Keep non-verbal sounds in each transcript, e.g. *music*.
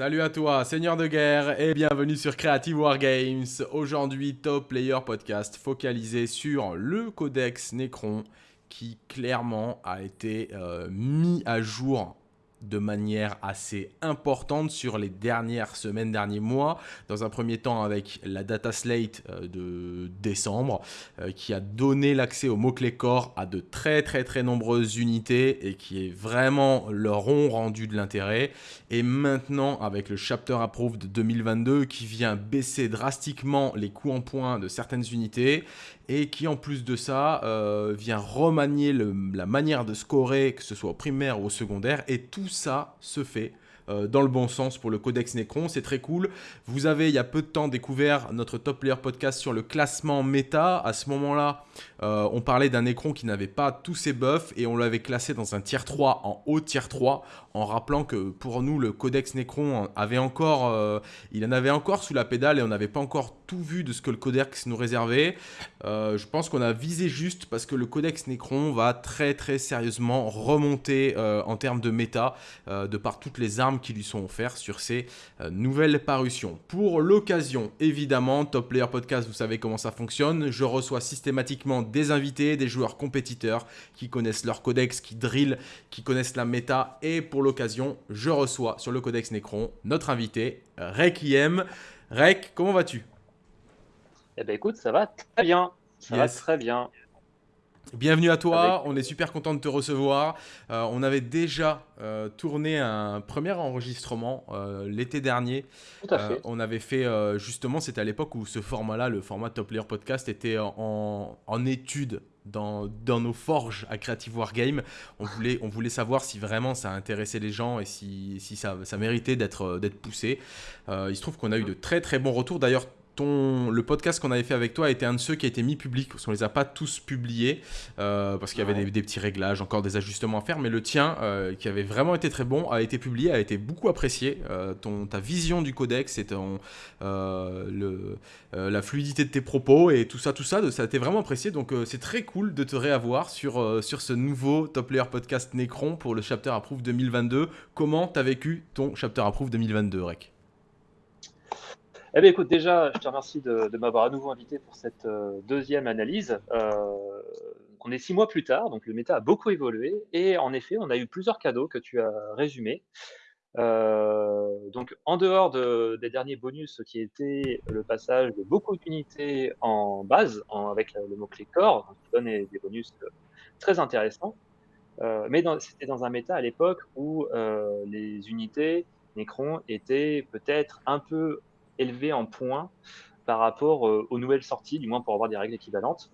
Salut à toi, Seigneur de guerre, et bienvenue sur Creative Wargames. Aujourd'hui, Top Player Podcast focalisé sur le codex Necron qui clairement a été euh, mis à jour de manière assez importante sur les dernières semaines, derniers mois. Dans un premier temps avec la data slate euh, de décembre euh, qui a donné l'accès au mot-clé core à de très très très nombreuses unités et qui est vraiment leur ont rendu de l'intérêt. Et maintenant avec le chapter approved de 2022 qui vient baisser drastiquement les coûts en points de certaines unités et qui en plus de ça euh, vient remanier la manière de scorer, que ce soit au primaire ou au secondaire, et tout ça se fait euh, dans le bon sens pour le Codex Necron. C'est très cool. Vous avez, il y a peu de temps, découvert notre Top Player Podcast sur le classement méta. À ce moment-là, euh, on parlait d'un Necron qui n'avait pas tous ses buffs et on l'avait classé dans un tier 3 en haut tier 3 en rappelant que pour nous, le Codex Necron avait encore, il en avait encore sous la pédale et on n'avait pas encore tout vu de ce que le Codex nous réservait. Euh, je pense qu'on a visé juste parce que le Codex Necron va très très sérieusement remonter euh, en termes de méta euh, de par toutes les armes qui lui sont offertes sur ces nouvelles parutions. Pour l'occasion, évidemment, Top Player Podcast, vous savez comment ça fonctionne. Je reçois systématiquement des invités, des joueurs compétiteurs qui connaissent leur codex, qui drill, qui connaissent la méta. Et pour l'occasion, je reçois sur le Codex Necron notre invité, Requiem. Rek, comment vas-tu? Eh ben écoute, ça va très bien. Ça va très bien. Bienvenue à toi, on est super content de te recevoir. Euh, on avait déjà euh, tourné un premier enregistrement euh, l'été dernier. Tout à fait. on avait fait justement, c'était à l'époque où ce format-là, le format Top Player Podcast, était en, en étude dans, dans, nos forges à Creative Wargame. On voulait, on voulait savoir si vraiment ça intéressait les gens et si, si ça, ça méritait d'être poussé. il se trouve qu'on a eu de très très bons retours. D'ailleurs, le podcast qu'on avait fait avec toi a été un de ceux qui a été mis public, parce qu'on les a pas tous publiés, euh, parce qu'il y avait des, petits réglages, encore des ajustements à faire, mais le tien, euh, qui avait vraiment été très bon, a été publié, a été beaucoup apprécié. Euh, ton, ta vision du codex et ton, le, la fluidité de tes propos et tout ça, tout ça, ça a été vraiment apprécié. Donc c'est très cool de te réavoir sur, sur ce nouveau Top Player Podcast Necron pour le Chapter Approve 2022. Comment tu as vécu ton Chapter Approve 2022, Rec eh bien, écoute, déjà, je te remercie de, m'avoir à nouveau invité pour cette euh, deuxième analyse. Euh, on est six mois plus tard, donc le méta a beaucoup évolué. Et en effet, on a eu plusieurs cadeaux que tu as résumés. Euh, donc, en dehors des derniers bonus qui étaient le passage de beaucoup d'unités en base, avec le mot-clé core, qui donne des bonus très intéressants. mais c'était dans un méta à l'époque où les unités Necron étaient peut-être un peu élevé en points par rapport euh, aux nouvelles sorties, du moins pour avoir des règles équivalentes.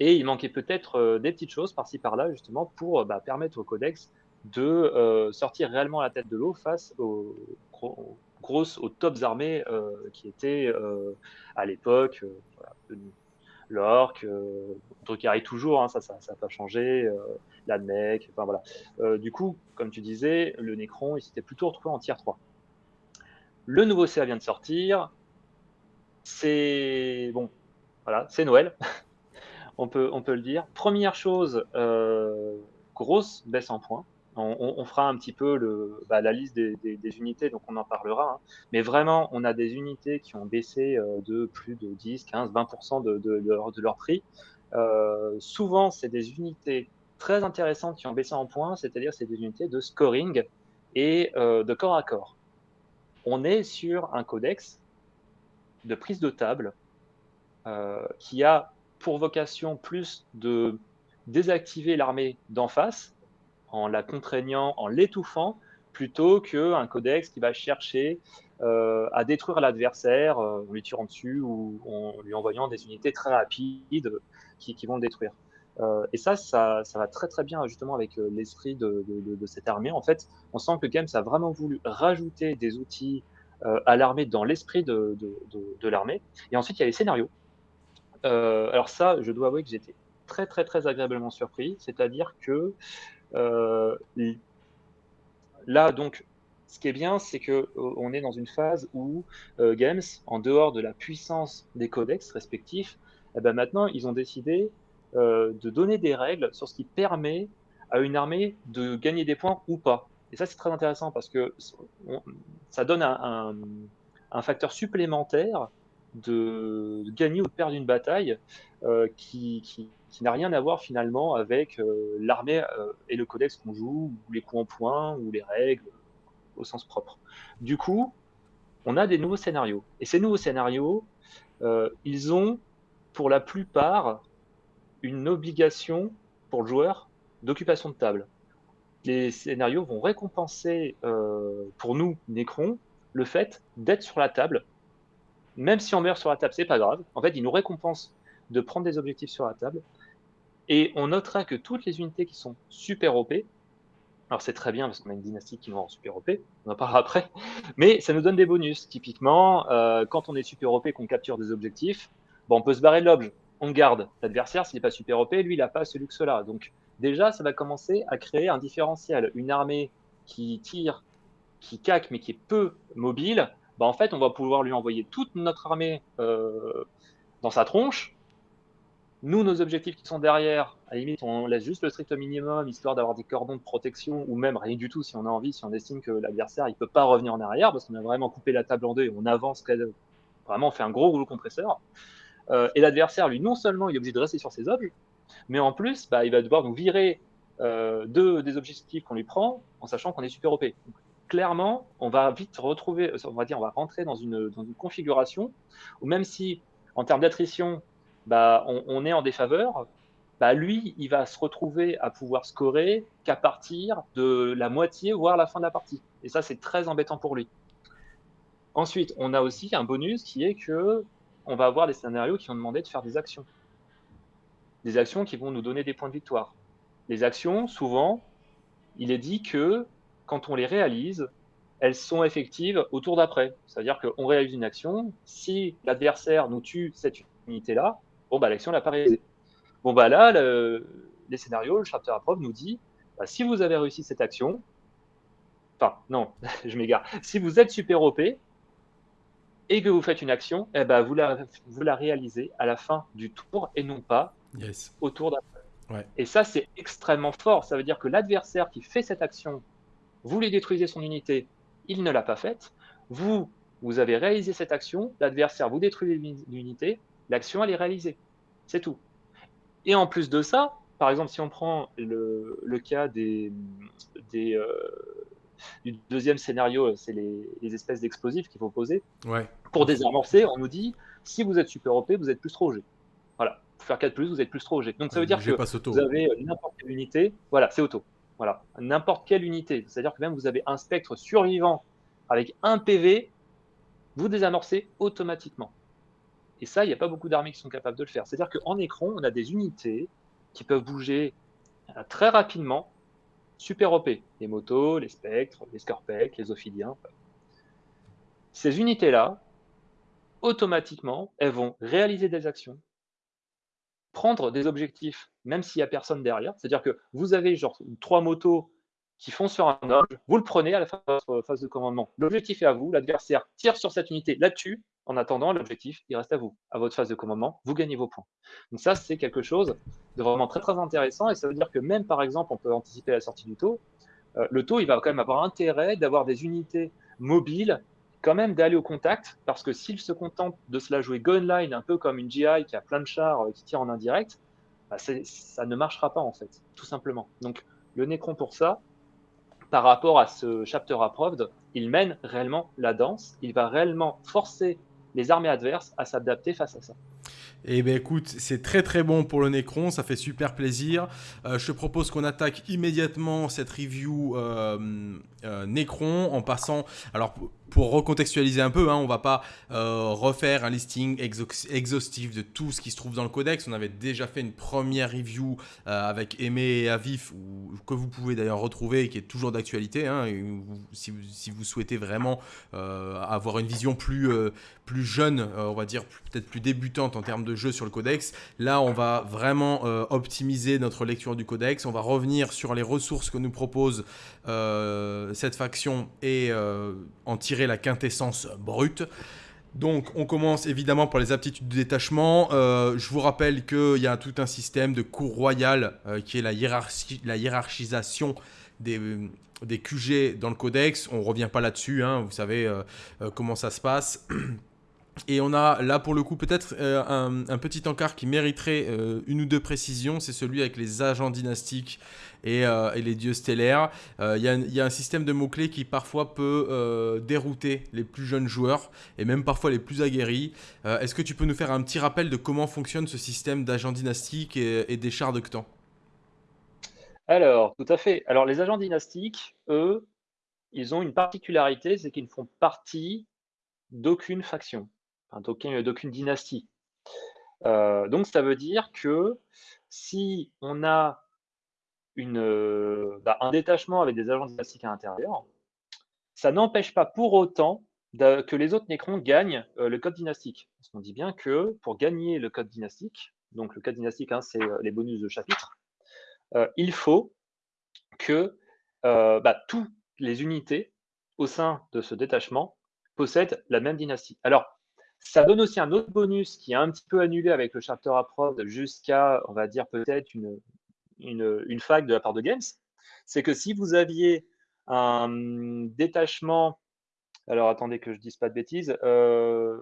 Et il manquait peut-être euh, des petites choses par-ci par-là, justement, pour euh, bah, permettre au codex de sortir réellement la tête de l'eau face aux, grosses, aux tops armées qui étaient à l'époque voilà, l'orque, qui arrive toujours, hein, ça n'a ça, pas changé, la mec, enfin voilà. du coup, comme tu disais, le Necron, il s'était plutôt retrouvé en tier 3. Le nouveau CA vient de sortir. C'est bon, voilà, c'est Noël. *laughs* on, peut, le dire. Première chose, euh, grosse baisse en points. On, fera un petit peu bah, la liste des, unités, donc on en parlera. Hein. Mais vraiment, on a des unités qui ont baissé euh, de plus de 10, 15, 20% de, de, leur, prix. Euh, souvent, c'est des unités très intéressantes qui ont baissé en points, c'est-à-dire c'est des unités de scoring et de corps à corps on est sur un codex de prise de table euh, qui a pour vocation plus de désactiver l'armée d'en face en la contraignant, en l'étouffant, plutôt qu'un codex qui va chercher euh, à détruire l'adversaire euh, en lui tirant dessus ou en lui envoyant des unités très rapides qui vont le détruire. Euh, et ça, ça, va très très bien justement avec euh, l'esprit de, cette armée. En fait, on sent que Games a vraiment voulu rajouter des outils euh, à l'armée dans l'esprit de, l'armée. Et ensuite, il y a les scénarios. alors ça, je dois avouer que j'étais très très très agréablement surpris. C'est-à-dire que là, donc, ce qui est bien, c'est que on est dans une phase où Games, en dehors de la puissance des codex respectifs, eh ben maintenant, ils ont décidé de donner des règles sur ce qui permet à une armée de gagner des points ou pas. Et ça, c'est très intéressant parce que ça donne un, facteur supplémentaire de, gagner ou de perdre une bataille qui, n'a rien à voir finalement avec l'armée et le codex qu'on joue, ou les coups en point, ou les règles au sens propre. Du coup, on a des nouveaux scénarios. Et ces nouveaux scénarios, ils ont pour la plupart une obligation pour le joueur d'occupation de table. Les scénarios vont récompenser euh, pour nous, Necron, le fait d'être sur la table. Même si on meurt sur la table, c'est pas grave. En fait, ils nous récompensent de prendre des objectifs sur la table. Et on notera que toutes les unités qui sont super OP, alors c'est très bien parce qu'on a une dynastie qui va en super OP, on en parlera après, mais ça nous donne des bonus. Typiquement, euh, quand on est super OP qu'on capture des objectifs, bon, on peut se barrer de l'objet on garde. L'adversaire, s'il n'est pas super OP, lui, il n'a pas ce luxe-là. Donc, déjà, ça va commencer à créer un différentiel. Une armée qui tire, qui caque, mais qui est peu mobile, bah, en fait, on va pouvoir lui envoyer toute notre armée euh, dans sa tronche. Nous, nos objectifs qui sont derrière, à la limite, on laisse juste le strict minimum, histoire d'avoir des cordons de protection, ou même rien du tout si on a envie, si on estime que l'adversaire, il peut pas revenir en arrière, parce qu'on a vraiment coupé la table en deux et on avance, vraiment, on fait un gros rouleau compresseur. Euh, et l'adversaire, lui, non seulement il est obligé de rester sur ses objets, mais en plus, bah, il va devoir nous virer euh, deux des objectifs qu'on lui prend, en sachant qu'on est super OP. clairement, on va vite retrouver, on va dire, on va rentrer dans une, configuration où même si, en termes d'attrition, bah, on, est en défaveur, bah, lui, il va se retrouver à pouvoir scorer qu'à partir de la moitié, voire la fin de la partie. Et ça, c'est très embêtant pour lui. Ensuite, on a aussi un bonus qui est que on va avoir des scénarios qui vont demander de faire des actions. Des actions qui vont nous donner des points de victoire. Les actions, souvent, il est dit que quand on les réalise, elles sont effectives au tour d'après. C'est-à-dire qu'on réalise une action, si l'adversaire nous tue cette unité-là, bon, bah, l'action n'a pas réalisée. Bon, bah là, les scénarios, le chapter approve nous dit, bah, si vous avez réussi cette action, enfin, non, *laughs* je m'égare, si vous êtes super OP, et que vous faites une action, eh ben, vous, la, vous la réalisez à la fin du tour et non pas au tour d'après. Et ça, c'est extrêmement fort. Ça veut dire que l'adversaire qui fait cette action, vous lui détruisez son unité, il ne l'a pas faite. Vous, vous avez réalisé cette action, l'adversaire vous détruit l'unité, l'action, elle est réalisée. C'est tout. Et en plus de ça, par exemple, si on prend le, le cas des, des, euh, du deuxième scénario, euh, c'est les, espèces d'explosifs qu'il faut poser. Ouais. Pour désamorcer, on nous dit si vous êtes super OP, vous êtes plus trop G. Voilà. Pour faire 4 plus, vous êtes plus trop G. Donc ça veut dire que vous avez euh, n'importe quelle unité. Voilà, c'est auto. Voilà. N'importe quelle unité. C'est-à-dire que même vous avez un spectre survivant avec un PV, vous désamorcez automatiquement. Et ça, il n'y a pas beaucoup d'armées qui sont capables de le faire. C'est-à-dire qu'en écran, on a des unités qui peuvent bouger euh, très rapidement super OP. Les motos, les spectres, les scorpecs, les ophidiens. Ces unités-là, automatiquement, elles vont réaliser des actions, prendre des objectifs, même s'il n'y a personne derrière. C'est-à-dire que vous avez genre trois motos qui font sur un objet, vous le prenez à la votre phase de commandement. L'objectif est à vous, l'adversaire tire sur cette unité, la tue, en attendant, l'objectif, il reste à vous, à votre phase de commandement, vous gagnez vos points. Donc ça, c'est quelque chose de vraiment très très intéressant et ça veut dire que même par exemple, on peut anticiper la sortie du taux. Euh, le taux, il va quand même avoir intérêt d'avoir des unités mobiles, quand même d'aller au contact, parce que s'il se contente de se la jouer gunline, un peu comme une GI qui a plein de chars euh, qui tire en indirect, bah, ça ne marchera pas en fait, tout simplement. Donc le Necron pour ça, par rapport à ce chapter approved, il mène réellement la danse, il va réellement forcer les armées adverses à s'adapter face à ça. Eh bien écoute, c'est très très bon pour le Necron, ça fait super plaisir. Euh, je te propose qu'on attaque immédiatement cette review euh, Necron en passant... Alors pour recontextualiser un peu, hein, on va pas euh, refaire un listing exhaustif de tout ce qui se trouve dans le codex. On avait déjà fait une première review euh, avec Aimé et Avif, que vous pouvez d'ailleurs retrouver et qui est toujours d'actualité. Hein, si, vous souhaitez vraiment euh, avoir une vision plus, plus jeune, on va dire peut-être plus débutante en termes de jeu sur le codex, là on va vraiment optimiser notre lecture du codex. On va revenir sur les ressources que nous propose cette faction et en tirer la quintessence brute. Donc on commence évidemment par les aptitudes de détachement. Euh, je vous rappelle qu'il y a tout un système de cours royal euh, qui est la, hiérarchisation des, des QG dans le codex. On revient pas là-dessus, hein, vous savez comment ça se passe. *clears throat* Et on a là pour le coup peut-être euh, un, petit encart qui mériterait euh, une ou deux précisions, c'est celui avec les agents dynastiques et, euh, les dieux stellaires. Il y, a un système de mots-clés qui parfois peut dérouter les plus jeunes joueurs et même parfois les plus aguerris. Est-ce que tu peux nous faire un petit rappel de comment fonctionne ce système d'agents dynastiques et, des chars de Ctan? Alors, tout à fait. Alors les agents dynastiques, eux, ils ont une particularité, c'est qu'ils ne font partie d'aucune faction d'aucune dynastie. Euh, donc ça veut dire que si on a euh, bah, un détachement avec des agents dynastiques à l'intérieur, ça n'empêche pas pour autant que les autres Nécrons gagnent euh, le code dynastique. Parce qu'on dit bien que pour gagner le code dynastique, donc le code dynastique, hein, c'est les bonus de chapitre, il faut que bah, toutes les unités au sein de ce détachement possèdent la même dynastie. Alors, ça donne aussi un autre bonus qui est un petit peu annulé avec le chapter approved jusqu'à, on va dire, peut-être une, une, fac de la part de Games. C'est que si vous aviez un détachement, alors attendez que je dise pas de bêtises, euh,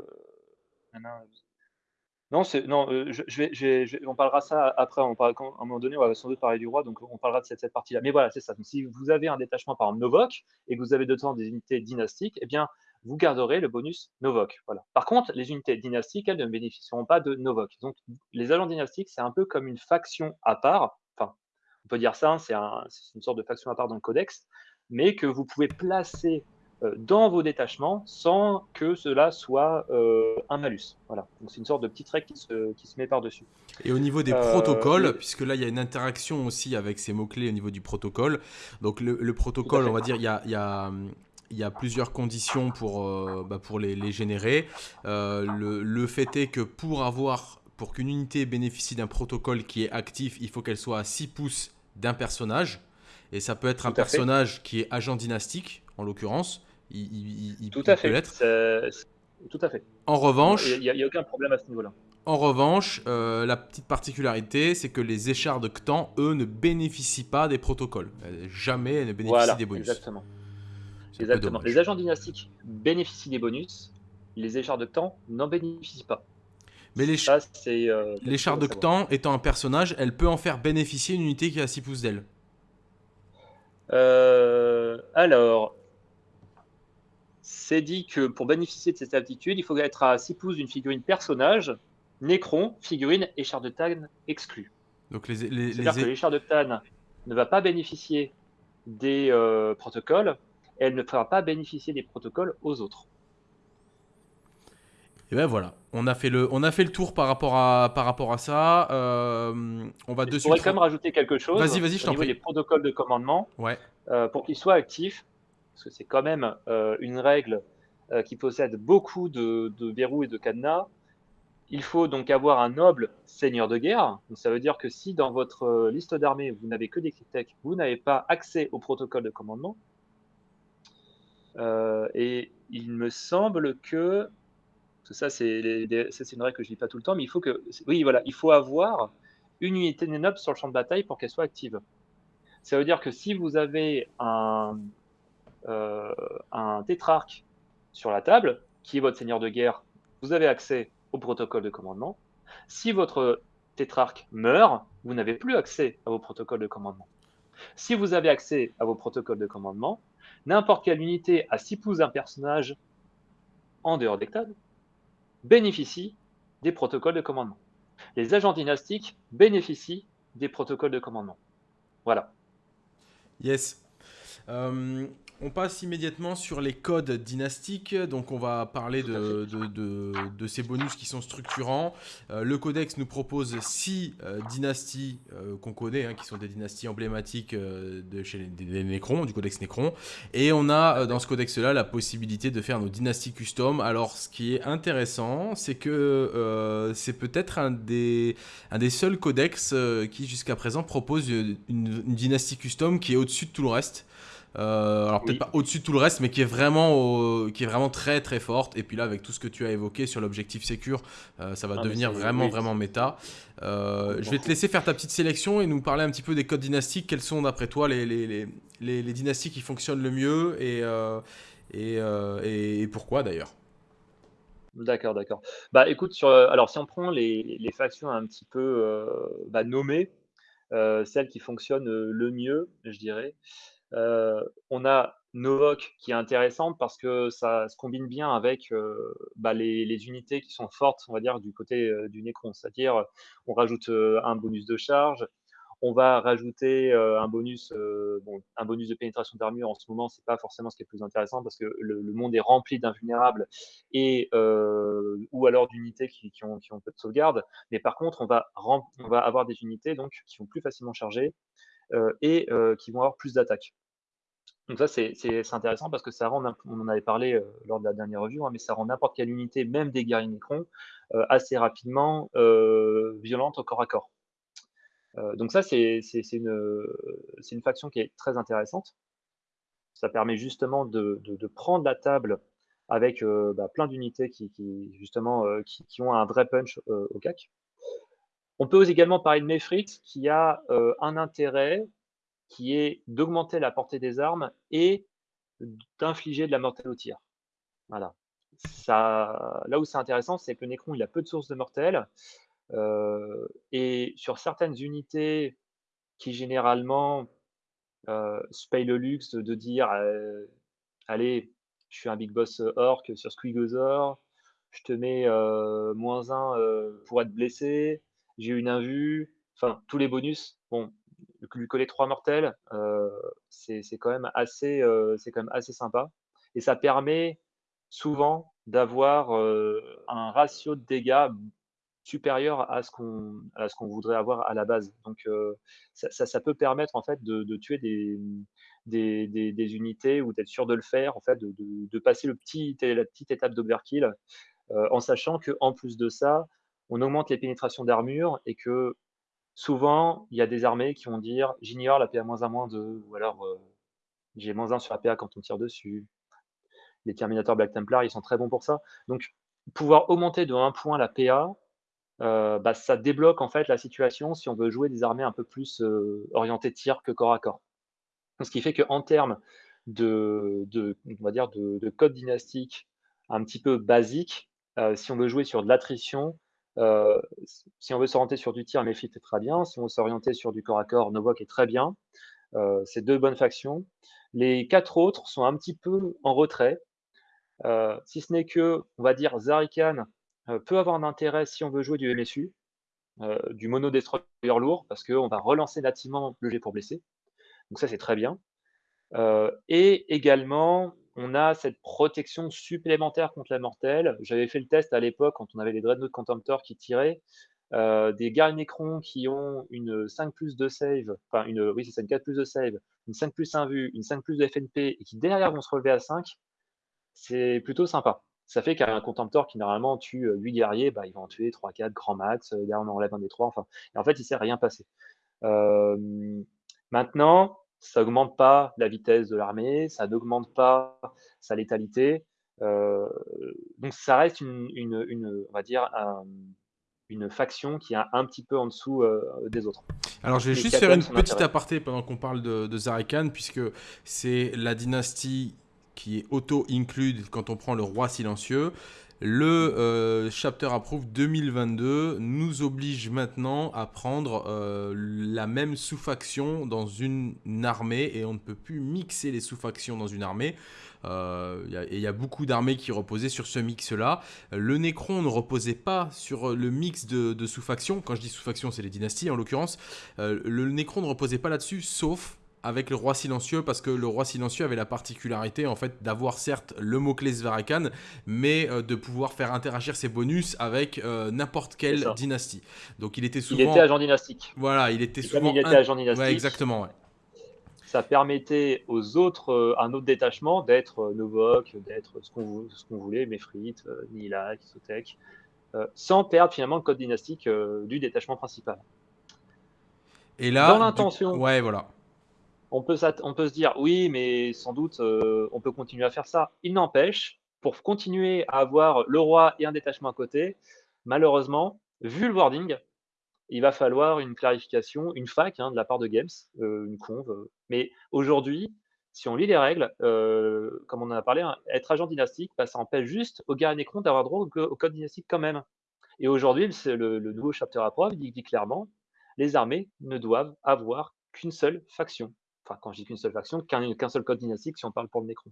non, non euh, je, vais, on parlera ça après. On à un moment donné, on va sans doute parler du roi, donc on parlera de cette, cette partie-là. Mais voilà, c'est ça. si vous avez un détachement par exemple Novok et que vous avez de temps des unités dynastiques, eh bien, vous garderez le bonus Novok. Voilà. Par contre, les unités dynastiques, elles ne bénéficieront pas de Novok. Donc, les agents dynastiques, c'est un peu comme une faction à part. Enfin, on peut dire ça, hein, c'est une sorte de faction à part dans le codex, mais que vous pouvez placer euh, dans vos détachements sans que cela soit euh, un malus. Voilà. Donc, c'est une sorte de petite règle qui se, qui se met par-dessus. Et au niveau des euh, protocoles, puisque là, il y a une interaction aussi avec ces mots-clés au niveau du protocole. Donc, le, protocole, on va dire, il y a, il y a il y a plusieurs conditions pour, euh, bah, pour les, générer. Euh, le, fait est que pour avoir pour qu'une unité bénéficie d'un protocole qui est actif, il faut qu'elle soit à 6 pouces d'un personnage. Et ça peut être un personnage qui est agent dynastique, en l'occurrence. Il, Tout à fait. Tout à fait. En revanche, il n'y a, aucun problème à ce niveau-là. En revanche, euh, la petite particularité, c'est que les échards de Ctan, eux, ne bénéficient pas des protocoles. Jamais ne bénéficient des bonus. Exactement. Exactement. Les agents dynastiques bénéficient des bonus, les échards de temps n'en bénéficient pas. Mais les, Ça, euh, de Ctan étant un personnage, elle peut en faire bénéficier une unité qui a 6 pouces d'elle. Euh, alors, c'est dit que pour bénéficier de cette aptitude, il faut être à 6 pouces d'une figurine personnage, Nécron, figurine et char de Tan exclus. Donc les, C'est-à-dire que l'échard de Tan ne va pas bénéficier des euh, protocoles, elle ne fera pas bénéficier des protocoles aux autres. Et ben voilà, on a fait le, on a fait le tour par rapport à, par rapport à ça. Euh, on va dessus. Je pourrais quand même rajouter quelque chose. Vas-y, vas-y, je t'en prie. Les protocoles de commandement. Ouais. Euh, pour qu'ils soient actifs, parce que c'est quand même euh, une règle qui possède beaucoup de, verrous et de cadenas. Il faut donc avoir un noble seigneur de guerre. Donc ça veut dire que si dans votre liste d'armées vous n'avez que des cryptech, vous n'avez pas accès au protocole de commandement. Euh, et il me semble que, ça c'est une règle que je dis pas tout le temps, mais il faut que, oui voilà, il faut avoir une unité noble sur le champ de bataille pour qu'elle soit active. Ça veut dire que si vous avez un, euh, un tétrarque sur la table, qui est votre seigneur de guerre, vous avez accès au protocole de commandement. Si votre tétrarque meurt, vous n'avez plus accès à vos protocoles de commandement. Si vous avez accès à vos protocoles de commandement, n'importe quelle unité à 6 pouces d'un personnage en dehors tables bénéficie des protocoles de commandement. Les agents dynastiques bénéficient des protocoles de commandement. Voilà. Yes. Euh, on passe immédiatement sur les codes dynastiques. Donc, on va parler de, ces bonus qui sont structurants. Euh, le codex nous propose six euh, dynasties euh, qu'on connaît, hein, qui sont des dynasties emblématiques de chez les, Nécrons, du codex Nécron. Et on a dans ce codex-là la possibilité de faire nos dynasties custom. Alors, ce qui est intéressant, c'est que c'est peut-être un des, seuls codex qui, jusqu'à présent, propose une, dynastie custom qui est au-dessus de tout le reste. Euh, alors peut-être pas au-dessus de tout le reste, mais qui est vraiment, qui est vraiment très très forte. Et puis là, avec tout ce que tu as évoqué sur l'objectif Secure, euh, ça va ah, devenir vraiment vraiment méta. Euh, je vais te laisser faire ta petite sélection et nous parler un petit peu des codes dynastiques. Quels sont d'après toi les, les, les, les, dynasties qui fonctionnent le mieux et, et, et, pourquoi d'ailleurs? D'accord, d'accord. Bah écoute, sur, alors si on prend les, les factions un petit peu bah, nommées, celles qui fonctionnent le mieux, je dirais, euh, on a Novok qui est intéressante parce que ça se combine bien avec euh, bah, les, unités qui sont fortes, on va dire, du côté euh, du Necron. C'est-à-dire, on rajoute un bonus de charge, on va rajouter un bonus, un bonus de pénétration d'armure. En ce moment, c'est pas forcément ce qui est le plus intéressant parce que le, monde est rempli d'invulnérables et ou alors d'unités qui, ont, peu de sauvegarde. Mais par contre, on va, on va avoir des unités donc qui sont plus facilement chargées et qui vont avoir plus d'attaques. Donc ça, c'est intéressant parce que ça rend, on en avait parlé euh, lors de la dernière revue, hein, mais ça rend n'importe quelle unité, même des guerriers Necron, euh, assez rapidement euh, violente au corps à corps. donc ça, c'est une, une, faction qui est très intéressante. Ça permet justement de, prendre la table avec bah, plein d'unités qui, justement qui, ont un vrai punch au CAC. On peut également parler de Mefrit qui a un intérêt qui est d'augmenter la portée des armes et d'infliger de la mortelle au tir. Voilà. Là où c'est intéressant, c'est que Necron il a peu de sources de mortelle. Euh, et sur certaines unités qui généralement euh, se payent le luxe de dire euh, Allez, je suis un big boss orc sur Squigozor, je te mets moins 1 pour être blessé, j'ai une invue, enfin tous les bonus. Bon, lui coller trois mortels, euh, c'est quand même assez, euh, quand même assez sympa. Et ça permet souvent d'avoir euh, un ratio de dégâts supérieur à ce qu'on qu'on voudrait avoir à la base. Donc ça, ça, peut permettre en fait de, de tuer des, des, des, unités ou d'être sûr de le faire, en fait, de, de, passer le petit, la petite étape d'overkill, en sachant que en plus de ça, on augmente les pénétrations d'armure et que souvent, il y a des armées qui vont dire j'ignore la PA moins 1 moins 2, ou alors euh, j'ai moins 1 sur la PA quand on tire dessus. Les Terminators Black Templar, ils sont très bons pour ça. Donc, pouvoir augmenter de 1 point la PA, euh, bah, ça débloque en fait la situation si on veut jouer des armées un peu plus euh, orientées tir que corps à corps. Ce qui fait qu'en termes de, on va dire de, code dynastique un petit peu basique, si on veut jouer sur de l'attrition, euh, si on veut s'orienter sur du tir, Mephit est très bien. Si on veut s'orienter sur du corps à corps, Novok est très bien. Euh, c'est deux bonnes factions. Les quatre autres sont un petit peu en retrait. Euh, si ce n'est que, on va dire, Zarikan peut avoir un intérêt si on veut jouer du MSU, du mono destroyer lourd, parce qu'on va relancer nativement le jet pour blesser. Donc ça, c'est très bien. et également, on a cette protection supplémentaire contre la mortelle. J'avais fait le test à l'époque quand on avait les Dreadnought Contemptor qui tiraient. Euh, des Garde Necron qui ont une 5 plus de save, enfin une, oui c'est ça, une 4 plus de save, une 5 plus 1 vue, une 5 plus de FNP et qui derrière vont se relever à 5, c'est plutôt sympa. Ça fait qu'un Contemptor qui normalement tue 8 euh, guerriers, bah, il va en tuer 3-4 grand max, euh, derrière on enlève un des 3, enfin, et en fait il ne s'est rien passé. maintenant, ça n'augmente pas la vitesse de l'armée, ça n'augmente pas sa létalité. Euh, donc ça reste une, on va dire, une faction qui est un petit peu en dessous euh, des autres. Alors je vais juste faire une petite aparté pendant qu'on parle de, de Zarikan, puisque c'est la dynastie qui est auto-include quand on prend le roi silencieux. Le euh, Chapter Approve 2022 nous oblige maintenant à prendre euh, la même sous-faction dans une armée et on ne peut plus mixer les sous-factions dans une armée. Euh, il y, a beaucoup d'armées qui reposaient sur ce mix-là. Le Necron ne reposait pas sur le mix de, sous-factions. Quand je dis sous-factions, c'est les dynasties en l'occurrence. le Necron ne reposait pas là-dessus, sauf avec le roi silencieux parce que le roi silencieux avait la particularité en fait d'avoir certes le mot-clé Svarakan mais euh, de pouvoir faire interagir ses bonus avec euh, n'importe quelle dynastie. Donc il était souvent... Il était agent dynastique. Voilà, il était souvent... il était agent dynastique. exactement, Ça permettait aux autres, euh, un autre détachement, d'être Novok, d'être ce qu'on voulait, Mefrit, Nila, Kisotek, sans perdre finalement le code dynastique du détachement principal. Et là, dans l'intention, ouais, voilà on peut, se dire, oui, mais sans doute, on peut continuer à faire ça. Il n'empêche, pour continuer à avoir le roi et un détachement à côté, malheureusement, vu le wording, il va falloir une clarification, une fac hein, de la part de Games, une conve. Mais aujourd'hui, si on lit les règles, comme on en a parlé, hein, être agent dynastique, bah, ça empêche juste au gars Necron d'avoir droit au, code dynastique quand même. Et aujourd'hui, le, nouveau chapter approve dit, dit clairement, les armées ne doivent avoir qu'une seule faction. Enfin, quand je dis qu'une seule faction, qu'un seul code dynastique si on parle pour le Necron.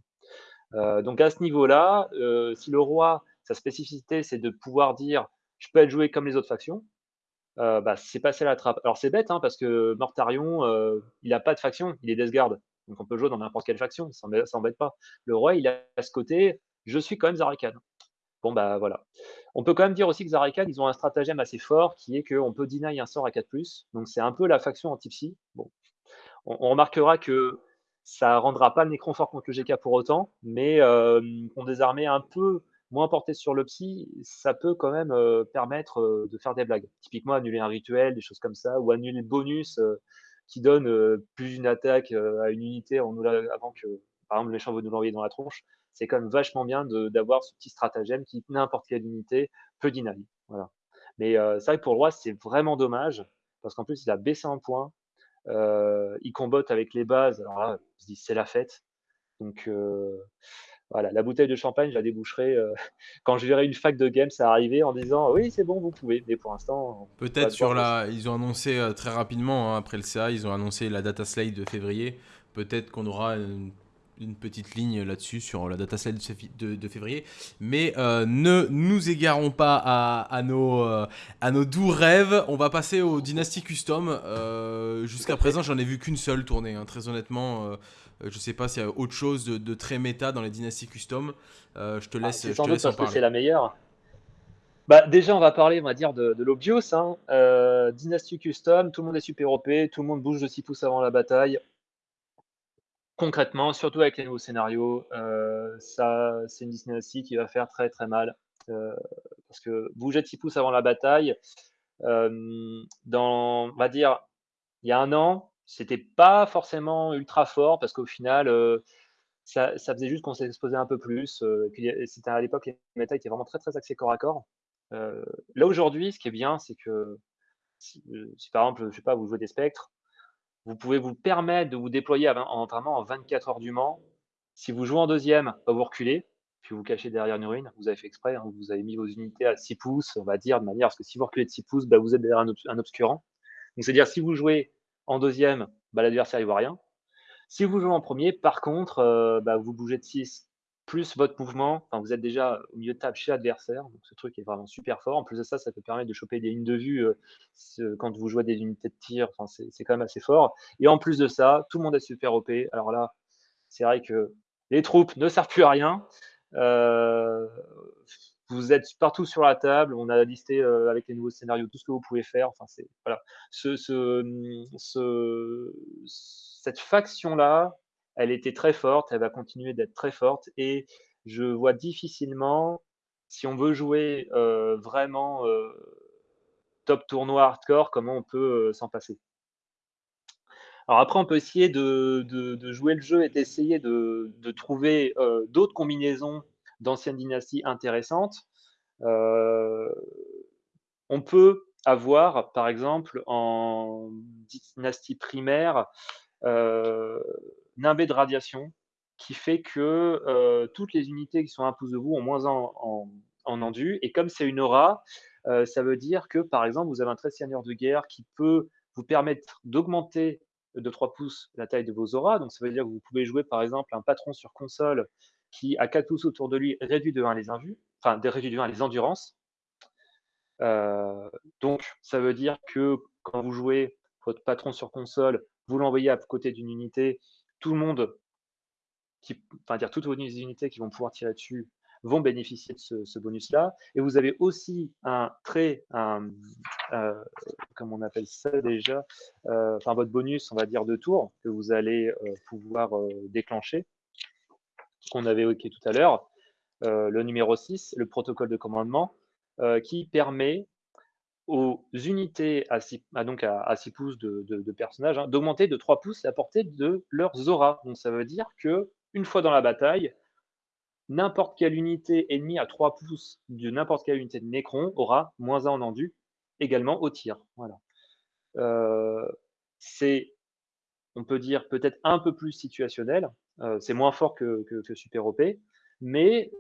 Euh, donc à ce niveau-là, euh, si le roi, sa spécificité, c'est de pouvoir dire je peux être joué comme les autres factions, euh, bah, c'est passé à la trappe. Alors c'est bête, hein, parce que Mortarion, il n'a pas de faction, il est Death Guard. Donc on peut jouer dans n'importe quelle faction, ça n'embête pas. Le roi, il a ce côté, je suis quand même Zarakan. Bon, bah voilà. On peut quand même dire aussi que Zarakan, ils ont un stratagème assez fort qui est qu'on peut deny un sort à 4+. Donc c'est un peu la faction anti-psy. Bon. On, remarquera que ça rendra pas le Necron fort contre le GK pour autant, mais euh, on des un peu moins portées sur le psy, ça peut quand même euh, permettre euh, de faire des blagues. Typiquement, annuler un rituel, des choses comme ça, ou annuler le bonus qui donne plus d'une attaque à une unité nous avant que, par exemple, le méchant veut nous l'envoyer dans la tronche. C'est quand même vachement bien d'avoir ce petit stratagème qui, n'importe quelle unité, peut dynamiser. Voilà. Mais c'est vrai que pour le roi, c'est vraiment dommage, parce qu'en plus, il a baissé un point. Euh, il combotte avec les bases. Alors là, on se dit c'est la fête. Donc euh, voilà, la bouteille de champagne, je la déboucherai euh, *laughs* quand je verrai une fac de games arriver en disant oui, c'est bon, vous pouvez. Mais pour l'instant. Peut-être sur la. Ils ont annoncé très rapidement, hein, après le CA, ils ont annoncé la data slate de février. Peut-être qu'on aura une une petite ligne là-dessus sur la data slide de, février. Mais euh, ne nous égarons pas à, nos, euh, à nos doux rêves. On va passer au Dynasty Custom. Euh, jusqu'à présent, j'en ai vu qu'une seule tournée. Hein. Très honnêtement, je sais pas s'il y a autre chose de, très méta dans les Dynasty Custom. je te ah, laisse, je sans te laisse parce que c'est la meilleure. Bah, déjà, on va parler, on va dire, de, de l'Obvious. Hein. Dynasty Custom, tout le monde est super OP, tout le monde bouge de 6 pouces avant la bataille concrètement, surtout avec les nouveaux scénarios, euh, ça, c'est une dynastie qui va faire très très mal. Euh, parce que bouger de 6 pouces avant la bataille, euh, dans, on va dire, il y a un an, c'était pas forcément ultra fort parce qu'au final, ça, faisait juste qu'on s'exposait un peu plus. c'était à l'époque, les méta étaient vraiment très très axés corps à corps. là aujourd'hui, ce qui est bien, c'est que si, si, par exemple, je sais pas, vous jouez des spectres, vous pouvez vous permettre de vous déployer en, vraiment en 24 heures du Mans. Si vous jouez en deuxième, vous reculez, puis vous cachez derrière une ruine. Vous avez fait exprès, hein, vous avez mis vos unités à 6 pouces, on va dire, de manière à ce que si vous reculez de 6 pouces, bah, vous êtes derrière un, obscurant. Donc, c'est-à-dire, si vous jouez en deuxième, bah, l'adversaire ne voit rien. Si vous jouez en premier, par contre, euh, bah, vous bougez de 6 plus votre mouvement, vous êtes déjà au milieu de table chez l'adversaire, donc ce truc est vraiment super fort. En plus de ça, ça peut permettre de choper des lignes de vue euh, quand vous jouez des unités de tir, enfin, c'est quand même assez fort. Et en plus de ça, tout le monde est super OP. Alors là, c'est vrai que les troupes ne servent plus à rien. Euh, vous êtes partout sur la table. On a listé euh, avec les nouveaux scénarios tout ce que vous pouvez faire. Enfin, voilà. Ce, ce, cette faction-là, elle était très forte, elle va continuer d'être très forte et je vois difficilement, si on veut jouer euh, vraiment euh, top tournoi hardcore, comment on peut euh, s'en passer. Alors après, on peut essayer de, jouer le jeu et d'essayer de, trouver d'autres combinaisons d'anciennes dynasties intéressantes. on peut avoir, par exemple, en dynastie primaire, nimbé de radiation qui fait que euh, toutes les unités qui sont à pouce de vous ont moins en, en, endu. Et comme c'est une aura, euh, ça veut dire que, par exemple, vous avez un très seigneur de guerre qui peut vous permettre d'augmenter de 3 pouces la taille de vos auras. Donc, ça veut dire que vous pouvez jouer, par exemple, un patron sur console qui, à 4 pouces autour de lui, réduit de 1 les invus, enfin, réduit de 1 les endurances. Euh, donc, ça veut dire que quand vous jouez votre patron sur console, vous l'envoyez à côté d'une unité tout le monde, enfin dire toutes vos unités qui vont pouvoir tirer dessus vont bénéficier de ce, bonus-là. Et vous avez aussi un trait, un, euh, on appelle ça déjà, euh, enfin votre bonus, on va dire, de tour que vous allez euh, pouvoir déclencher, qu'on avait évoqué tout à l'heure, le numéro 6, le protocole de commandement, qui permet aux unités à 6, à donc à, 6 pouces de, de, personnages hein, d'augmenter de 3 pouces la portée de leurs auras. Donc ça veut dire que une fois dans la bataille, n'importe quelle unité ennemie à 3 pouces de n'importe quelle unité de Necron aura moins 1 en endu, également au tir. Voilà. Euh, c'est, on peut dire, peut-être un peu plus situationnel. Euh, c'est moins fort que, que, Super OP, mais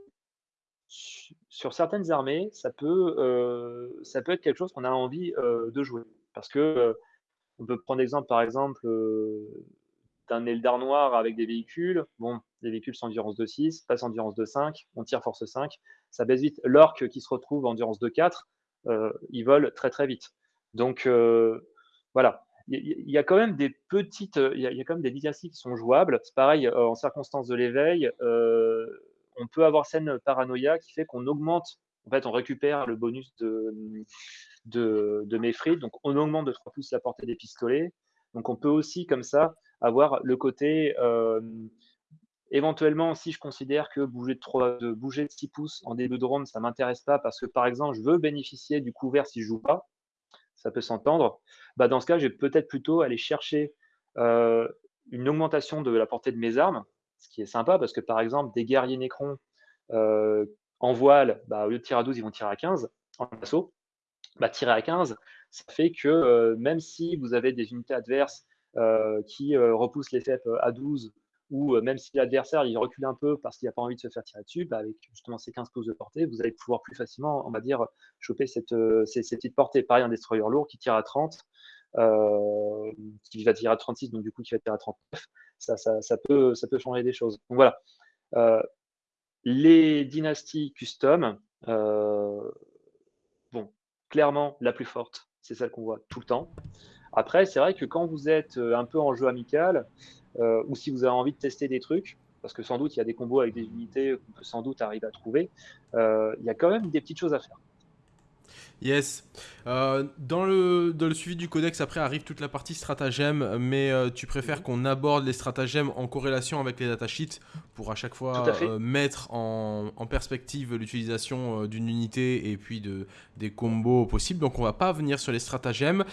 sur certaines armées, ça peut, euh, ça peut être quelque chose qu'on a envie de jouer. Parce que on peut prendre l'exemple, par exemple, d'un Eldar noir avec des véhicules. Bon, les véhicules sont endurance de 6, passe endurance de 5, on tire force 5, ça baisse vite. L'orc qui se retrouve endurance de 4, euh, il vole très très vite. Donc euh, voilà, il y, a quand même des petites, il y, a quand même des dynasties qui sont jouables. C'est pareil, euh, en circonstance de l'éveil, on peut avoir scène paranoïa qui fait qu'on augmente, en fait, on récupère le bonus de, de, de donc on augmente de 3 pouces la portée des pistolets. Donc on peut aussi, comme ça, avoir le côté Éventuellement, si je considère que bouger de, 3, de bouger de 6 pouces en début de round, ça ne m'intéresse pas parce que, par exemple, je veux bénéficier du couvert si je joue pas, ça peut s'entendre, bah, dans ce cas, je vais peut-être plutôt aller chercher euh, une augmentation de la portée de mes armes, ce qui est sympa parce que, par exemple, des guerriers Nécrons euh, en voile, bah, au lieu de tirer à 12, ils vont tirer à 15 en assaut. Bah, tirer à 15, ça fait que euh, même si vous avez des unités adverses qui repoussent les FEP à 12 ou même si l'adversaire il recule un peu parce qu'il n'a pas envie de se faire tirer dessus, bah, avec justement ces 15 pouces de portée, vous allez pouvoir plus facilement, on va dire, choper cette, ces, petites portées. Pareil, un destroyer lourd qui tire à 30, euh, qui va tirer à 36, donc du coup qui va tirer à 39, ça, peut, changer des choses. Voilà. Euh, les dynasties custom, euh, clairement, la plus forte, c'est celle qu'on voit tout le temps. Après, c'est vrai que quand vous êtes un peu en jeu amical, euh, ou si vous avez envie de tester des trucs, parce que sans doute il y a des combos avec des unités qu'on peut sans doute arriver à trouver, euh, il y a quand même des petites choses à faire. Yes. Euh, dans, le, dans le suivi du codex, après arrive toute la partie stratagème, mais euh, tu préfères mhm. qu'on aborde les stratagèmes en corrélation avec les datasheets pour à chaque fois euh, mettre en, en perspective l'utilisation d'une unité et puis de, des combos possibles. Donc on va pas venir sur les stratagèmes.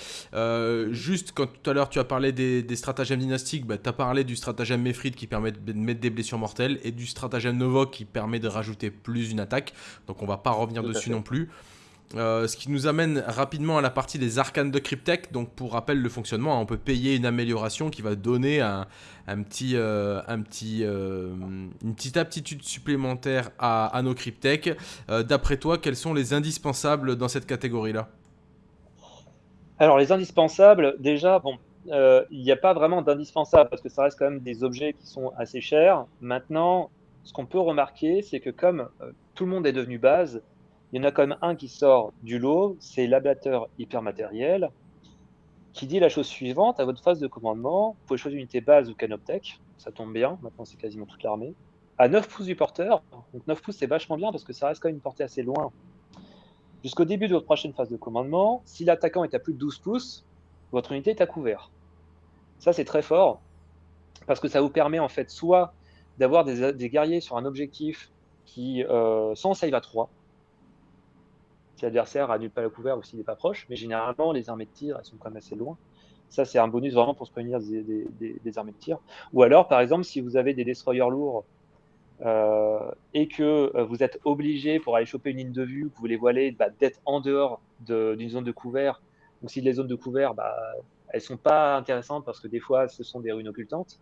juste quand tout à l'heure tu as parlé des, des stratagèmes dynastiques, bah, tu as parlé du stratagème Mephrid qui permet de mettre des blessures mortelles et du stratagème Novok qui permet de rajouter plus une attaque. Donc on va pas revenir dessus non plus. Euh, ce qui nous amène rapidement à la partie des arcanes de Cryptech. Donc pour rappel le fonctionnement, on peut payer une amélioration qui va donner un, petit, euh, un petit, euh, une petite aptitude supplémentaire à, nos Cryptech. D'après toi, quels sont les indispensables dans cette catégorie-là? Alors les indispensables, déjà, il n'y a pas vraiment d'indispensables parce que ça reste quand même des objets qui sont assez chers. Maintenant, ce qu'on peut remarquer, c'est que comme tout le monde est devenu base, il y en a quand même un qui sort du lot, c'est l'ablateur hypermatériel, qui dit la chose suivante, à votre phase de commandement, vous pouvez choisir une unité base ou canoptech, ça tombe bien, maintenant c'est quasiment toute l'armée, à 9 pouces du porteur, donc 9 pouces c'est vachement bien parce que ça reste quand même une portée assez loin. Jusqu'au début de votre prochaine phase de commandement, si l'attaquant est à plus de 12 pouces, votre unité est à couvert. Ça c'est très fort, parce que ça vous permet en fait soit d'avoir des, guerriers sur un objectif qui euh, sans save à 3, si l'adversaire annule pas le couvert ou s'il n'est pas proche. Mais généralement, les armées de tir, elles sont quand même assez loin. Ça, c'est un bonus vraiment pour se prévenir des, armées de tir. Ou alors, par exemple, si vous avez des destroyers lourds euh, et que euh, vous êtes obligé pour aller choper une ligne de vue, que vous voulez voiler, bah, d'être en dehors d'une zone de couvert. Donc, si les zones de couvert, bah, elles sont pas intéressantes parce que des fois, ce sont des ruines occultantes.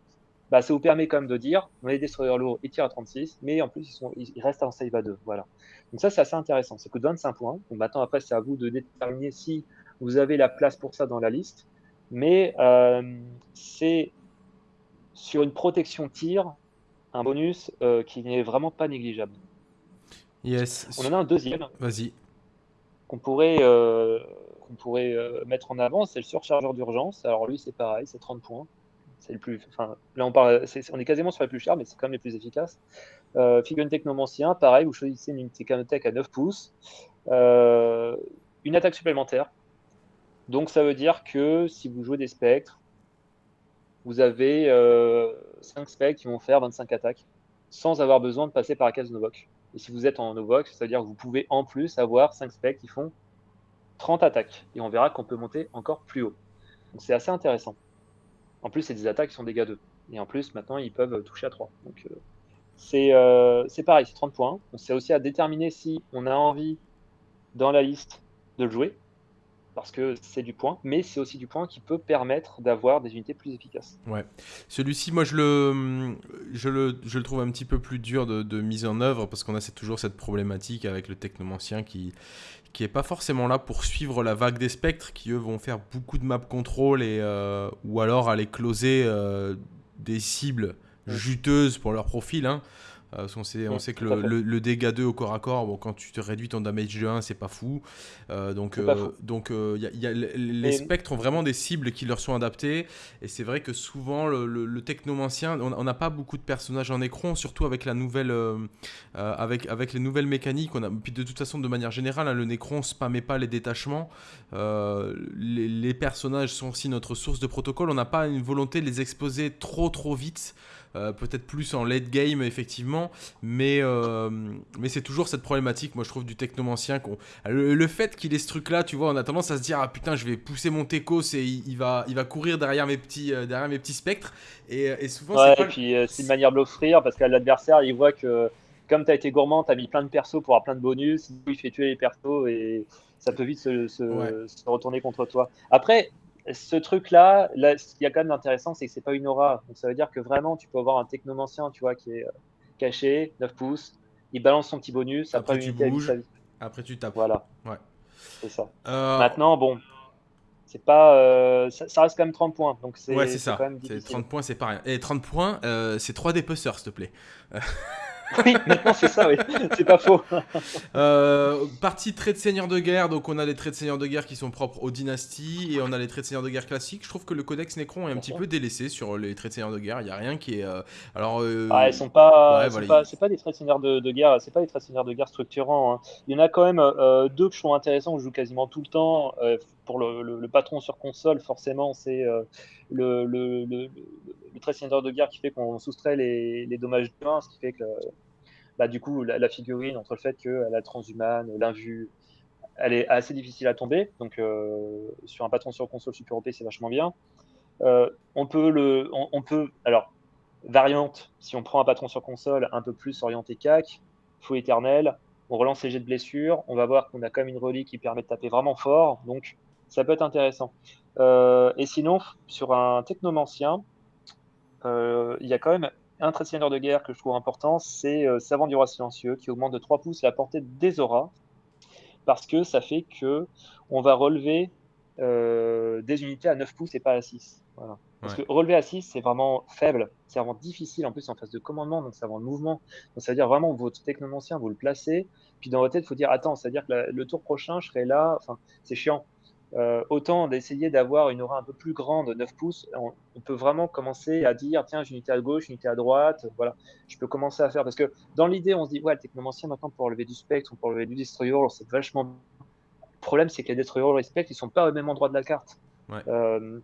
Bah, ça vous permet quand même de dire, on a des destroyers lourds, ils tirent à 36, mais en plus, ils, sont, ils restent en save à 2. Voilà. Donc ça, c'est assez intéressant. Ça coûte 25 points. Donc maintenant, après, c'est à vous de déterminer si vous avez la place pour ça dans la liste. Mais euh, c'est sur une protection tir, un bonus euh, qui n'est vraiment pas négligeable. Yes. On en a un deuxième. Vas-y. Qu'on pourrait, euh, qu'on pourrait mettre en avant, c'est le surchargeur d'urgence. Alors lui, c'est pareil, c'est 30 points c'est le plus. Là, on est quasiment sur les plus chers, mais c'est quand même les plus efficaces. Euh, Figure Technomancien, pareil, vous choisissez une unité Canotech à 9 pouces, euh, une attaque supplémentaire. Donc, ça veut dire que si vous jouez des spectres, vous avez 5 euh, spectres qui vont faire 25 attaques sans avoir besoin de passer par la case Novok. Et si vous êtes en Novok, ça veut dire que vous pouvez en plus avoir 5 spectres qui font 30 attaques. Et on verra qu'on peut monter encore plus haut. Donc c'est assez intéressant. En plus, c'est des attaques qui sont dégâts 2. Et en plus, maintenant, ils peuvent toucher à 3. Donc c'est pareil, c'est 30 points. C'est aussi à déterminer si on a envie dans la liste de le jouer parce que c'est du point, mais c'est aussi du point qui peut permettre d'avoir des unités plus efficaces. Ouais. Celui-ci, moi, je le, je, le, je le trouve un petit peu plus dur de, de mise en œuvre parce qu'on a toujours cette problématique avec le technomancien qui qui est pas forcément là pour suivre la vague des spectres, qui eux vont faire beaucoup de map control et euh, ou alors aller closer euh, des cibles juteuses pour leur profil. Hein. Euh, on sait, on sait que le, dégât 2 au corps à corps, bon, quand tu te réduis ton damage de 1, c'est pas fou. Euh, donc, euh, donc y a, les spectres ont vraiment des cibles qui leur sont adaptées. Et c'est vrai que souvent, le, technomancien, on n'a pas beaucoup de personnages en écran, surtout avec la nouvelle, avec, avec les nouvelles mécaniques. On a, puis de toute façon, de manière générale, hein, le Necron spammait pas les détachements. Les, les, personnages sont aussi notre source de protocole. On n'a pas une volonté de les exposer trop trop vite. Euh, peut-être plus en late game effectivement, mais, euh, mais c'est toujours cette problématique, moi je trouve, du technomancien. Le, fait qu'il ait ce truc-là, tu vois, on a tendance à se dire, ah putain, je vais pousser mon techos et il, va, il va courir derrière mes petits, euh, derrière mes petits spectres. Et, souvent, ouais, et puis c'est une manière de l'offrir parce que l'adversaire, il voit que comme tu as été gourmand, tu as mis plein de persos pour avoir plein de bonus, il fait tuer les persos et ça peut vite se, se retourner contre toi. Après, ce truc-là, là, ce qu'il y a quand même d'intéressant, c'est que c'est pas une aura. Donc ça veut dire que vraiment, tu peux avoir un technomancien, tu vois, qui est euh, caché, 9 pouces, il balance son petit bonus, après, tu bouges, après tu tapes. Voilà. Ouais. C'est ça. Euh, Maintenant, bon, c'est pas, euh, ça, reste quand même 30 points. Donc c'est ouais, c'est ça. 30 points, c'est pas rien. Et 30 points, c'est 3 dépeceurs, s'il te plaît. *laughs* oui, maintenant c'est ça, oui. C'est pas faux. euh, partie traits de seigneur de guerre, donc on a les traits de seigneur de guerre qui sont propres aux dynasties et on a les traits de seigneur de guerre classiques. Je trouve que le codex Necron est un petit peu délaissé sur les traits de seigneur de guerre. Il y a rien qui est. Euh, alors. Euh, ah, sont pas. c'est pas, des traits de seigneur de, guerre. C'est pas des traits de seigneur de guerre structurants. Hein. Il y en a quand même euh, deux que je trouve intéressants. Que je joue quasiment tout le temps. pour le, patron sur console, forcément, c'est le, le, le, seigneur de guerre qui fait qu'on soustrait les, les dommages 1, ce qui fait que bah, du coup, la, figurine, entre le fait qu'elle a transhumane, l'invue, elle est assez difficile à tomber. Donc, euh, sur un patron sur console Super OP, c'est vachement bien. Euh, on peut le, on, peut, alors, variante, si on prend un patron sur console un peu plus orienté CAC, fou éternel, on relance les jets de blessure, on va voir qu'on a quand même une relique qui permet de taper vraiment fort, donc ça peut être intéressant. Euh, et sinon, sur un technomancien, il y a quand même un trait de seigneur de guerre que je trouve important, c'est euh, Savant du roi silencieux, qui augmente de 3 pouces la portée des auras, parce que ça fait que on va relever euh, des unités à 9 pouces et pas à 6. Parce que relever à 6, c'est vraiment faible, c'est vraiment difficile en plus en phase de commandement, donc c'est vraiment le mouvement. Donc ça veut dire vraiment votre technomancien, vous le placez, puis dans votre tête, il faut dire attends, ça veut dire que le tour prochain, je serai là, enfin, c'est chiant. Euh, autant d'essayer d'avoir une aura un peu plus grande, 9 pouces, on, peut vraiment commencer à dire tiens, j'ai une unité à gauche, une unité à droite, voilà, je peux commencer à faire. Parce que dans l'idée, on se dit ouais, le technomancien maintenant pour enlever du spectre ou pour enlever du destroyer, c'est vachement. Le problème, c'est que les destroyers et les spectres, ils sont pas au même endroit de la carte. Euh,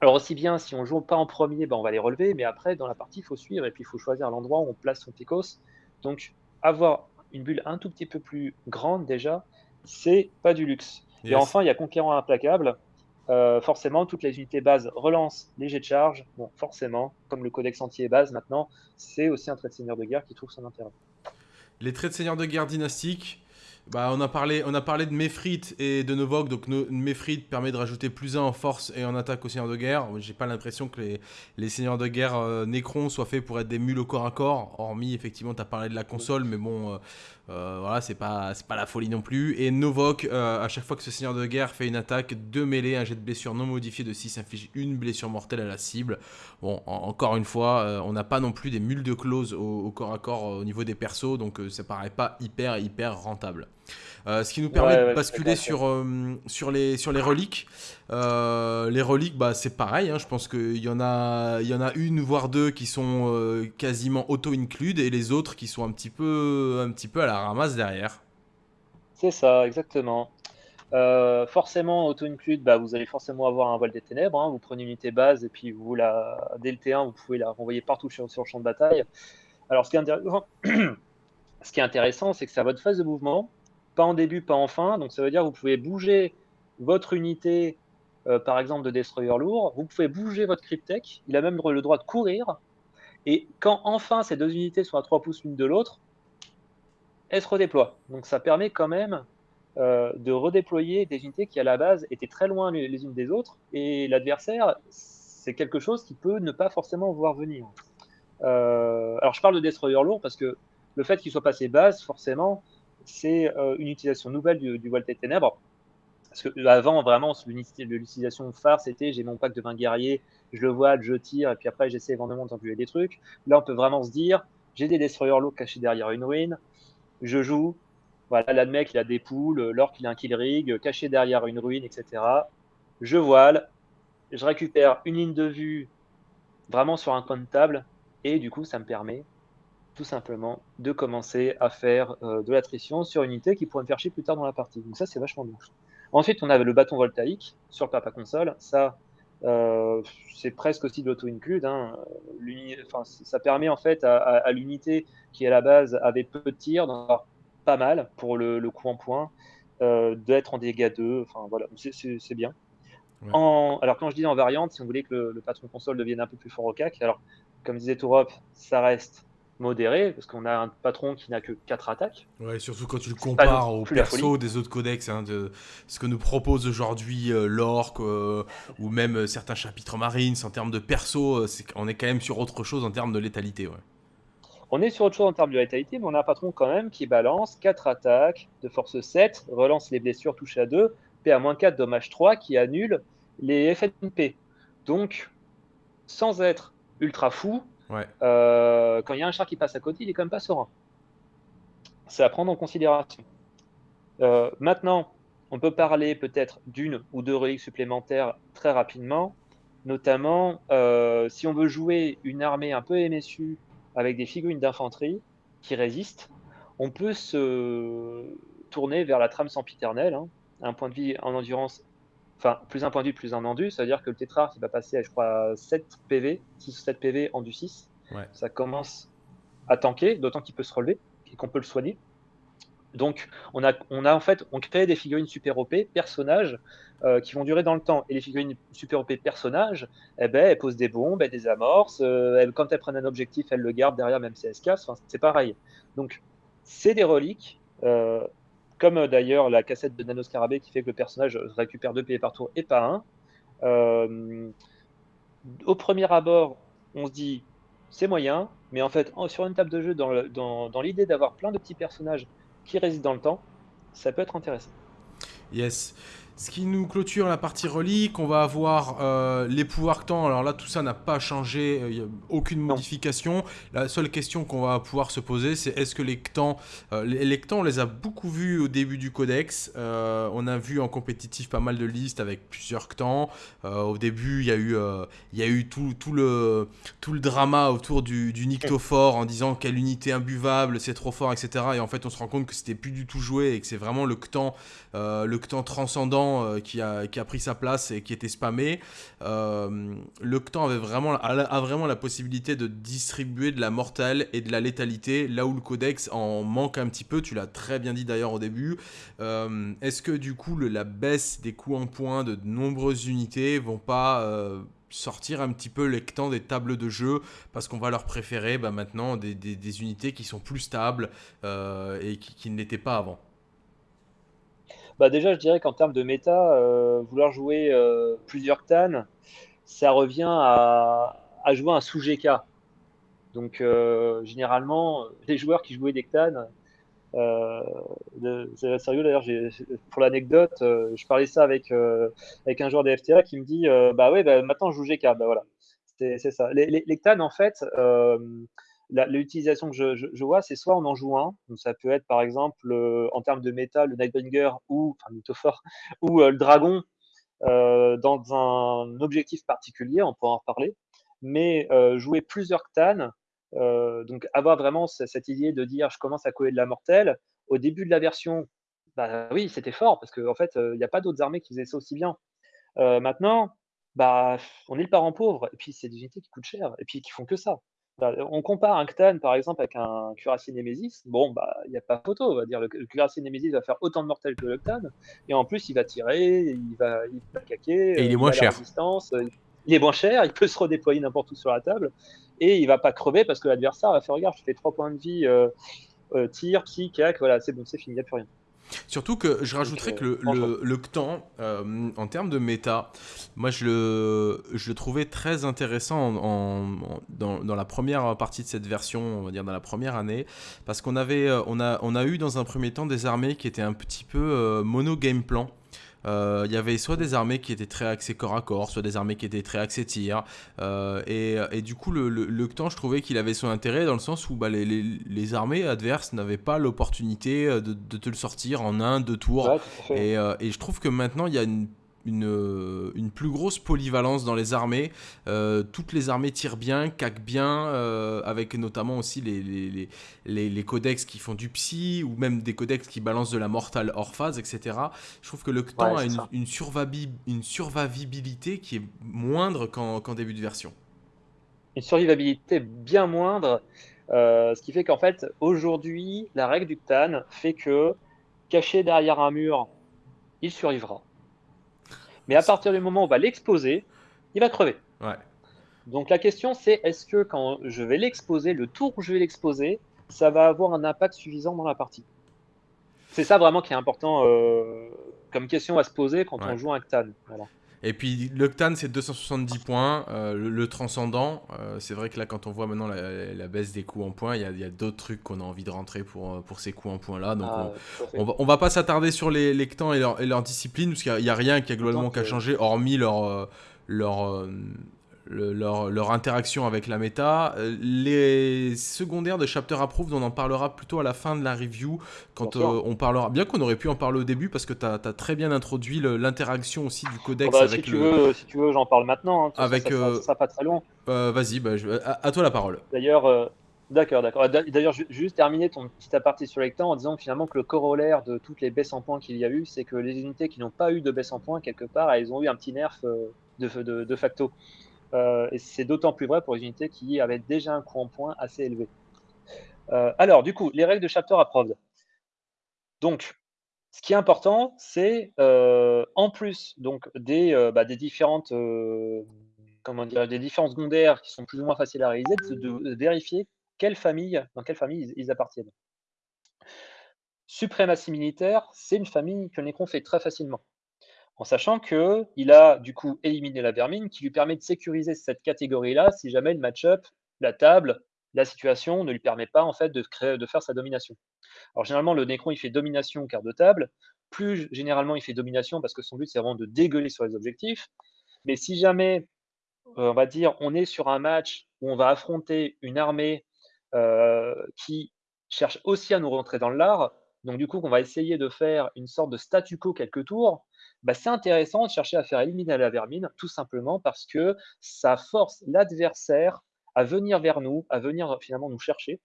alors, aussi bien si on joue pas en premier, ben, on va les relever, mais après, dans la partie, il faut suivre et puis il faut choisir l'endroit où on place son Picos. Donc, avoir une bulle un tout petit peu plus grande déjà, c'est pas du luxe. Et enfin, il y a Conquérant Implacable. Euh, forcément, toutes les unités bases relancent les jets de charge. Bon, forcément, comme le codex entier est base maintenant, c'est aussi un trait de seigneur de guerre qui trouve son intérêt. Les traits de seigneur de guerre dynastiques, bah, on, a parlé, de Mefrit et de Novok. Donc, Mefrit permet de rajouter plus 1 en force et en attaque aux seigneurs de guerre. J'ai pas l'impression que les, seigneurs de guerre euh, Necron soient faits pour être des mules au corps à corps. Hormis, effectivement, tu as parlé de la console, mais bon, euh, euh, voilà, c'est pas, pas la folie non plus. Et Novok, à chaque fois que ce seigneur de guerre fait une attaque, de mêlée, un jet de blessure non modifié de 6 inflige une blessure mortelle à la cible. Bon, encore une fois, on n'a pas non plus des mules de close au, au, corps à corps au niveau des persos, donc ça paraît pas hyper, hyper rentable. Euh, ce qui nous permet de basculer sur, euh, sur, les, sur les reliques. Euh, les reliques, bah, c'est pareil. Hein, je pense qu'il y, en a, y en a une, voire deux qui sont quasiment auto-include et les autres qui sont un petit peu, un petit peu à la ramasse derrière. C'est ça, exactement. forcément, auto-include, bah, vous allez forcément avoir un voile des ténèbres. Hein. Vous prenez une unité base et puis vous la, dès le T1, vous pouvez la renvoyer partout sur, sur le champ de bataille. Alors, ce qui est intéressant, *coughs* ce qui est intéressant, c'est que c'est à votre phase de mouvement pas en début, pas en fin. Donc ça veut dire que vous pouvez bouger votre unité, par exemple de destroyer lourd, vous pouvez bouger votre cryptech, il a même le droit de courir, et quand enfin ces deux unités sont à 3 pouces l'une de l'autre, elles se redéploient. Donc ça permet quand même de redéployer des unités qui à la base étaient très loin les unes des autres, et l'adversaire, c'est quelque chose qui peut ne pas forcément voir venir. alors je parle de destroyer lourd parce que le fait qu'il soit passé base, forcément, c'est euh, une utilisation nouvelle du, du Volte Ténèbres. Parce que avant, vraiment, l'utilisation phare, c'était j'ai mon pack de 20 guerriers, je le vois, je tire, et puis après, j'essaie éventuellement d'enculer des trucs. Là, on peut vraiment se dire j'ai des destroyers lourds cachés derrière une ruine, je joue. Voilà, là, le mec, il a des poules, l'orc, il a un kill rig, caché derrière une ruine, etc. Je voile, je récupère une ligne de vue vraiment sur un coin de table, et du coup, ça me permet tout simplement de commencer à faire euh, de l'attrition sur une unité qui pourrait me faire chier plus tard dans la partie. Donc ça, c'est vachement bien. Ensuite, on avait le bâton voltaïque sur le papa console. Ça, euh, c'est presque aussi de l'auto-include. Hein. Enfin, ça permet en fait à, l'unité qui à la base avait peu de tirs, d'en avoir pas mal pour le, coup en point, euh, d'être en dégâts 2. Enfin voilà, c'est bien. En, alors quand je dis en variante, si on voulait que le, le, patron console devienne un peu plus fort au CAC, alors comme disait Tourop, ça reste modéré, parce qu'on a un patron qui n'a que 4 attaques. Ouais, surtout quand tu le compares au perso des autres codex, hein, de ce que nous propose aujourd'hui euh, l'orc, euh, ou même euh, certains chapitres marines, en termes de perso, c'est, on est quand même sur autre chose en termes de létalité. Ouais. On est sur autre chose en termes de létalité, mais on a un patron quand même qui balance 4 attaques de force 7, relance les blessures, touche à 2, PA-4, dommage 3, qui annule les FNP. Donc, sans être ultra fou, euh, quand il y a un char qui passe à côté, il est quand même pas serein. C'est à prendre en considération. Euh, maintenant, on peut parler peut-être d'une ou deux reliques supplémentaires très rapidement, notamment euh, si on veut jouer une armée un peu MSU avec des figurines d'infanterie qui résistent, on peut se tourner vers la trame sempiternelle, hein, un point de vie en endurance enfin, plus un point de vue, plus un endu, ça veut dire que le tétrarque, il va passer à, je crois, 7 PV, 6 ou 7 PV en du 6. Ça commence à tanker, d'autant qu'il peut se relever et qu'on peut le soigner. Donc, on a, on a en fait, on crée des figurines super OP, personnages, euh, qui vont durer dans le temps. Et les figurines super OP personnages, eh ben, elles posent des bombes, elles désamorcent. Euh, quand elles prennent un objectif, elles le gardent derrière, même si elles se cassent. Enfin, c'est pareil. Donc, c'est des reliques. Euh, comme euh, d'ailleurs la cassette de Nano Scarabée qui fait que le personnage récupère deux PV par tour et pas un. Euh, au premier abord, on se dit c'est moyen, mais en fait, sur une table de jeu, dans l'idée d'avoir plein de petits personnages qui résistent dans le temps, ça peut être intéressant. Yes. Ce qui nous clôture la partie relique, on va avoir euh, les pouvoirs temps. Alors là, tout ça n'a pas changé, il n'y a aucune modification. La seule question qu'on va pouvoir se poser, c'est est-ce que les Ctans, euh, les, Ctans, on les a beaucoup vus au début du codex. Euh, on a vu en compétitif pas mal de listes avec plusieurs Ctans. au début, il y a eu, il y a eu tout, tout, le, tout le drama autour du, du Nyctophore en disant quelle unité imbuvable, c'est trop fort, etc. Et en fait, on se rend compte que c'était plus du tout joué et que c'est vraiment le Ctan, le transcendant euh, qui, a, pris sa place et qui était spammé, euh, le Ctan avait vraiment, a, vraiment la possibilité de distribuer de la mortelle et de la létalité, là où le Codex en manque un petit peu, tu l'as très bien dit d'ailleurs au début. Euh, est-ce que du coup la baisse des coups en point de nombreuses unités vont pas sortir un petit peu les Ctans des tables de jeu? Parce qu'on va leur préférer bah, maintenant des, unités qui sont plus stables et qui ne l'étaient pas avant bah déjà, je dirais qu'en termes de méta, euh, vouloir jouer euh, plusieurs Ctan, ça revient à, jouer un sous-GK. Donc, euh, généralement, les joueurs qui jouaient des Ctan, c'est sérieux d'ailleurs, pour l'anecdote, je parlais ça avec, avec un joueur des FTA qui me dit Bah ouais, bah, maintenant je joue GK. Bah voilà, c'est ça. Les, les, les en fait, l'utilisation que je, vois, c'est soit on en joue un, donc ça peut être par exemple euh, en termes de méta, le Nightbringer ou, enfin *laughs* ou euh, le Dragon euh, dans un objectif particulier, on pourra en reparler, mais jouer plusieurs Ctan, donc avoir vraiment cette idée de dire je commence à coller de la mortelle, au début de la version, bah oui, c'était fort, parce qu'en en fait, il n'y a pas d'autres armées qui faisaient ça aussi bien. maintenant, bah, on est le parent pauvre, et puis c'est des unités qui coûtent cher, et puis qui font que ça. Bah, on compare un Ctan, par exemple, avec un cuirassier Nemesis. Bon, bah, il n'y a pas photo, on va dire. Le, cuirassier Nemesis va faire autant de mortels que le Ctan. Et en plus, il va tirer, il va, il va caquer. Et il est moins cher. il est moins cher, il peut se redéployer n'importe où sur la table. Et il va pas crever parce que l'adversaire va faire Regarde, je fais 3 points de vie, euh, euh, tir, psy, cac, voilà, c'est bon, c'est fini, il n'y a plus rien. Surtout que je rajouterais que le, le, le Ctan, euh, en termes de méta, moi je le, je le trouvais très intéressant en, dans, dans, la première partie de cette version, on va dire dans la première année, parce qu'on avait, euh, on a, on a eu dans un premier temps des armées qui étaient un petit peu euh, mono game plan. Euh, il y avait soit des armées qui étaient très axées corps à corps, soit des armées qui étaient très axées tir. Euh, et, du coup, le, le, je trouvais qu'il avait son intérêt dans le sens où bah, les, armées adverses n'avaient pas l'opportunité de, de, te le sortir en un, deux tours. et, et, je trouve que maintenant, il y a une euh, une, plus grosse polyvalence dans les armées. Euh, toutes les armées tirent bien, caquent bien, euh, avec notamment aussi les, les, codex qui font du psy, ou même des codex qui balancent de la mortale hors phase, etc. Je trouve que le Ctan a une, une, une, survivabilité qui est moindre qu'en début de version. Une survivabilité bien moindre, ce qui fait qu'en fait, aujourd'hui, la règle du Ctan fait que, caché derrière un mur, il survivra. Mais à partir du moment où on va l'exposer, il va crever. Donc la question c'est est-ce que quand je vais l'exposer, le tour où je vais l'exposer, ça va avoir un impact suffisant dans la partie? C'est ça vraiment qui est important euh, comme question à se poser quand on joue un Ctan. Voilà. Et puis l'Octane, c'est 270 points. Euh, le, transcendant, euh, c'est vrai que là, quand on voit maintenant la, baisse des coups en points, il y a, d'autres trucs qu'on a envie de rentrer pour, euh, pour ces coups en points là. Donc ah, on, va, va pas s'attarder sur les, les et leur, et leur discipline, parce qu'il n'y a, rien qui a globalement qu'à changer, hormis leur, leur, leur, interaction avec la méta. Euh, les secondaires de Chapter Approved, on en parlera plutôt à la fin de la review, quand euh, on parlera. Bien qu'on aurait pu en parler au début, parce que tu as, très bien introduit l'interaction aussi du codex bah, avec si tu Veux, si tu veux, j'en parle maintenant. Hein, avec, ça, ça, pas très long. Euh, vas-y, bah, à, toi la parole. D'ailleurs. D'accord, d'accord. D'ailleurs, juste terminer ton petit aparté sur temps en disant finalement que le corollaire de toutes les baisses en points qu'il y a eu, c'est que les unités qui n'ont pas eu de baisse en points, quelque part, elles ont eu un petit nerf de, de, de facto. Euh, et c'est d'autant plus vrai pour les unités qui avaient déjà un coût en points assez élevé. Euh, alors, du coup, les règles de chapter approved. Donc, ce qui est important, c'est euh, en plus donc des, bah, différentes comment dire, des secondaires qui sont plus ou moins faciles à réaliser, de, vérifier quelle famille, dans quelle famille ils, appartiennent. Suprématie militaire, c'est une famille que Necron fait très facilement en sachant qu'il a du coup éliminé la vermine qui lui permet de sécuriser cette catégorie-là si jamais le match-up, la table, la situation ne lui permet pas en fait de, faire sa domination. Alors généralement le Necron il fait domination quart de table, plus généralement il fait domination parce que son but c'est vraiment de dégueuler sur les objectifs, mais si jamais euh, on va dire on est sur un match où on va affronter une armée euh, qui cherche aussi à nous rentrer dans l'art, donc du coup qu'on va essayer de faire une sorte de statu quo quelques tours, bah, c'est intéressant de chercher à faire éliminer la vermine, tout simplement parce que ça force l'adversaire à venir vers nous, à venir finalement nous chercher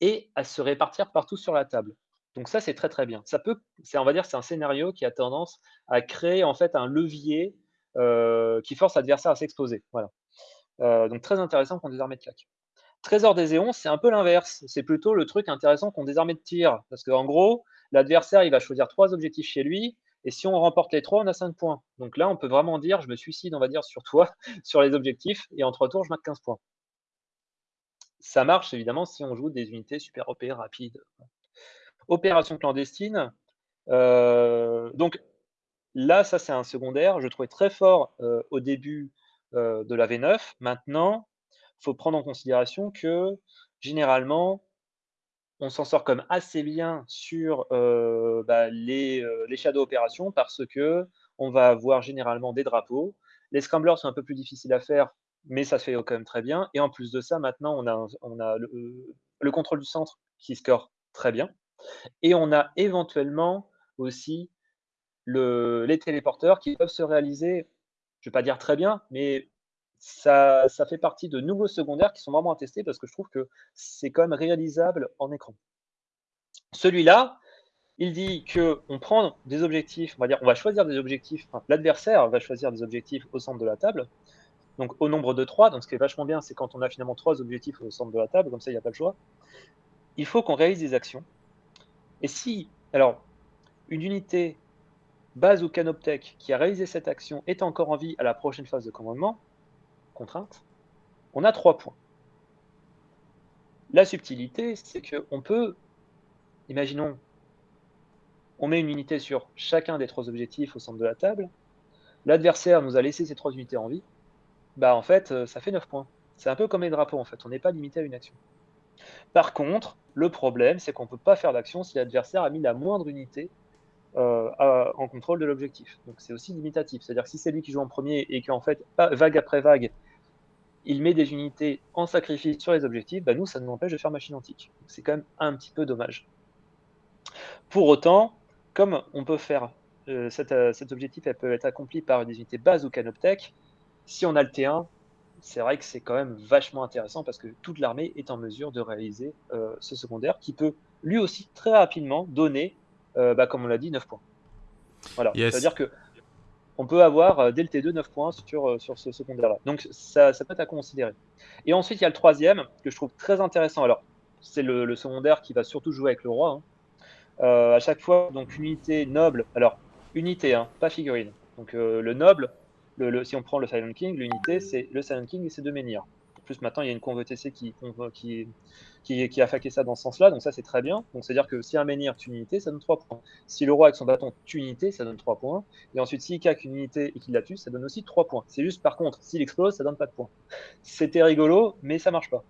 et à se répartir partout sur la table. Donc ça, c'est très très bien. Ça peut, on va dire, c'est un scénario qui a tendance à créer en fait un levier euh, qui force l'adversaire à s'exposer. Voilà. Euh, donc très intéressant contre des de claque. Trésor des éons, c'est un peu l'inverse. C'est plutôt le truc intéressant contre des de tir. Parce qu'en gros, l'adversaire, il va choisir trois objectifs chez lui. Et si on remporte les trois, on a 5 points. Donc là, on peut vraiment dire, je me suicide, on va dire, sur toi, *laughs* sur les objectifs, et en 3 tours, je marque 15 points. Ça marche, évidemment, si on joue des unités super OP rapides. Opération clandestine. Euh, donc là, ça, c'est un secondaire. Je trouvais très fort euh, au début euh, de la V9. Maintenant, il faut prendre en considération que, généralement, on s'en sort comme assez bien sur euh, bah, les, euh, les shadow opérations parce que on va avoir généralement des drapeaux. Les scramblers sont un peu plus difficiles à faire, mais ça se fait quand même très bien. Et en plus de ça, maintenant, on a, on a le, contrôle du centre qui score très bien. Et on a éventuellement aussi le, les téléporteurs qui peuvent se réaliser, je ne vais pas dire très bien, mais ça, fait partie de nouveaux secondaires qui sont vraiment à tester parce que je trouve que c'est quand même réalisable en écran. Celui-là, il dit qu'on prend des objectifs, on va dire, on va choisir des objectifs, l'adversaire va choisir des objectifs au centre de la table, donc au nombre de 3. Donc ce qui est vachement bien, c'est quand on a finalement trois objectifs au centre de la table, comme ça il n'y a pas le choix. Il faut qu'on réalise des actions. Et si, alors, une unité base ou canoptech qui a réalisé cette action est encore en vie à la prochaine phase de commandement, contrainte, on a trois points. La subtilité, c'est qu'on peut, imaginons, on met une unité sur chacun des trois objectifs au centre de la table, l'adversaire nous a laissé ces trois unités en vie, bah en fait, euh, ça fait 9 points. C'est un peu comme les drapeaux, en fait, on n'est pas limité à une action. Par contre, le problème, c'est qu'on ne peut pas faire d'action si l'adversaire a mis la moindre unité euh, en contrôle de l'objectif. Donc c'est aussi limitatif. C'est-à-dire que si c'est lui qui joue en premier et qu'en fait, vague après vague, il met des unités en sacrifice sur les objectifs, bah nous, ça nous empêche de faire machine antique. C'est quand même un petit peu dommage. Pour autant, comme on peut faire euh, euh, cet, objectif, elle peut être accompli par des unités base ou canoptech, si on a le T1, c'est vrai que c'est quand même vachement intéressant parce que toute l'armée est en mesure de réaliser euh, ce secondaire qui peut lui aussi très rapidement donner, bah, comme on l'a dit, 9 points. Voilà. C'est-à-dire que on peut avoir dès le T2 9 points sur, sur ce secondaire-là. Donc ça, ça, peut être à considérer. Et ensuite, il y a le troisième que je trouve très intéressant. Alors, c'est le, secondaire qui va surtout jouer avec le roi. Hein. Euh, à chaque fois, donc unité noble, alors unité, hein, pas figurine. Donc euh, le noble, le, si on prend le Silent King, l'unité c'est le Silent King et ses deux menhirs. Plus maintenant il y a une conve TC qui, qui, qui, a faqué ça dans ce sens-là, donc ça c'est très bien. Donc c'est-à-dire que si un menhir tue une unité, ça donne 3 points. Si le roi avec son bâton tue une unité, ça donne 3 points. Et ensuite s'il caque une unité et qu'il la tue, ça donne aussi 3 points. C'est juste par contre, s'il explose, ça donne pas de points. *laughs* C'était rigolo, mais ça marche pas.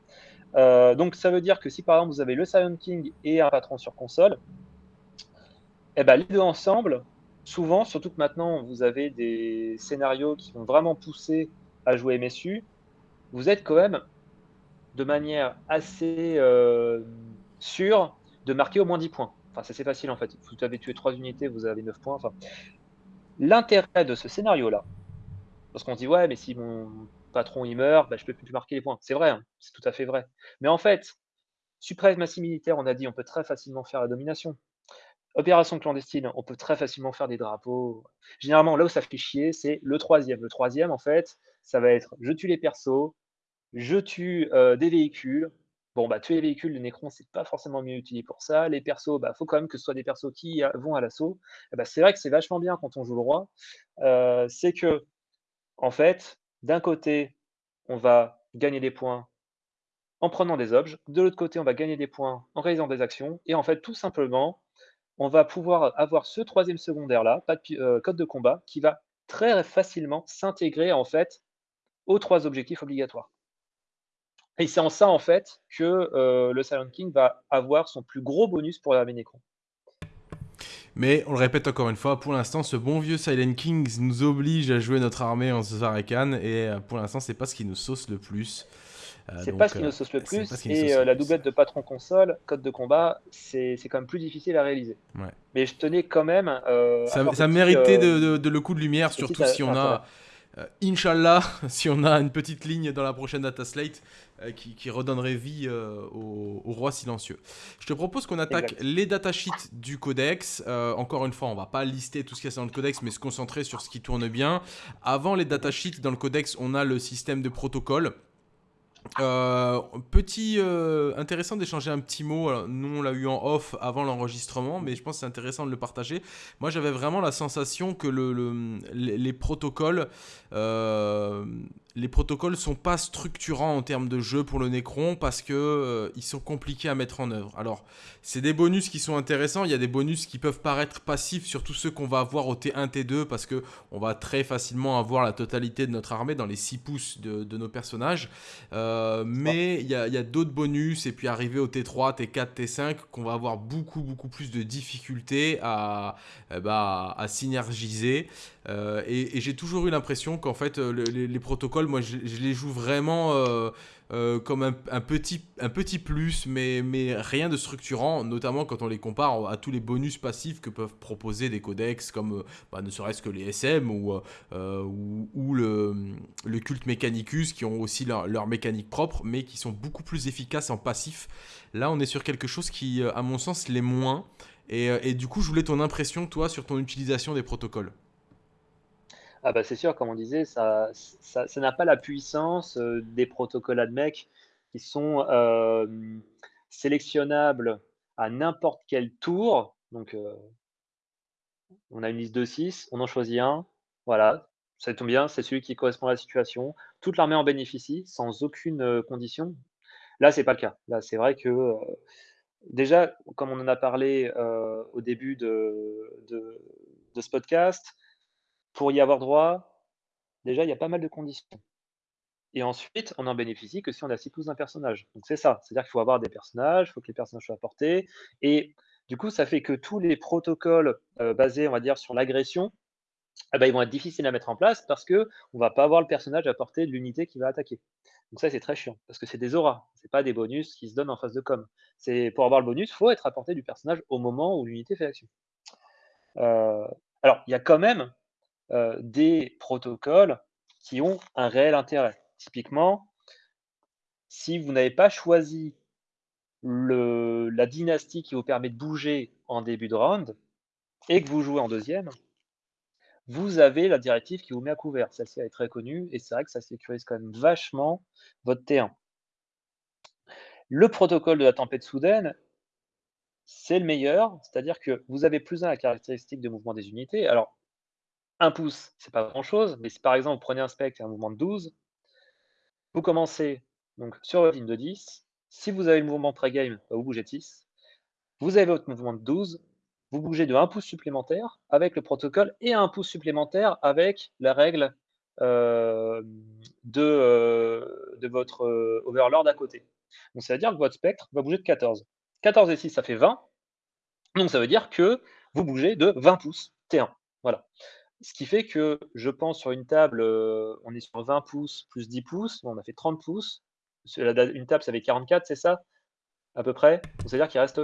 Euh, donc ça veut dire que si par exemple vous avez le Silent King et un patron sur console, eh ben, les deux ensemble, souvent, surtout que maintenant vous avez des scénarios qui vont vraiment pousser à jouer MSU, vous êtes quand même de manière assez euh, sûre de marquer au moins 10 points. Enfin, c'est assez facile en fait. Vous avez tué 3 unités, vous avez 9 points. Enfin, L'intérêt de ce scénario-là, parce qu'on dit, ouais, mais si mon patron il meurt, bah, je peux plus marquer les points. C'est vrai, hein, c'est tout à fait vrai. Mais en fait, suprématie militaire, on a dit, on peut très facilement faire la domination. Opération clandestine, on peut très facilement faire des drapeaux. Généralement, là où ça fait chier, c'est le troisième. Le troisième, en fait, ça va être je tue les persos, je tue euh, des véhicules. Bon, bah, tuer les véhicules, le Necron, c'est pas forcément mieux utilisé pour ça. Les persos, bah, faut quand même que ce soit des persos qui euh, vont à l'assaut. Eh bah, c'est vrai que c'est vachement bien quand on joue le roi. Euh, c'est que, en fait, d'un côté, on va gagner des points en prenant des objets. De l'autre côté, on va gagner des points en réalisant des actions. Et en fait, tout simplement, on va pouvoir avoir ce troisième secondaire-là, pas de euh, code de combat, qui va très facilement s'intégrer en fait aux trois objectifs obligatoires. Et c'est en ça en fait que euh, le Silent King va avoir son plus gros bonus pour l'armée Necron. Mais on le répète encore une fois, pour l'instant, ce bon vieux Silent King nous oblige à jouer notre armée en Zarakan, et euh, pour l'instant, c'est pas ce qui nous sauce le plus. Euh, c'est pas ce qui nous sauce le plus. Et euh, la doublette de patron console, code de combat, c'est quand même plus difficile à réaliser. Mais je tenais quand même. Euh, ça, ça méritait de, le coup de lumière, surtout si on a. Inch'Allah, *laughs* si on a une petite ligne dans la prochaine data slate qui, redonnerait vie au, roi silencieux. Je te propose qu'on attaque les datasheets du codex. encore une fois, on va pas lister tout ce qu'il y a dans le codex, mais se concentrer sur ce qui tourne bien. Avant les datasheets dans le codex, on a le système de protocole. Euh, petit euh, intéressant d'échanger un petit mot. nous, on l'a eu en off avant l'enregistrement, mais je pense que c'est intéressant de le partager. Moi, j'avais vraiment la sensation que le, les, protocoles euh, les protocoles sont pas structurants en termes de jeu pour le Necron parce que euh, ils sont compliqués à mettre en œuvre. Alors, c'est des bonus qui sont intéressants. Il y a des bonus qui peuvent paraître passifs, surtout ceux qu'on va avoir au T1, T2, parce que on va très facilement avoir la totalité de notre armée dans les 6 pouces de, nos personnages. Euh, mais il y a, d'autres bonus, et puis arrivé au T3, T4, T5, qu'on va avoir beaucoup, beaucoup plus de difficultés à, eh bah, à synergiser. Euh, et, j'ai toujours eu l'impression qu'en fait, les, protocoles, moi, je, les joue vraiment euh, comme un, petit, un petit plus, mais, mais rien de structurant, notamment quand on les compare à tous les bonus passifs que peuvent proposer des codex, comme bah, ne serait-ce que les SM ou, ou, le, le, culte Mechanicus, qui ont aussi leur, leur, mécanique propre, mais qui sont beaucoup plus efficaces en passif. Là, on est sur quelque chose qui, à mon sens, l'est moins. Et, et, du coup, je voulais ton impression, toi, sur ton utilisation des protocoles. Ah bah c'est sûr, comme on disait, ça ça n'a pas la puissance, heu, des protocoles ADMEC qui sont, hem, sélectionnables à n'importe quel tour. Donc, heu, on a une liste de 6, on en choisit un, voilà, ça tombe bien, c'est celui qui correspond à la situation. Toute l'armée en bénéficie sans aucune, condition. Là, c'est pas le cas. Là, c'est vrai que, déjà, comme on en a parlé, au début de ce podcast, pour y avoir droit, déjà, il y a pas mal de conditions et ensuite, on en bénéficie que si on a 6 pouces d'un personnage. Donc c'est ça, c'est-à-dire qu'il faut avoir des personnages, il faut que les personnages soient portés et du coup, ça fait que tous les protocoles, heu, basés, on va dire, sur l'agression, eh bah, ils vont être difficiles à mettre en place parce qu'on va pas avoir le personnage à portée de l'unité qui va attaquer. Donc ça, c'est très chiant parce que c'est des auras, c'est pas des bonus qui se donnent en phase de com. C'est pour avoir le bonus, faut être à portée du personnage au moment où l'unité fait l'action. Heu, alors il y a quand même, heu, des protocoles qui ont un réel intérêt. Typiquement, si vous n'avez pas choisi la dynastie qui vous permet de bouger en début de round et que vous jouez en deuxième, vous avez la directive qui vous met à couvert. Celle-ci, elle est très connue et c'est vrai que ça sécurise quand même vachement votre T1. Le protocole de la tempête soudaine, c'est le meilleur, c'est-à-dire que vous avez plus 1 à la caractéristique de mouvement des unités. Alors, 1 pouce, c'est pas grand-chose, mais si par exemple vous prenez un spectre et un mouvement de 12, vous commencez sur votre ligne de 10. Si vous avez le mouvement pré-game, bah, vous bougez de 6. Vous avez votre mouvement de 12, vous bougez de 1 pouce supplémentaire avec le protocole et 1 pouce supplémentaire avec la règle, de, heu, de votre, heu, overlord à côté. Donc ça veut dire que votre spectre va bouger de 14. 14 et 6, ça fait 20. Donc ça veut dire que vous bougez de 20 pouces, T1. Voilà. Ce qui fait que je pense sur une table, heu, on est sur 20 pouces plus 10 pouces, on a fait 30 pouces. Une table, ça fait 44, c'est ça? À peu près? Donc ça veut dire qu'il reste,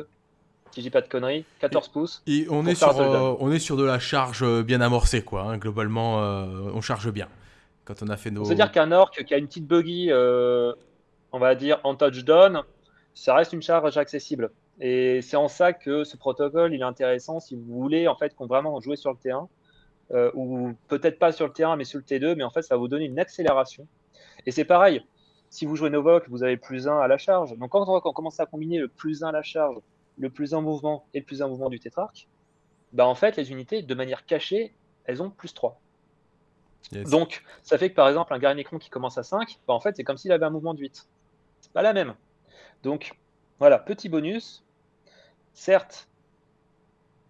si je dis pas de conneries, 14 pouces Et on est, sur, euh, on est sur de la charge euh, bien amorcée, quoi. hein. Globalement, euh, on charge bien. Quand on a fait nos. Donc ça veut dire qu'un orc qui a une petite buggy, on va dire en touchdown, ça reste une charge accessible et c'est en ça que ce protocole, il est intéressant si vous voulez en fait qu'on vraiment jouer sur le T1, heu, ou peut-être pas sur le T1 mais sur le T2, mais en fait ça va vous donner une accélération et c'est pareil, si vous jouez Novok, vous avez plus 1 à la charge. Donc quand on, commence à combiner le plus 1 à la charge, le plus 1 mouvement et le plus 1 mouvement du tétrarque, bah en fait les unités de manière cachée, elles ont plus 3. Yes. Donc, ça fait que par exemple, un guerrier Necron qui commence à 5, bah, en fait, c'est comme s'il avait un mouvement de 8. C'est pas la même. Donc, voilà, petit bonus. Certes,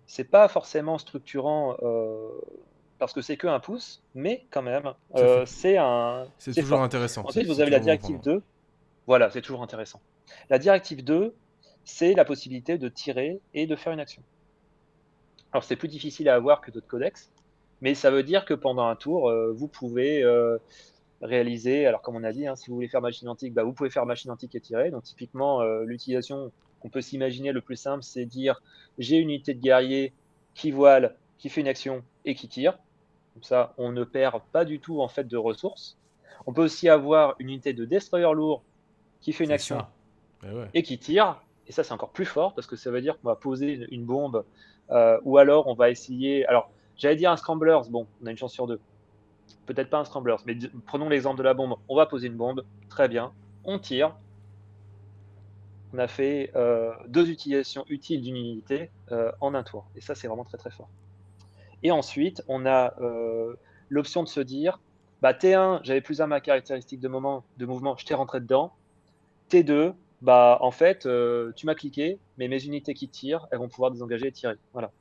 c'est pas forcément structurant euh, parce que c'est que un pouce, mais quand même, euh, c'est un. C'est toujours fort. intéressant. Ensuite, vous avez la bon directive pour moi. 2. Voilà, c'est toujours intéressant. La directive 2, c'est la possibilité de tirer et de faire une action. Alors, c'est plus difficile à avoir que d'autres codex, mais ça veut dire que pendant un tour, euh, vous pouvez euh, réaliser, alors comme on a dit, hein, si vous voulez faire machine antique, bah, vous pouvez faire machine antique et tirer. Donc, typiquement, l'utilisation qu'on peut s'imaginer le plus simple, c'est dire j'ai une unité de guerrier qui voile, qui fait une action et qui tire. Comme ça, on ne perd pas du tout en fait de ressources. On peut aussi avoir une unité de destroyer lourd qui fait une action. Eh ouais. et qui tire. Et ça, c'est encore plus fort parce que ça veut dire qu'on va poser une- une bombe euh, ou alors on va essayer. Alors, j'allais dire un scramblers, bon, on a une chance sur deux. Peut-être pas un scramblers, mais prenons l'exemple de la bombe. On va poser une bombe, très bien. On tire. On a fait euh, deux utilisations utiles d'une unité euh, en un tour. Et ça, c'est vraiment très très fort. Et ensuite, on a euh, l'option de se dire bah, T1, j'avais plus un ma caractéristique de, moment, de mouvement, je t'ai rentré dedans. T2, bah, en fait, euh, tu m'as cliqué, mais mes unités qui tirent, elles vont pouvoir désengager et tirer. Voilà.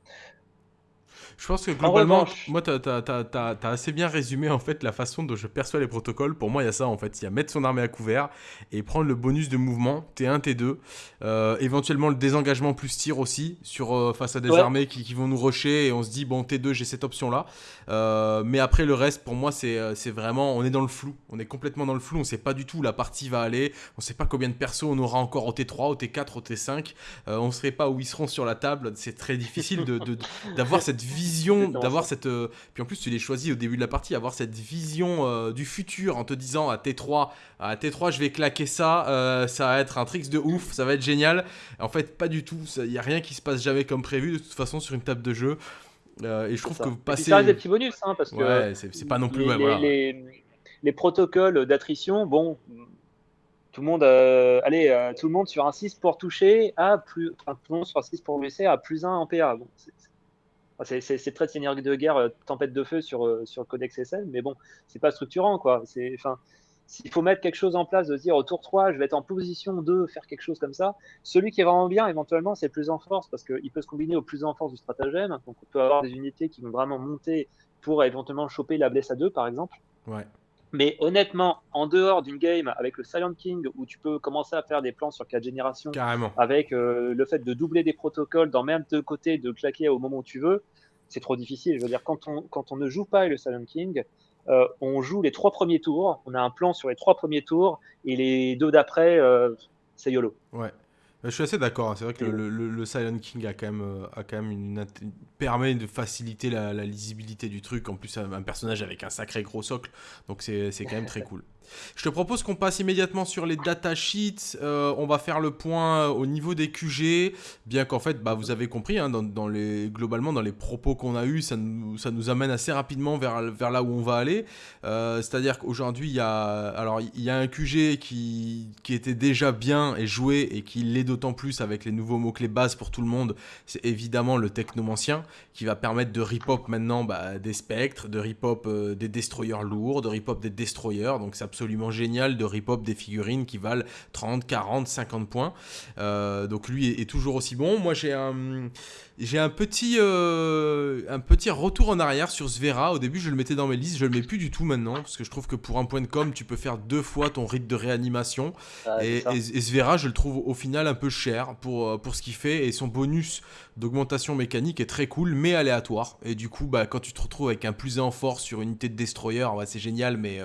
Je pense que globalement, moi, t'as as, assez bien résumé en fait la façon dont je perçois les protocoles. Pour moi, il y a ça en fait. Il y a mettre son armée à couvert et prendre le bonus de mouvement, T1, T2. Euh, éventuellement, le désengagement plus tir aussi sur, euh, face à des Ouais. armées qui, qui vont nous rusher et on se dit, bon, T2, j'ai cette option-là. Euh, mais après, le reste, pour moi, c'est vraiment, on est dans le flou. On est complètement dans le flou. On sait pas du tout où la partie va aller. On sait pas combien de persos on aura encore au T3, au T4, au T5. Euh, on sait pas où ils seront sur la table. C'est très difficile de- de- d'avoir *laughs* cette vision, d'avoir ça. cette. euh, puis en plus, tu les choisis au début de la partie, avoir cette vision euh, du futur en te disant à T3, à T3, je vais claquer ça, euh, ça va être un tricks de ouf, ça va être génial. En fait, pas du tout. Il y a rien qui se passe jamais comme prévu de toute façon sur une table de jeu. et je trouve que passer. ça reste des petits bonus, hein, parce que. C'est pas non plus. Les, les, protocoles d'attrition, bon, tout le monde, allez, tout le monde sur un 6 pour toucher à plus, enfin, tout le monde sur un 6 pour blesser à plus 1 en PA. Bon, c'est très Seigneur de guerre, tempête de feu sur, sur le codex SL, mais bon, c'est pas structurant, quoi. C'est, enfin, s'il faut mettre quelque chose en place, de se dire au tour 3, je vais être en position de faire quelque chose comme ça, celui qui est vraiment bien, éventuellement, c'est plus en force, parce qu'il peut se combiner au plus en force du stratagème. Donc on peut avoir des unités qui vont vraiment monter pour éventuellement choper la blesse à 2, par exemple. Ouais. Mais honnêtement, en dehors d'une game avec le Silent King, où tu peux commencer à faire des plans sur 4 générations, Carrément. avec euh, le fait de doubler des protocoles dans même deux côtés, de claquer au moment où tu veux, c'est trop difficile. Je veux dire, quand on, quand on ne joue pas le Silent King, euh, on joue les trois premiers tours, on a un plan sur les trois premiers tours, et les deux d'après, euh, c'est YOLO. Ouais. Je suis assez d'accord. Hein. C'est vrai que le, Silent King a quand même, euh, a quand même une, permet de faciliter la, lisibilité du truc. En plus, un personnage avec un sacré gros socle. Donc, c'est quand même très cool. Je te propose qu'on passe immédiatement sur les datasheets. Euh, on va faire le point au niveau des QG, bien qu'en fait, bah, vous avez compris, hein, dans, les, globalement, dans les propos qu'on a eus, ça nous, ça nous amène assez rapidement vers, vers là où on va aller. Euh, c'est-à-dire qu'aujourd'hui, il y a, il y a un QG qui, qui était déjà bien et joué et qui l'est d'autant plus avec les nouveaux mots-clés bases pour tout le monde. C'est évidemment le technomancien qui va permettre de rip-hop maintenant bah, des spectres, de rip-hop euh, des destroyers lourds, de rip-hop des destroyers. Donc, c'est absolument génial de rip-hop des figurines qui valent 30, 40, 50 points. Euh, donc lui est, toujours aussi bon. Moi j'ai un, j'ai un petit, euh, un petit retour en arrière sur Svera. Au début je le mettais dans mes listes, je le mets plus du tout maintenant parce que je trouve que pour un point de com tu peux faire deux fois ton rythme de réanimation. et, et, Svera je le trouve au final un peu cher pour, euh, pour ce qu'il fait et son bonus d'augmentation mécanique est très cool mais aléatoire. Et du coup bah, quand tu te retrouves avec un plus 1 en force sur une unité de destroyer, c'est génial mais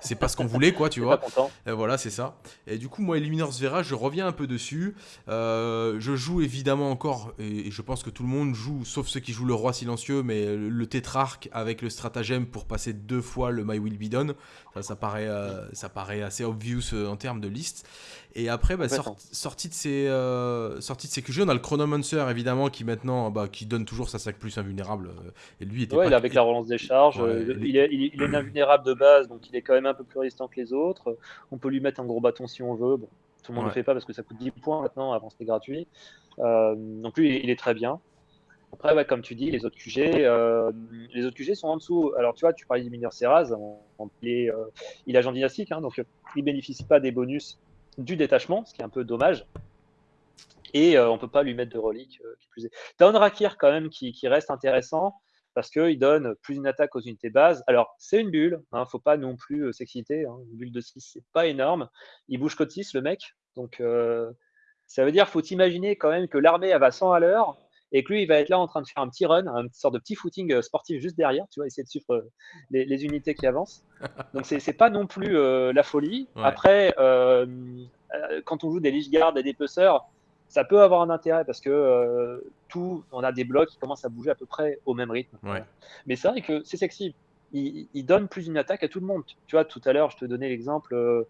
c'est pas ce qu'on voulait quoi tu vois. voilà, c'est ça. Et du coup, moi, Eliminor Zvera, je reviens un peu dessus. Euh, je joue évidemment encore, et, je pense que tout le monde joue, sauf ceux qui jouent le roi silencieux, mais le, tétrarque avec le stratagème pour passer deux fois le My Will Be Done. Ça, paraît, euh, ça paraît assez obvious euh, en termes de liste. Et après, bah, sorti, de ces, sorti de ces QG, on a le Chronomancer évidemment qui maintenant bah, qui donne toujours sa 5 plus invulnérable. et lui était ouais, avec la relance des charges. il, est, il, est, invulnérable de base, donc il est quand même un peu plus résistant que les autres. On peut lui mettre un gros bâton si on veut. Bon, tout le monde ne le fait pas parce que ça coûte 10 points maintenant, avant c'était gratuit. Euh, donc lui, il est très bien. Après, comme tu dis, les autres QG, euh, les autres QG sont en dessous. Alors, tu vois, tu parlais du mineur Serraz, il, euh, il agent dynastique, hein, donc il bénéficie pas des bonus du détachement, ce qui est un peu dommage. Et on peut pas lui mettre de relique. qui plus est. T'as Rakir quand même qui, qui reste intéressant parce qu'il donne plus une attaque aux unités bases. Alors, c'est une bulle, ne hein, faut pas non plus euh, s'exciter. Hein. Une bulle de 6, c'est pas énorme. Il bouge code 6, le mec. Donc, euh, ça veut dire faut imaginer quand même que l'armée va 100 à l'heure et que lui, il va être là en train de faire un petit run, une sorte de petit footing euh, sportif juste derrière, tu vois, essayer de suivre les, unités qui avancent. *laughs* Donc, c'est pas non plus la folie. Après, quand on joue des Lich Guard et des Pesseurs, ça peut avoir un intérêt parce que euh, tout, on a des blocs qui commencent à bouger à peu près au même rythme. Mais c'est vrai que c'est sexy. Il, donne plus une attaque à tout le monde. Tu vois, tout à l'heure, je te donnais l'exemple euh,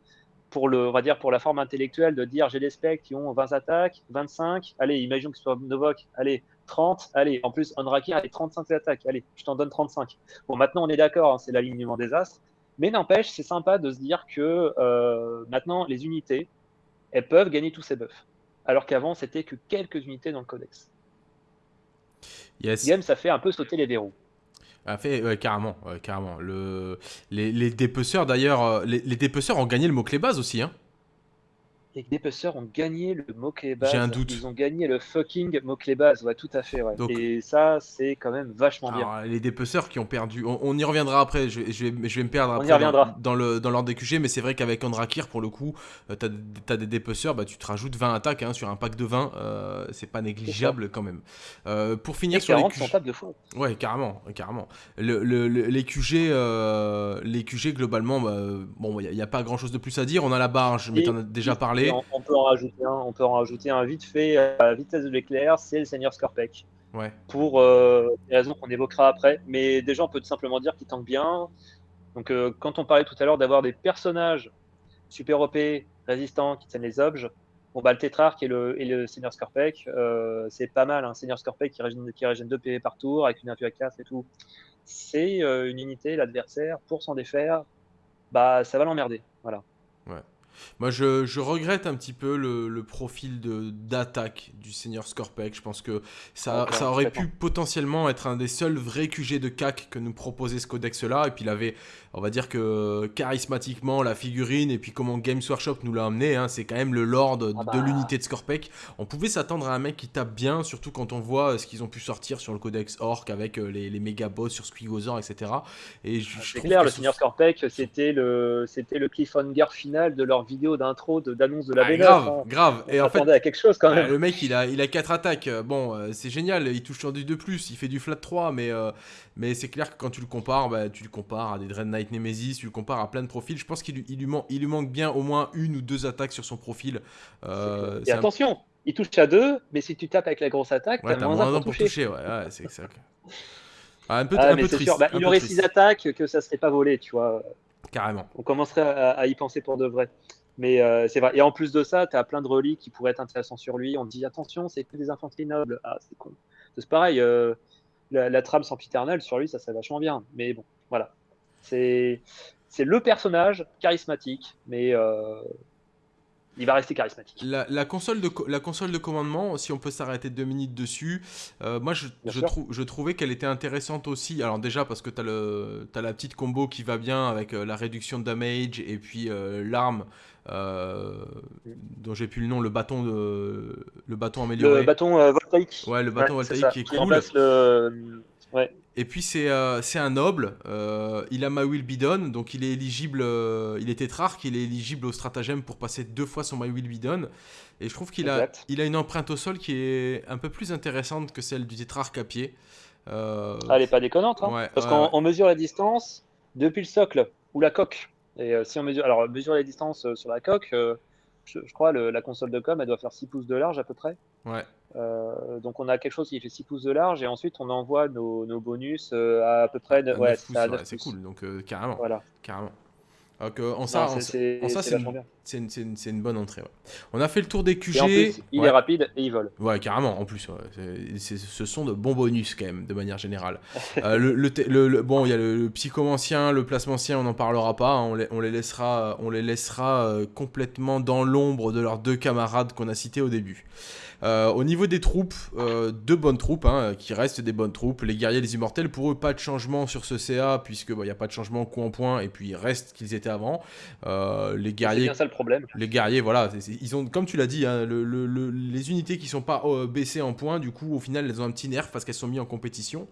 pour le, on va dire pour la forme intellectuelle de dire j'ai des specs qui ont 20 attaques, 25. Allez, imaginons que ce soit Novok. Allez, 30. Allez, en plus, Onraki a 35 attaques. Allez, je t'en donne 35. Bon, maintenant, on est d'accord, hein, c'est l'alignement des as. Mais n'empêche, c'est sympa de se dire que euh, maintenant, les unités, elles peuvent gagner tous ces buffs alors qu'avant c'était que quelques unités dans le codex. Yes. Game, ça fait un peu sauter les verrous. A fait, carrément, carrément. Le, les, les dépeceurs d'ailleurs, euh, les, les, dépeceurs ont gagné le mot clé base aussi, hein les dépeceurs ont gagné le mot-clé base. J'ai un doute. Ils ont gagné le fucking mot-clé base, ouais, tout à fait. Ouais. et ça, c'est quand même vachement bien. Les dépeceurs qui ont perdu, on, y reviendra après, je, je, vais, je vais me perdre après dans, le, dans l'ordre des QG, mais c'est vrai qu'avec Andrakir, pour le coup, euh, tu as, des dépeceurs, bah, tu te rajoutes 20 attaques hein, sur un pack de 20, euh, c'est pas négligeable quand même. Euh, pour finir sur les QG. de fois. Ouais, carrément, carrément. Le, les, QG, les QG, globalement, bah, bon, il n'y a, pas grand chose de plus à dire. On a la barge, mais tu en as déjà parlé. On, peut en rajouter un, on peut en rajouter un vite fait à la vitesse de l'éclair, c'est le Seigneur Scorpec. Ouais. Pour euh, des raisons qu'on évoquera après. Mais déjà, on peut tout simplement dire qu'il tank bien. Donc, euh, quand on parlait tout à l'heure d'avoir des personnages super OP, résistants, qui tiennent les objets, Bon, bah, le Tétrarque et le, et le Seigneur Scorpec, euh, c'est pas mal. Un hein. Seigneur Scorpec qui régène, qui régène 2 PV par tour avec une 1 à 4 et tout. C'est euh, une unité, l'adversaire, pour s'en défaire, bah, ça va l'emmerder. Voilà. Ouais. Moi, je, regrette un petit peu le, profil d'attaque du Seigneur Scorpec. Je pense que ça, ça aurait pu potentiellement être un des seuls vrais QG de CAC que nous proposait ce codex-là. Et puis, il avait, on va dire que charismatiquement, la figurine et puis comment Games Workshop nous l'a amené, hein, c'est quand même le lord de ah bah. l'unité de Scorpec. On pouvait s'attendre à un mec qui tape bien, surtout quand on voit ce qu'ils ont pu sortir sur le codex Orc avec euh, les, les méga boss sur Squigozor, etc. Et ah, c'est clair, le Seigneur Scorpec, c'était le, le cliffhanger final de leur vidéo d'intro d'annonce de, la ah, Grave, hein. grave. et en fait, à quelque chose quand même. le mec, il a, il a 4 attaques. Bon, euh, c'est génial. Il touche sur du de plus. Il fait du flat 3, mais, euh, mais c'est clair que quand tu le compares, bah, tu le compares à des Dread Knight Nemesis, tu le compares à plein de profils. Je pense qu'il lui, il lui, il lui manque bien au moins une ou deux attaques sur son profil. Euh, et attention, il touche à deux, mais si tu tapes avec la grosse attaque, ouais, t'as moins, moins un pour toucher. ouais, c'est ça. *laughs* Ah, un peu, ah, un peu triste. Bah, il aurait 6 attaques que ça serait pas volé, tu vois. Carrément. On commencerait à y penser pour de vrai. Mais euh, c'est vrai. Et en plus de ça, tu as plein de reliques qui pourraient être intéressants sur lui. On dit attention, c'est que des infanteries nobles. Ah, c'est con. C'est pareil. Euh, la, trame sans piternel sur lui, ça serait vachement bien. Mais bon, voilà. C'est le personnage charismatique, mais euh, il va rester charismatique. La, console, de, la console de commandement, si on peut s'arrêter deux minutes dessus, euh, moi je, je, je, trouvais qu'elle était intéressante aussi. Alors déjà parce que tu as, as, la petite combo qui va bien avec euh, la réduction de damage et puis euh, l'arme dont j'ai plus le nom, le bâton, de, le bâton amélioré. Le bâton voltaïque. Ouais, le bâton voltaïque qui est qui cool. Le... Ouais. Et puis c'est euh, un noble, euh, il a ma will bidon, donc il est éligible, euh, il est tétrarque, il est éligible au stratagème pour passer deux fois son my will bidon. Et je trouve qu'il a, il a une empreinte au sol qui est un peu plus intéressante que celle du tétrarque à pied. Ah, elle est pas déconnante, hein parce qu'on mesure la distance depuis le socle ou la coque. Et si on mesure, alors mesure la distance sur la coque, je, crois la console de com, elle doit faire 6 pouces de large à peu près. Ouais. Euh, donc on a quelque chose qui fait 6 pouces de large et ensuite on envoie nos, nos bonus euh, à à peu près ouais, c'est cool donc euh, carrément voilà. carrément donc, en ça, c'est une, une, une, bonne entrée. Ouais. On a fait le tour des QG. Et en plus, il est rapide et il vole. Ouais, carrément. En plus, ce sont de bons bonus quand même, de manière générale. le, le, bon, il y a le, psychomancien, le plasmancien, on n'en parlera pas. Hein. on, les, on, les, laissera, on les laissera complètement dans l'ombre de leurs deux camarades qu'on a cités au début. Euh, au niveau des troupes, euh, deux bonnes troupes, hein, qui restent des bonnes troupes. Les guerriers, les immortels, pour eux, pas de changement sur ce CA, puisque il bah, n'y a pas de changement coup en point, et puis ils restent qu'ils étaient avant. Euh, les guerriers. C'est bien ça le problème. Les guerriers, voilà, ils ont, comme tu l'as dit, hein, les unités qui sont pas baissées en points, du coup, au final, elles ont un petit nerf parce qu'elles sont mises en compétition.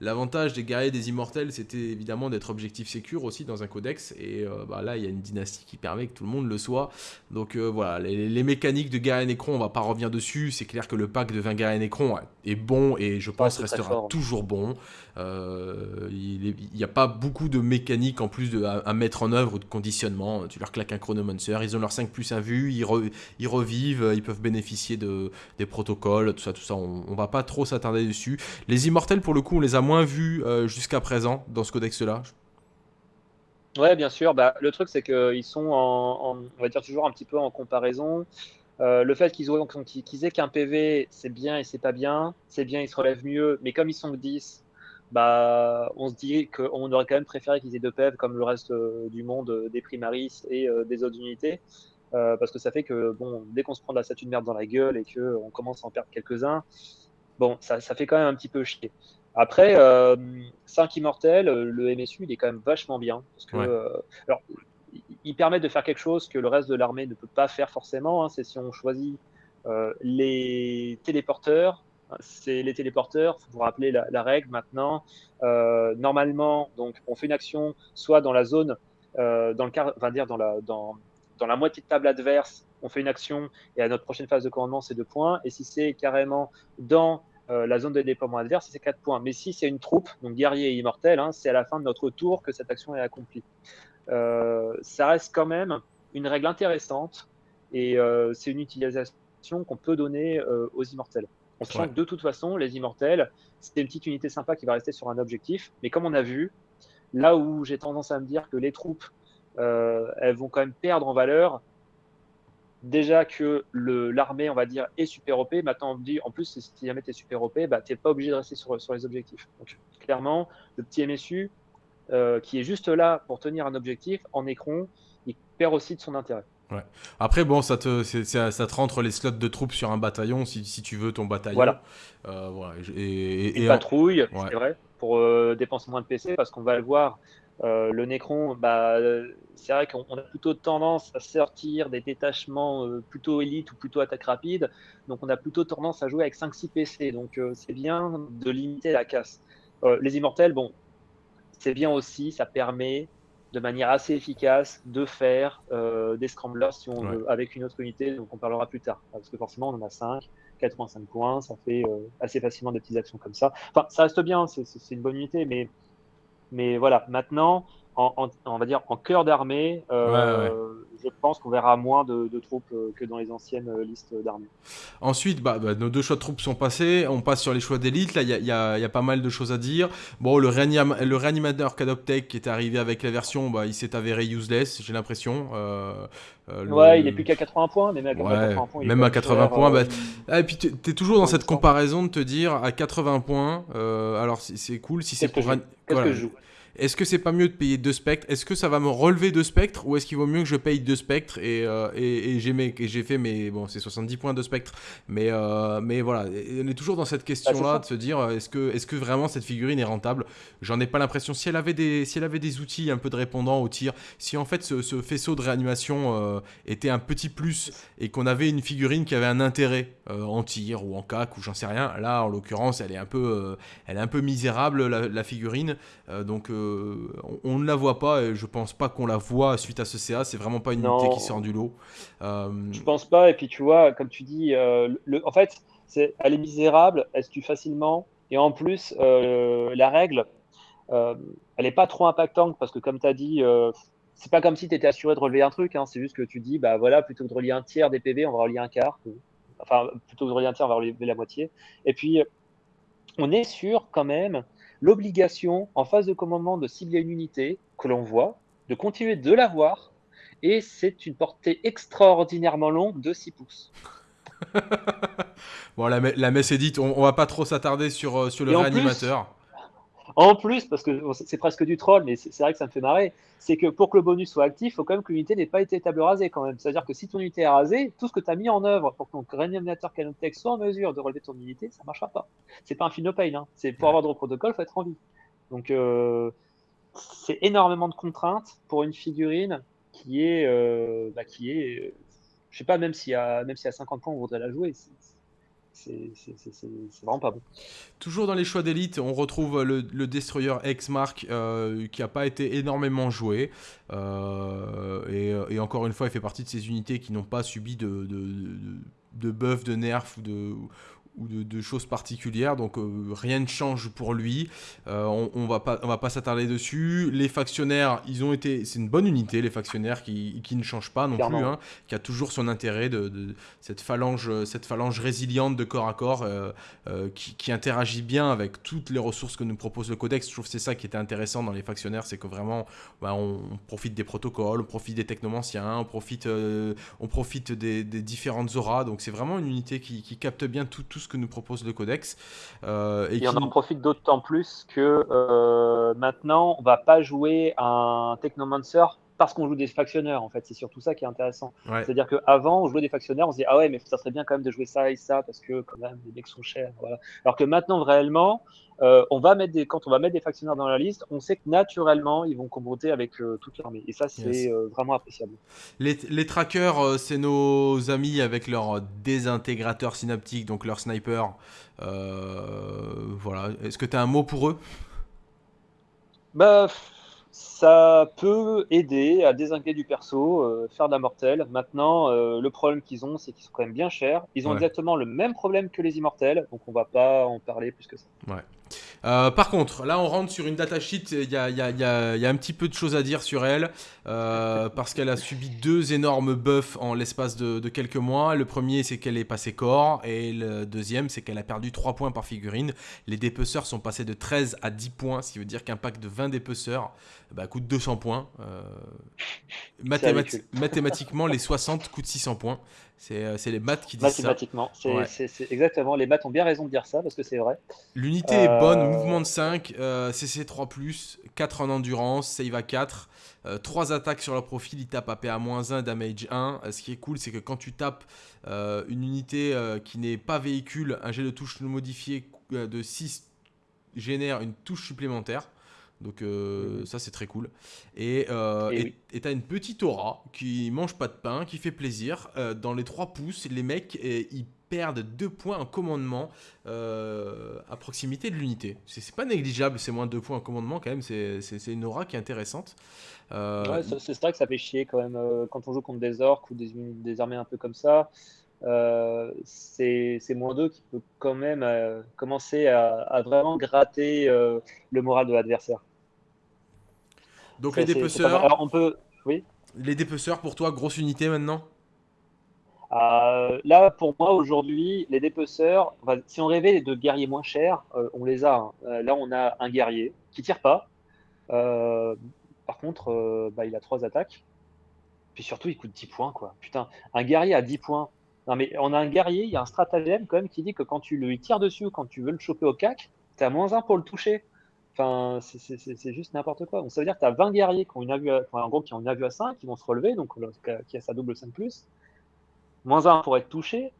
L'avantage des guerriers des immortels, c'était évidemment d'être objectif sécure aussi dans un codex. Et euh, bah, là, il y a une dynastie qui permet que tout le monde le soit. Donc euh, voilà, les, mécaniques de guerrier Necron, on va pas revenir dessus. C'est clair que le pack de 20 guerriers Necron est bon et je pense restera toujours bon. Euh, il n'y a pas beaucoup de mécaniques en plus à, mettre en œuvre ou de conditionnement. Tu leur claques un chronomancer, ils ont leur 5 plus à vue, ils, revivent, ils peuvent bénéficier de, des protocoles, tout ça, tout ça. On, on va pas trop s'attarder dessus. Les immortels, pour le coup, on les a moins vus euh, jusqu'à présent dans ce codex-là. Ouais, bien sûr. Bah, le truc, c'est qu'ils sont on va dire toujours un petit peu en comparaison. Euh, le fait qu'ils qu'ils aient qu'un PV, c'est bien et c'est pas bien. C'est bien, ils se relèvent mieux. Mais comme ils sont que 10, bah, on se dit qu'on aurait quand même préféré qu'ils aient deux PV comme le reste euh, du monde des primaris et des autres unités. parce que ça fait que bon, dès qu'on se prend de la statue de merde dans la gueule et qu'on commence à en perdre quelques-uns, bon, ça, ça, fait quand même un petit peu chier. Après, 5 euh, immortels, euh, le MSU, il est quand même vachement bien. Parce que, euh, alors, il permet de faire quelque chose que le reste de l'armée ne peut pas faire forcément. Hein, c'est si on choisit les téléporteurs. C'est les téléporteurs, faut vous rappeler la, règle maintenant. normalement, donc, on fait une action soit dans la zone, dans le dire dans la, moitié de table adverse, on fait une action et à notre prochaine phase de commandement, c'est deux points. Et si c'est carrément dans euh, la zone de déploiement adverse, c'est 4 points. Mais si c'est une troupe, donc guerrier et immortel, hein, c'est à la fin de notre tour que cette action est accomplie. Euh, ça reste quand même une règle intéressante et euh, c'est une utilisation qu'on peut donner aux immortels. On sent que de toute façon, les immortels, c'est une petite unité sympa qui va rester sur un objectif. Mais comme on a vu, là où j'ai tendance à me dire que les troupes, elles vont quand même perdre en valeur, déjà que l'armée, on va dire, est super OP. Maintenant, on dit, en plus, si jamais tu es super OP, bah, tu n'es pas obligé de rester sur, sur les objectifs. Donc, clairement, le petit MSU, euh, qui est juste là pour tenir un objectif, en écran, il perd aussi de son intérêt. Ouais. Après, bon, ça te, ça, te rentre les slots de troupes sur un bataillon si, si tu veux ton bataillon. Voilà. Euh, voilà. Et, et, patrouille, c'est vrai, pour euh, dépenser moins de PC, parce qu'on va le voir, euh, le Necron, bah, c'est vrai qu'on a plutôt tendance à sortir des détachements plutôt élite ou plutôt attaque rapide. Donc, on a plutôt tendance à jouer avec 5-6 PC. Donc, c'est bien de limiter la casse. les immortels, bon, c'est bien aussi, ça permet de manière assez efficace de faire euh, des scramblers si on veut, avec une autre unité, donc on parlera plus tard. Parce que forcément, on en a 5, 85 points, ça fait euh, assez facilement des petites actions comme ça. Enfin, ça reste bien, c'est une bonne unité, mais, mais voilà, maintenant, en, on va dire en cœur d'armée, euh, je pense qu'on verra moins de, troupes euh, que dans les anciennes euh, listes d'armées. Ensuite, bah, bah, nos deux choix de troupes sont passés. On passe sur les choix d'élite. Là, il y, y, a pas mal de choses à dire. Bon, le, le réanimateur Cadoptech qui est arrivé avec la version, bah, il s'est avéré useless, j'ai l'impression. Euh, Ouais, il est plus qu'à 80 points, mais même à 80 points. même à 80 points. Bah... Ah, et puis, tu es toujours dans cette comparaison de te dire à 80 points. alors, c'est cool si c'est pour. Qu'est-ce que je joue? Est-ce que c'est pas mieux de payer deux spectres? Est-ce que ça va me relever deux spectres Ou est-ce qu'il vaut mieux que je paye deux spectres et, euh, et, j'ai fait mes. Bon, c'est 70 points de spectre. Mais, euh, mais voilà, on est toujours dans cette question-là bah, de se dire est-ce que, est que vraiment cette figurine est rentable? J'en ai pas l'impression. Si, elle avait des, si elle avait des outils un peu de répondant au tir, si en fait ce, faisceau de réanimation euh, était un petit plus et qu'on avait une figurine qui avait un intérêt en tir ou en cac ou j'en sais rien, là en l'occurrence elle est un peu, elle est un peu misérable la, la figurine. donc on, ne la voit pas et je pense pas qu'on la voit suite à ce CA. C'est vraiment pas une unité qui sort du lot. Euh... Je pense pas. Et puis tu vois, comme tu dis, euh, le, en fait, c'est, elle est misérable, elle se tue facilement. Et en plus, euh, la règle, euh, elle n'est pas trop impactante parce que, comme tu as dit, c'est pas comme si tu étais assuré de relever un truc. Hein. c'est juste que tu dis, bah voilà, plutôt que de relier un tiers des PV, on va relier un quart. Enfin, plutôt que de relier un tiers, on va relier la moitié. Et puis, on est sûr quand même l'obligation en phase de commandement de cibler une unité que l'on voit, de continuer de la voir, et c'est une portée extraordinairement longue de 6 pouces. *laughs* bon, la, la, messe est dite, on, on va pas trop s'attarder sur, euh, sur le réanimateur. En plus, parce que c'est presque du troll, mais c'est vrai que ça me fait marrer, c'est que pour que le bonus soit actif, il faut quand même que l'unité n'ait pas été table rasée quand même. C'est-à-dire que si ton unité est rasée, tout ce que tu as mis en œuvre pour que ton réanimateur Canon Tech soit en mesure de relever ton unité, ça ne marchera pas. C'est pas un fin pain, hein. c'est pour avoir de protocole, il faut être en vie. Donc euh, c'est énormément de contraintes pour une figurine qui est, euh, bah, qui est, euh, je sais pas, même si à, même si à 50 points on voudrait la jouer, c'est vraiment pas bon. Toujours dans les choix d'élite, on retrouve le, Destroyer X-Mark euh, qui n'a pas été énormément joué. Euh, et, encore une fois, il fait partie de ces unités qui n'ont pas subi de, de, de, de buff, de nerf ou de, ou de, choses particulières, donc euh, rien ne change pour lui. Euh, on, on, va pas, on va pas s'attarder dessus. Les factionnaires, ils ont été, c'est une bonne unité, les factionnaires qui, qui ne changent pas non plus, hein, qui a toujours son intérêt de, cette phalange, cette phalange résiliente de corps à corps euh, qui, interagit bien avec toutes les ressources que nous propose le codex. Je trouve que c'est ça qui était intéressant dans les factionnaires, c'est que vraiment, bah, on, profite des protocoles, on profite des technomanciens, on profite, on profite des, différentes auras. Donc c'est vraiment une unité qui, capte bien tout, tout ce que nous propose le codex. Euh, et, on en profite d'autant plus que euh, maintenant, on va pas jouer un Technomancer parce qu'on joue des factionneurs en fait. C'est surtout ça qui est intéressant. C'est-à-dire qu'avant, on jouait des factionneurs, on se dit ah ouais, mais ça serait bien quand même de jouer ça et ça parce que quand même les mecs sont chers. Voilà. Alors que maintenant, réellement, euh, on va mettre des, quand on va mettre des factionnaires dans la liste, on sait que naturellement, ils vont compter avec euh, toute l'armée. Et ça, c'est euh, vraiment appréciable. Les, les trackers, c'est nos amis avec leur désintégrateur synaptique, donc leur sniper. voilà. Est-ce que tu as un mot pour eux? Bah ça peut aider à désinguer du perso, euh, faire de la mortelle. Maintenant, euh, le problème qu'ils ont, c'est qu'ils sont quand même bien chers. Ils ont exactement le même problème que les immortels, donc on va pas en parler plus que ça. Ouais. Euh, par contre, là on rentre sur une datasheet, il y a, y, a, y, a, y a, un petit peu de choses à dire sur elle, *laughs* parce qu'elle a subi deux énormes buffs en l'espace de, de, quelques mois. Le premier c'est qu'elle est passée corps, et le deuxième c'est qu'elle a perdu 3 points par figurine. Les dépeceurs sont passés de 13 à 10 points, ce qui veut dire qu'un pack de 20 dépeceurs bah, coûte 200 points. Euh, mathémat *laughs* mathématiquement, les 60 coûtent 600 points. C'est les maths qui disent Mathématiquement, c'est exactement. Les maths ont bien raison de dire ça parce que c'est vrai. L'unité est bonne, euh, mouvement de 5, euh, CC3, 4 en endurance, save à 4, euh, 3 attaques sur le profil, il tape AP à moins 1, damage 1. Euh, ce qui est cool, c'est que quand tu tapes euh, une unité qui n'est pas véhicule, un jet de touche modifié de 6 génère une touche supplémentaire. Donc euh, mmh. ça c'est très cool. Et euh, et tu as une petite aura qui mange pas de pain, qui fait plaisir. Euh, dans les 3 pouces, les mecs ils perdent 2 points en commandement euh, à proximité de l'unité. C'est pas négligeable, c'est moins de 2 points en commandement quand même, c'est une aura qui est intéressante. Ouais, c'est vrai que ça fait chier quand même quand on joue contre des orques ou des, des armées un peu comme ça. Euh, c'est moins 2 qui peut quand même euh, commencer à, à, vraiment gratter euh, le moral de l'adversaire. Donc les dépeceurs, Alors on peut, oui. Les dépeceurs pour toi, grosse unité maintenant euh, Là pour moi aujourd'hui, les dépeceurs, enfin, si on rêvait de guerriers moins chers, euh, on les a. Hein. là on a un guerrier qui tire pas. par contre, bah, il a 3 attaques. Puis surtout, il coûte 10 points, quoi. Putain, un guerrier à 10 points, non, mais on a un guerrier, il y a un stratagème quand même qui dit que quand tu le tires dessus ou quand tu veux le choper au cac, tu as moins 1 pour le toucher. Enfin, c'est juste n'importe quoi. Donc ça veut dire que tu as 20 guerriers qui ont une avue à, en qui ont une à 5, qui vont se relever, donc qui a sa double 5 plus. Moins 1 pour être touché,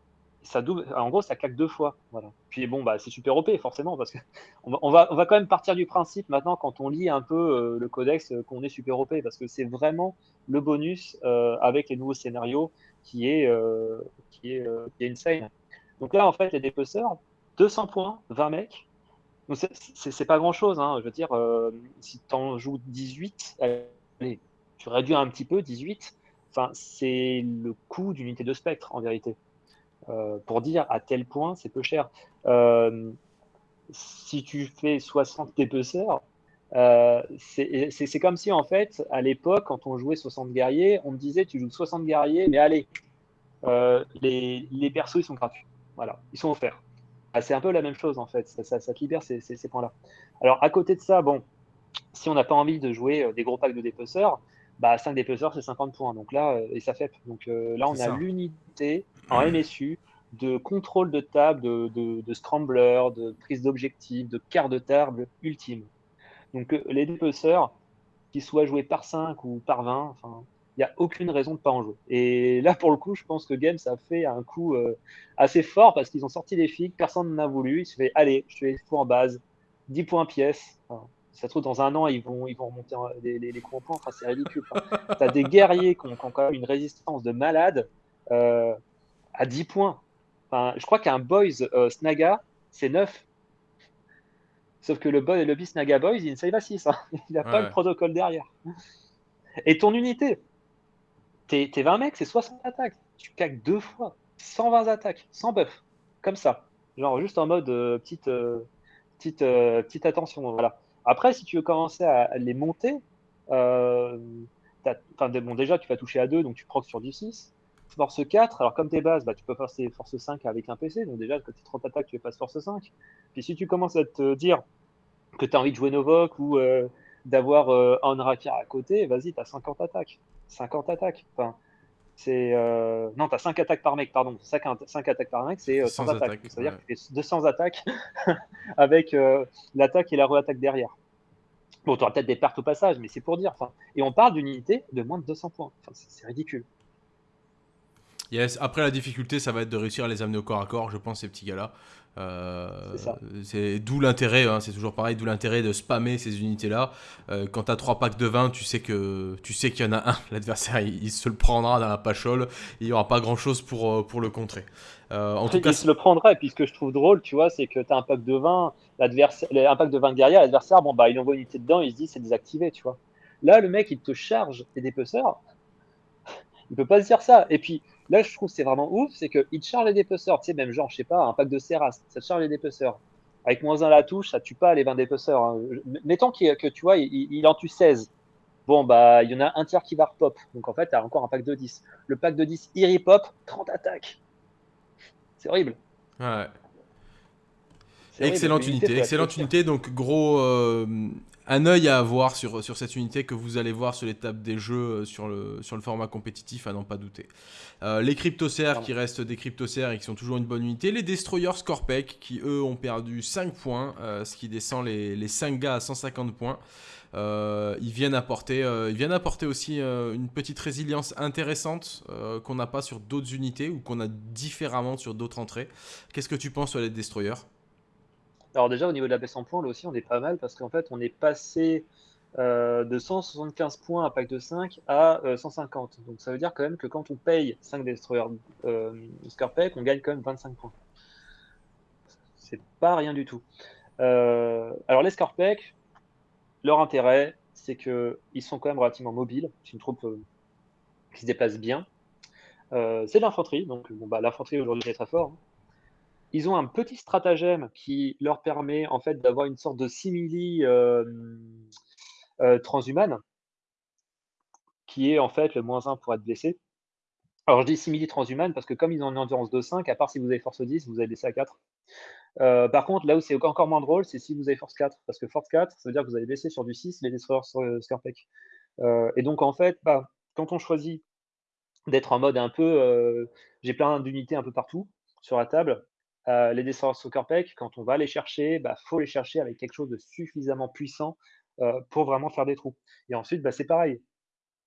ça double, en gros, ça claque deux fois. Voilà. Puis bon, bah, c'est super OP, forcément, parce qu'on *laughs* va, on va, on va quand même partir du principe maintenant, quand on lit un peu euh, le codex, euh, qu'on est super OP, parce que c'est vraiment le bonus euh, avec les nouveaux scénarios qui est, euh, qui est, euh, qui est insane. Donc là, en fait, les dépeceurs, 200 points, 20 mecs. C'est pas grand chose, hein. je veux dire, euh, si tu en joues 18, allez, tu réduis un petit peu, 18, enfin, c'est le coût d'une unité de spectre en vérité. Euh, pour dire à tel point c'est peu cher. Euh, si tu fais 60 dépeceurs, euh, c'est comme si, en fait, à l'époque, quand on jouait 60 guerriers, on me disait tu joues 60 guerriers, mais allez, les, les, persos, ils sont gratuits. Voilà, ils sont offerts. Ah, c'est un peu la même chose, en fait. Ça, ça, ça te libère ces, ces, ces points-là. Alors, à côté de ça, bon, si on n'a pas envie de jouer euh, des gros packs de dépeceurs, bah, 5 dépeceurs, c'est 50 points. Donc là, et ça fait. Donc là, on a l'unité en MSU de contrôle de table, de, de, de scrambler, de prise d'objectif, de quart de table ultime. Donc euh, les dépeceurs, qu'ils soient joués par 5 ou par 20, enfin, il n'y a aucune raison de ne pas en jouer. Et là, pour le coup, je pense que Games a fait un coup euh, assez fort parce qu'ils ont sorti des figues, personne n'en a voulu. Il se fait, allez, je fais tout en base, 10 points pièce. Enfin, ça se trouve, dans un an, ils vont, ils vont remonter les, les, les en points. Enfin, c'est ridicule. *laughs* Tu as des guerriers qui ont, qui ont, quand même une résistance de malade euh, à 10 points. Enfin, je crois qu'un Boys euh, Snaga, c'est 9. Sauf que le, boy, le Beast Naga Boys, il ne save à 6. Hein. *laughs* Il n'a pas le protocole derrière. Et ton unité, tes, 20 mecs, c'est 60 attaques. Tu caques deux fois. 120 attaques, sans buff. Comme ça. Genre juste en mode euh, petite, euh, petite, euh, petite attention. Voilà. Après, si tu veux commencer à, les monter, bon, déjà, tu vas toucher à 2, donc tu procs sur du 6. Force 4, alors comme tes bases, bah, tu peux passer force 5 avec un PC, donc déjà, quand tu 30 attaques, tu passes force 5. Puis si tu commences à te dire que tu as envie de jouer Novok ou d'avoir un Rakir à côté, vas-y, tu as 50 attaques. 50 attaques. Enfin, c'est euh... Non, tu as 5 attaques par mec, pardon. 5, 5 attaques par mec, c'est 100 euh, attaques. C'est-à-dire ouais. que tu fais 200 attaques *laughs* avec euh, l'attaque et la re-attaque derrière. Bon, tu auras peut-être des pertes au passage, mais c'est pour dire. Enfin, et on parle d'une unité de moins de 200 points. Enfin, c'est ridicule. Yes. Après, la difficulté, ça va être de réussir à les amener au corps à corps, je pense, ces petits gars-là. Euh, c'est d'où l'intérêt, hein, c'est toujours pareil, d'où l'intérêt de spammer ces unités-là. Euh, quand tu as 3 packs de 20, tu sais que tu sais qu'il y en a un, *laughs* l'adversaire il, il, se le prendra dans la pachole, il n'y aura pas grand-chose pour, euh, pour le contrer. Euh, en tout il cas, se le prendra, et puis ce que je trouve drôle, tu vois, c'est que tu as un pack de 20, un pack de 20 guerriers, l'adversaire, bon, bah, il envoie une unité dedans, il se dit c'est désactivé, tu vois. Là, le mec, il te charge tes dépeceurs, *laughs* il peut pas se dire ça. Et puis, Là, je trouve que c'est vraiment ouf, c'est qu'il te charge les dépeceurs, tu sais, même genre, je sais pas, un pack de Serras, ça te charge les dépeceurs. Avec moins 1 à la touche, ça tue pas les 20 dépeceurs. Hein. Mettons que tu vois, il, en tue 16. Bon, bah, il y en a un tiers qui va repop. Donc en fait, tu as encore un pack de 10. Le pack de 10, il repop, 30 attaques. C'est horrible. Ouais. Excellente unité, excellente unité. Donc gros, euh, un œil à avoir sur, sur cette unité que vous allez voir sur tables des jeux euh, sur le, sur le format compétitif, à n'en pas douter. Euh, les cryptocères qui restent des cryptocères et qui sont toujours une bonne unité. Les destroyers Scorpec qui eux ont perdu 5 points, ce qui descend les, les 5 gars à 150 points. ils, viennent apporter, ils viennent apporter aussi une petite résilience intéressante qu'on n'a pas sur d'autres unités ou qu'on a différemment sur d'autres entrées. Qu'est-ce que tu penses sur les destroyers? Alors déjà, au niveau de la baisse en points, là aussi, on est pas mal parce qu'en fait, on est passé euh, de 175 points à pack de 5 à 150. Euh, Donc ça veut dire quand même que quand on paye 5 destroyers euh, on gagne quand même 25 points. C'est pas rien du tout. alors les Scarpack, leur intérêt, c'est qu'ils sont quand même relativement mobiles. C'est une troupe qui se déplace bien. c'est de l'infanterie, donc bon, bah, l'infanterie aujourd'hui est très fort. Ils ont un petit stratagème qui leur permet en fait d'avoir une sorte de simili euh, euh, transhumane, qui est en fait le moins 1 pour être blessé. Alors je dis simili transhumane parce que comme ils ont une endurance de 5, à part si vous avez force 10, vous avez blessé à 4. Euh, par contre, là où c'est encore moins drôle, c'est si vous avez force 4. Parce que force 4, ça veut dire que vous allez blesser sur du 6 les destroyers sur Scarpec. et donc en fait, bah, quand on choisit d'être en mode un peu j'ai plein d'unités un peu partout sur la table, euh, les descendants Soccer Pack, quand on va les chercher, il bah, faut les chercher avec quelque chose de suffisamment puissant euh, pour vraiment faire des trous. Et ensuite, bah, c'est pareil.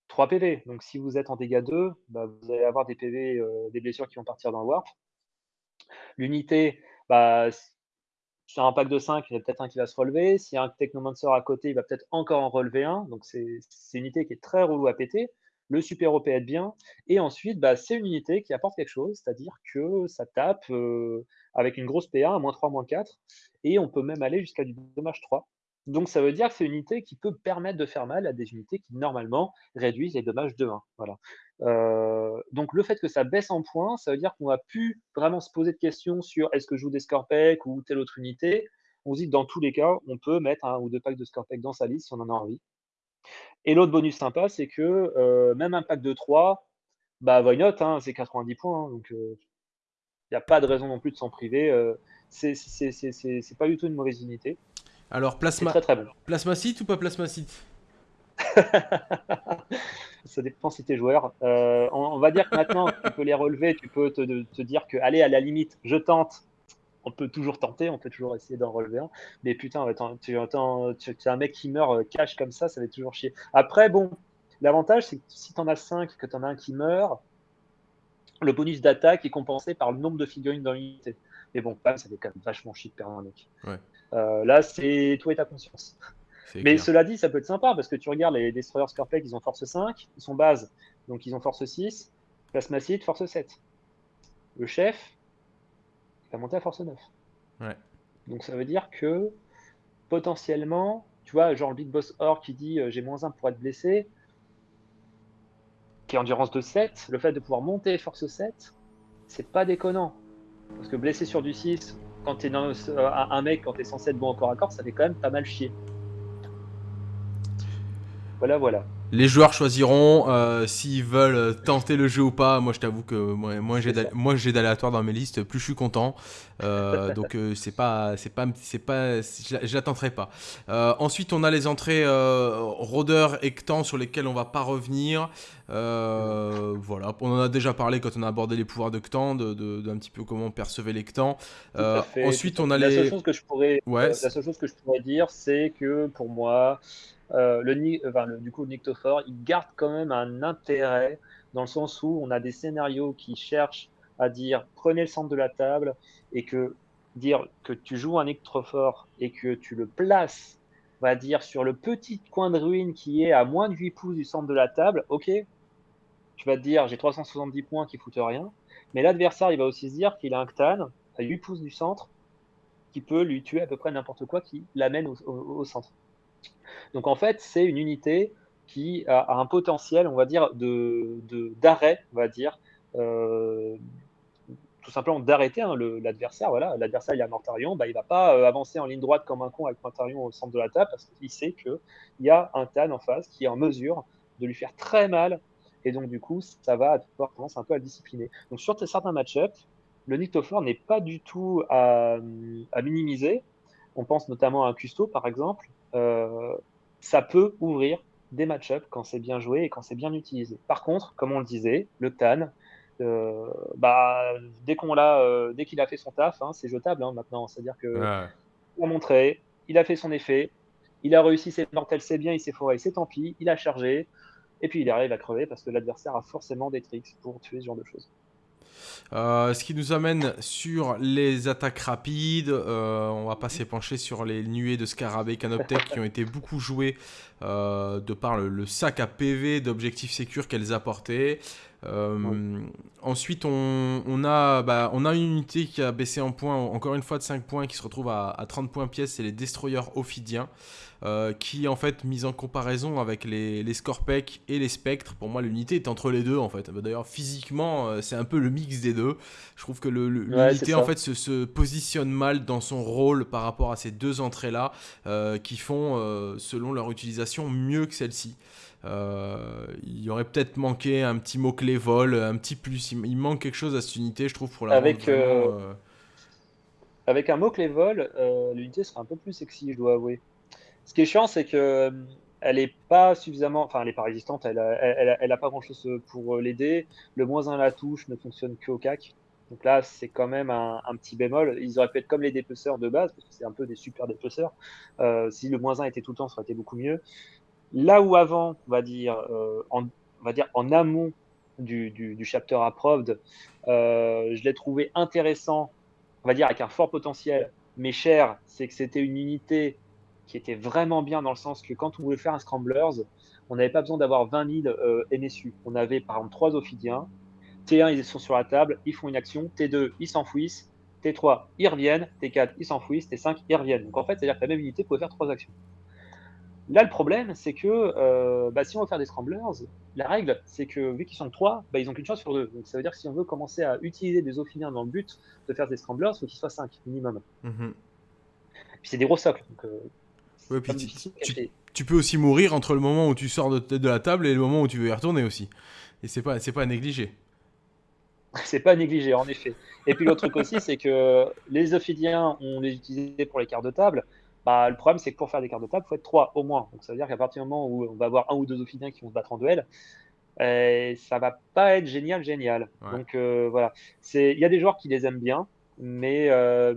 3 PV. Donc si vous êtes en dégâts 2, bah, vous allez avoir des PV, euh, des blessures qui vont partir dans le warp. L'unité, sur un pack de 5, il y a peut-être un qui va se relever. S'il y a un Technomancer à côté, il va peut-être encore en relever un. Donc c'est une unité qui est très relou à péter le super OP aide bien, et ensuite, bah, c'est une unité qui apporte quelque chose, c'est-à-dire que ça tape euh, avec une grosse PA, à moins 3, moins 4, et on peut même aller jusqu'à du dommage 3. Donc ça veut dire que c'est une unité qui peut permettre de faire mal à des unités qui normalement réduisent les dommages de 1. Voilà. Euh, donc le fait que ça baisse en points, ça veut dire qu'on va plus vraiment se poser de questions sur est-ce que je joue des Scorpec ou telle autre unité. On se dit que dans tous les cas, on peut mettre un ou deux packs de Scorpec dans sa liste si on en a envie. Et l'autre bonus sympa, c'est que euh, même un pack de 3, bah why not, hein, c'est 90 points. Hein, donc il euh, n'y a pas de raison non plus de s'en priver. Euh, c'est pas du tout une mauvaise unité. Alors plasma, très, très bon. plasmacite ou pas plasmacite *laughs* Ça dépend si tu es joueur. On, va dire que maintenant, tu peux les relever, tu peux te, te dire que, allez, à la limite, je tente, on peut toujours tenter, on peut toujours essayer d'en relever un. Mais putain, tu, entends, tu, as un mec qui meurt euh, cash comme ça, ça va toujours chier. Après, bon, l'avantage, c'est que si tu en as 5 que tu en as un qui meurt, le bonus d'attaque est compensé par le nombre de figurines dans l'unité. Mais bon, ça fait quand même vachement chier de perdre un mec. Euh, là, c'est toi et ta conscience. Mais cela dit, ça peut être sympa parce que tu regardes les Destroyers Scarpack, ils ont force 5, ils sont base, donc ils ont force 6, Plasmacide, force 7. Le chef, va monter à force 9. Ouais. Donc ça veut dire que potentiellement, tu vois, genre le Big Boss Or qui dit euh, j'ai moins 1 pour être blessé, qui est endurance de 7, le fait de pouvoir monter force 7, c'est pas déconnant. Parce que blessé sur du 6, quand tu es dans, euh, un mec, quand tu es censé être bon encore à corps, ça fait quand même pas mal chier. Voilà, voilà. Les joueurs choisiront euh, s'ils veulent tenter le jeu ou pas. Moi, je t'avoue que moi, moi j'ai d'aléatoire dans mes listes, plus je suis content. Euh, *laughs* donc euh, c'est pas, c'est pas, c'est pas, je pas. ensuite, on a les entrées rôdeur et Ctan sur lesquelles on va pas revenir. voilà, on en a déjà parlé quand on a abordé les pouvoirs de Ctan, d'un de, de, petit peu comment on percevait les Ctan. ensuite, on a la les. Seule chose que je pourrais, la seule chose que je pourrais dire, c'est que pour moi. Euh, le, le, du coup, Nyctophore, il garde quand même un intérêt dans le sens où on a des scénarios qui cherchent à dire prenez le centre de la table et que dire que tu joues un Nyctophore et que tu le places, va dire sur le petit coin de ruine qui est à moins de 8 pouces du centre de la table, ok, tu vas te dire j'ai 370 points qui foutent rien, mais l'adversaire il va aussi se dire qu'il a un Ctan à 8 pouces du centre qui peut lui tuer à peu près n'importe quoi qui l'amène au centre. Donc en fait, c'est une unité qui a, un potentiel, on va dire, de, d'arrêt, on va dire, euh, tout simplement d'arrêter hein, l'adversaire. Voilà, l'adversaire il a Mortarion, bah, il va pas euh, avancer en ligne droite comme un con avec Mortarion au centre de la table parce qu'il sait qu'il y a un Tan en face qui est en mesure de lui faire très mal et donc du coup ça va avoir tendance un peu à le discipliner. Donc sur certains match-ups, le Nictophore n'est pas du tout à, minimiser. On pense notamment à un Custo par exemple. Euh, ça peut ouvrir des match-ups quand c'est bien joué et quand c'est bien utilisé. Par contre, comme on le disait, le Tan, euh, bah, dès qu'on l'a, euh, dès qu'il a fait son taf, hein, c'est jetable hein, maintenant. C'est-à-dire que il a montré, il a fait son effet, il a réussi ses mortels, c'est bien, il s'est foré, c'est tant pis, il a chargé, et puis il arrive à crever parce que l'adversaire a forcément des tricks pour tuer ce genre de choses. Euh, ce qui nous amène sur les attaques rapides. Euh, on va pas s'épancher sur les nuées de Scarabée Canoptech qui ont été beaucoup jouées euh, de par le, sac à PV d'objectifs sécures qu'elles apportaient. Ensuite, on, a, bah, on a une unité qui a baissé en points, encore une fois de 5 points, qui se retrouve à, à 30 points pièce, c'est les Destroyers Ophidiens. Euh, qui en fait mise en comparaison avec les, les Scorpec et les Spectres, pour moi l'unité est entre les deux en fait. D'ailleurs physiquement euh, c'est un peu le mix des deux. Je trouve que l'unité en fait se, positionne mal dans son rôle par rapport à ces deux entrées là euh, qui font selon leur utilisation mieux que celle-ci. Il y aurait peut-être manqué un petit mot-clé vol, un petit plus. Il, manque quelque chose à cette unité, je trouve, pour la avec, avec un mot-clé vol, l'unité sera un peu plus sexy, je dois avouer. Ce qui est chiant, c'est que euh, elle est pas suffisamment, enfin, elle est pas résistante, elle a, elle, a, pas grand chose pour euh, l'aider. Le moins 1 à la touche ne fonctionne qu'au CAC. Donc là, c'est quand même un, petit bémol. Ils auraient pu être comme les dépeceurs de base, parce que c'est un peu des super dépeceurs. Euh, si le moins 1 était tout le temps, ça aurait été beaucoup mieux. Là où avant, on va dire, en, on va dire en amont du, chapter approved, je l'ai trouvé intéressant, on va dire avec un fort potentiel, mais cher, c'est que c'était une unité qui était vraiment bien dans le sens que quand on voulait faire un Scramblers, on n'avait pas besoin d'avoir 20 000 euh, NSU. On avait par exemple trois Ophidiens. T1, ils sont sur la table, ils font une action. T2, ils s'enfouissent. T3, ils reviennent. T4, ils s'enfouissent. T5, ils reviennent. Donc en fait, c'est-à-dire que la même unité pouvait faire trois actions. Là, le problème, c'est que euh, bah, si on veut faire des scramblers, la règle, c'est que vu qu'ils sont trois, bah, ils n'ont qu'une chance sur deux. Donc ça veut dire que si on veut commencer à utiliser des Ophidiens dans le but de faire des scramblers, il faut qu'ils soient cinq minimum. Mm-hmm. Puis c'est des gros socles. Donc, euh, tu, peux aussi mourir entre le moment où tu sors de, de, la table et le moment où tu veux y retourner aussi. Et c'est pas, pas à négliger. *laughs* c'est pas à négliger, en effet. Et puis l'autre truc aussi, c'est que les Ophidiens, on les utilisait pour les cartes de table. Bah, le problème, c'est que pour faire des cartes de table, il faut être trois au moins. Donc ça veut dire qu'à partir du moment où on va avoir un ou deux Ophidiens qui vont se battre en duel, euh, ça va pas être génial, génial. Donc euh, voilà. Il y a des joueurs qui les aiment bien, mais euh,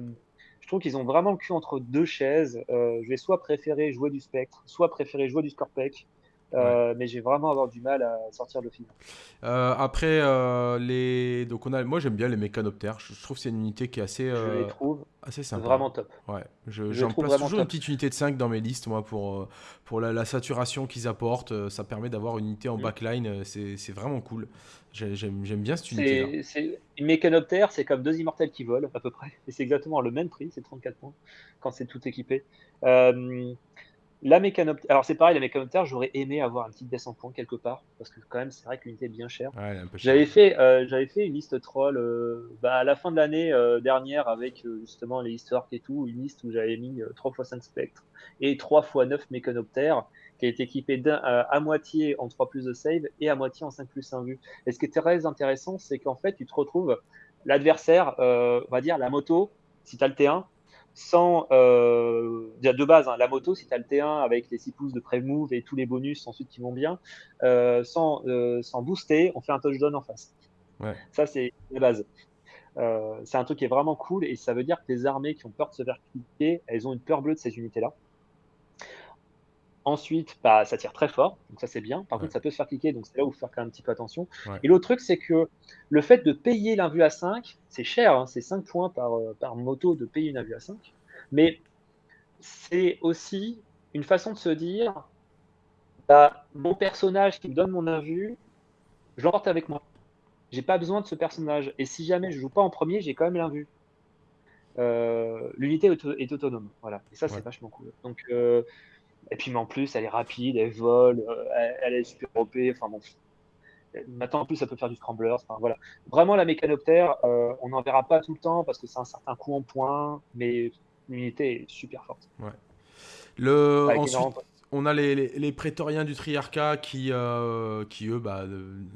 trouve qu'ils ont vraiment le cul entre deux chaises. Euh, je vais soit préférer jouer du Spectre, soit préférer jouer du Scorpec. Euh, mais j'ai vraiment avoir du mal à sortir le film. Euh, après, euh, les... Donc on a... moi j'aime bien les mécanoptères. Je, trouve que c'est une unité qui est assez, je les trouve assez sympa. Vraiment top. Ouais. J'en place toujours une petite unité de 5 dans mes listes, moi, pour, pour la, saturation qu'ils apportent. Ça permet d'avoir une unité en mm. backline. C'est vraiment cool. J'aime bien cette unité. Une mécanoptère, c'est comme deux immortels qui volent, à peu près. Et c'est exactement le même prix, c'est 34 points, quand c'est tout équipé. Euh, la mécanoptère, alors c'est pareil, la mécanoptère, j'aurais aimé avoir un petit baisse en point quelque part, parce que quand même, c'est vrai que l'unité est bien chère. j'avais fait, euh, j'avais fait une liste troll euh, bah, à la fin de l'année euh, dernière avec justement les histoires et tout, une liste où j'avais mis 3 x 5 spectres et 3 x 9 mécanoptères, qui est équipé à moitié en 3 plus de save et à moitié en 5 plus 1 vue. Et ce qui est très intéressant, c'est qu'en fait, tu te retrouves l'adversaire, on va dire la moto, si tu as le T1, sans euh, de base hein, la moto si tu as le T1 avec les 6 pouces de pré-move et tous les bonus ensuite qui vont bien euh, sans, euh, sans booster on fait un touchdown en face. Ça c'est la base. Euh, c'est un truc qui est vraiment cool et ça veut dire que les armées qui ont peur de se faire cliquer elles ont une peur bleue de ces unités là Ensuite, bah, ça tire très fort, donc ça c'est bien. Par contre, ça peut se faire cliquer, donc c'est là où il faut faire quand même un petit peu attention. Et l'autre truc, c'est que le fait de payer l'invue à 5, c'est cher, hein, c'est 5 points par, euh, par moto de payer une invue à 5. Mais c'est aussi une façon de se dire bah, mon personnage qui me donne mon invue, je l'emporte avec moi. J'ai pas besoin de ce personnage. Et si jamais je joue pas en premier, j'ai quand même l'invue. Euh, L'unité est, autonome. Voilà. Et ça, c'est vachement cool. Donc, euh, et puis, mais en plus, elle est rapide, elle vole, euh, elle, est super OP. Enfin bon, Maintenant, en plus, ça peut faire du scrambler. voilà. Vraiment, la mécanoptère, on n'en verra pas tout le temps parce que c'est un certain coût en points, mais l'unité est super forte. Ouais. Le... Ensuite, on a les, les, prétoriens du Triarcat qui, qui eux, bah,